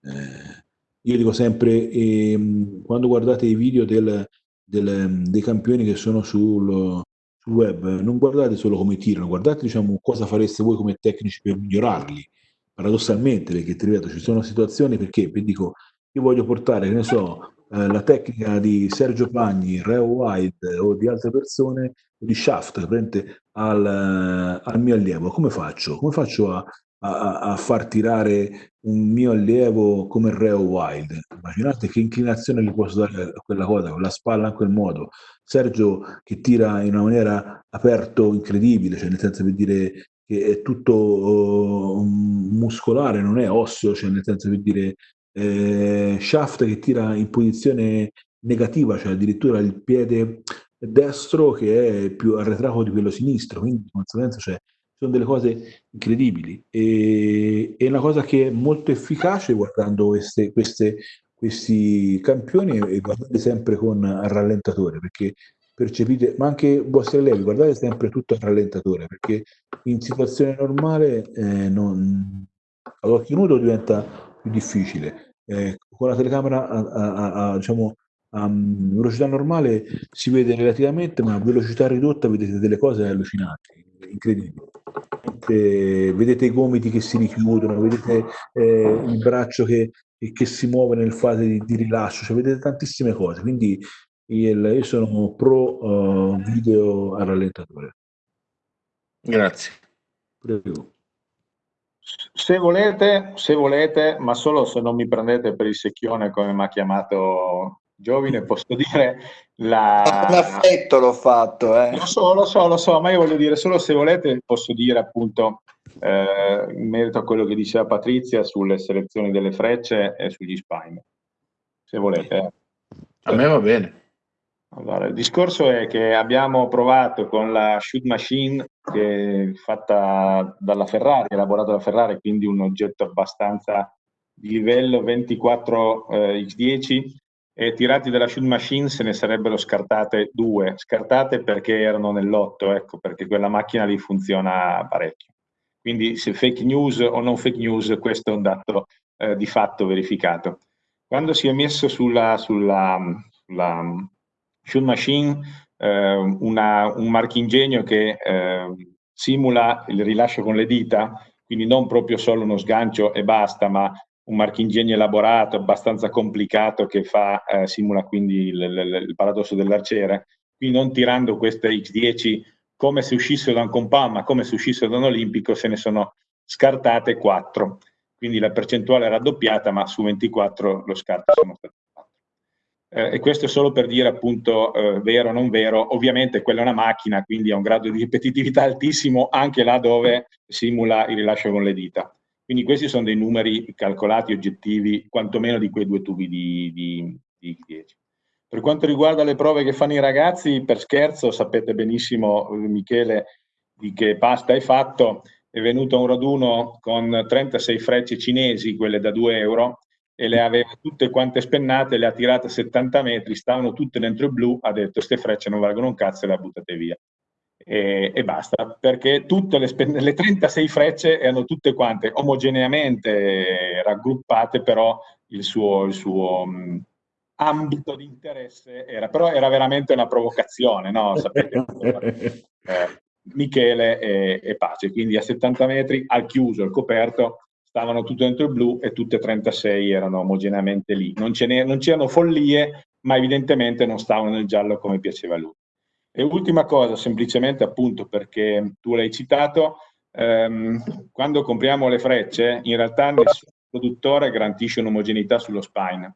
Eh, io dico sempre, ehm, quando guardate i video del, del, dei campioni che sono sul, sul, web, non guardate solo come tirano, guardate diciamo, cosa fareste voi come tecnici per migliorarli paradossalmente, perché ti ripeto, ci sono situazioni perché vi dico, io voglio portare, che ne so, eh, la tecnica di Sergio Pagni, Reo White o di altre persone, di Shaft, al, al mio allievo. Come faccio? Come faccio a, a, a, far tirare un mio allievo come Reo Wild. Immaginate che inclinazione gli posso dare a quella cosa, con la spalla in quel modo. Sergio che tira in una maniera aperto incredibile, cioè nel senso per dire che è tutto uh, muscolare, non è osseo, cioè nel senso per dire eh, Shaft che tira in posizione negativa, cioè addirittura il piede destro che è più arretrato di quello sinistro, quindi di conseguenza cioè, sono delle cose incredibili e è una cosa che è molto efficace guardando queste, queste, questi campioni e guardate sempre con rallentatore perché percepite, ma anche i vostri allievi, guardate sempre tutto a rallentatore, perché in situazione normale eh, non, ad occhio nudo diventa più difficile. Eh, con la telecamera a, a, a, diciamo, a velocità normale si vede relativamente, ma a velocità ridotta vedete delle cose allucinanti, incredibili. Eh, vedete i gomiti che si richiudono, vedete eh, il braccio che, che, si muove nel fase di, di rilascio, cioè vedete tantissime cose. Quindi il, io sono pro uh, video a rallentatore. Grazie. Prego. Se volete, se volete, ma solo se non mi prendete per il secchione come mi ha chiamato Giovine, posso dire la... Un affetto l'ho fatto, eh. Lo so, lo so, lo so, ma io voglio dire, solo se volete posso dire appunto eh, in merito a quello che diceva Patrizia sulle selezioni delle frecce e sugli spine. Se volete. Eh. A me va bene. Allora, il discorso è che abbiamo provato con la shoot machine che è fatta dalla Ferrari, elaborata dalla Ferrari, quindi un oggetto abbastanza di livello 24 eh, x10 e tirati dalla shoot machine se ne sarebbero scartate due, scartate perché erano nell'otto, ecco, perché quella macchina lì funziona parecchio. Quindi se fake news o non fake news, questo è un dato eh, di fatto verificato. Quando si è messo sulla, sulla, sulla Shoot Machine, eh, una, un marchingegno che eh, simula il rilascio con le dita, quindi non proprio solo uno sgancio e basta, ma un marchingegno elaborato, abbastanza complicato, che fa, eh, simula quindi il, il, il paradosso dell'arciere, quindi non tirando queste X10 come se uscissero da un compound, ma come se uscissero da un olimpico, se ne sono scartate 4. Quindi la percentuale è raddoppiata, ma su 24 lo scarto sono stati eh, e questo è solo per dire appunto eh, vero o non vero, ovviamente quella è una macchina, quindi ha un grado di ripetitività altissimo anche là dove simula il rilascio con le dita. Quindi questi sono dei numeri calcolati, oggettivi, quantomeno di quei due tubi di, di, di 10. Per quanto riguarda le prove che fanno i ragazzi, per scherzo, sapete benissimo, Michele, di che pasta hai fatto, è venuto un raduno con 36 frecce cinesi, quelle da 2 euro, e le aveva tutte quante spennate, le ha tirate a 70 metri, stavano tutte dentro il blu, ha detto queste frecce non valgono un cazzo e le ha buttate via. E, e basta, perché tutte le, le, 36 frecce erano tutte quante omogeneamente raggruppate, però il suo, il suo mh, ambito di interesse era, però era veramente una provocazione, no? Sapete, eh, Michele e, e Pace, quindi a 70 metri al chiuso, al coperto, stavano tutte dentro il blu e tutte e 36 erano omogeneamente lì. Non, non c'erano follie, ma evidentemente non stavano nel giallo come piaceva a lui. E ultima cosa, semplicemente appunto perché tu l'hai citato, ehm, quando compriamo le frecce, in realtà nessun produttore garantisce un'omogeneità sullo spine.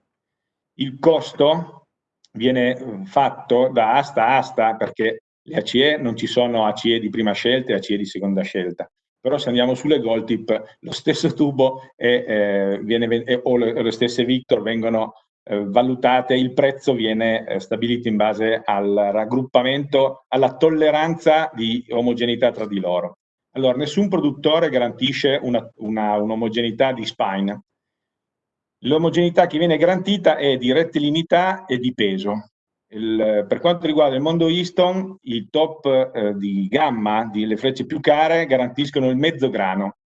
Il costo viene fatto da asta a asta perché le ACE non ci sono ACE di prima scelta e ACE di seconda scelta. Però se andiamo sulle gold tip, lo stesso tubo e, eh, viene, e, o le, le, stesse Victor vengono eh, valutate, il prezzo viene eh, stabilito in base al raggruppamento, alla tolleranza di omogeneità tra di loro. Allora, nessun produttore garantisce un'omogeneità un di spine. L'omogeneità che viene garantita è di rettilinità e di peso. Il, per quanto riguarda il mondo Easton, i top eh, di gamma, delle frecce più care, garantiscono il mezzo grano.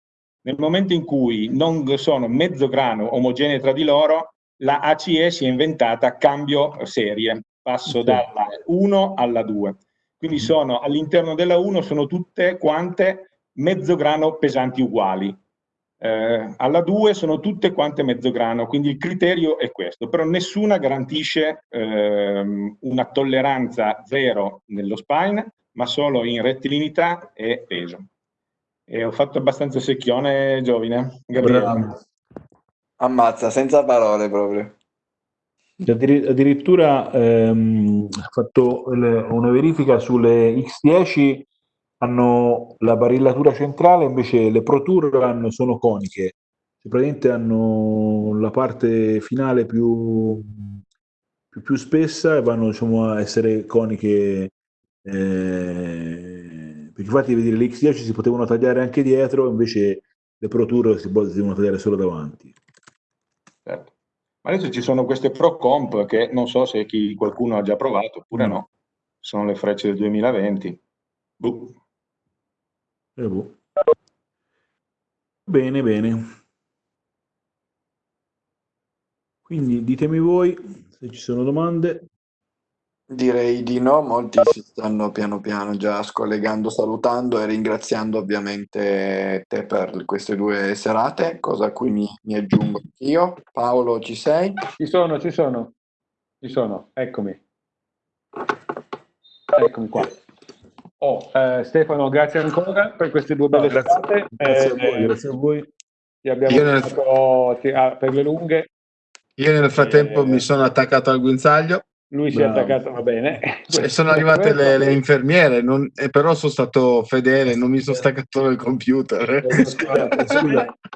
Nel momento in cui non sono mezzo grano omogenee tra di loro, la ACE si è inventata cambio serie, passo dalla 1 alla 2. Quindi mm-hmm. sono all'interno della 1 sono tutte quante mezzo grano pesanti uguali. Eh, alla 2 sono tutte quante mezzo grano, quindi il criterio è questo, però nessuna garantisce ehm, una tolleranza zero nello spine, ma solo in rettilinità e peso. E ho fatto abbastanza secchione, Giovine. Gabriele. Ammazza, senza parole proprio. Addirittura ehm, ho fatto una verifica sulle X10 hanno la barillatura centrale, invece le Pro Tour sono coniche, cioè, praticamente hanno la parte finale più, più, più spessa e vanno diciamo, a essere coniche. Eh, perché infatti vedere le X10 si potevano tagliare anche dietro, invece le Pro Tour si devono tagliare solo davanti. Certo. Ma adesso ci sono queste Pro Comp che non so se chi, qualcuno ha già provato oppure no. no. Sono le frecce del 2020. Buh. Eh, boh. Bene, bene. Quindi ditemi voi se ci sono domande. Direi di no, molti si stanno piano piano già scollegando, salutando e ringraziando ovviamente te per queste due serate, cosa a cui mi, mi aggiungo io. Paolo, ci sei? Ci sono, ci sono, ci sono, eccomi. Eccomi qua. Oh, eh, Stefano, grazie ancora per queste due belle no, grazie, grazie, a voi, grazie a voi. Ti abbiamo nel... fatto ah, per le lunghe. Io nel frattempo eh, mi sono attaccato al guinzaglio. Lui si è attaccato, va bene. E sono arrivate le, le infermiere, non, eh, però sono stato fedele, non mi sono staccato dal computer. Scusa, scusa.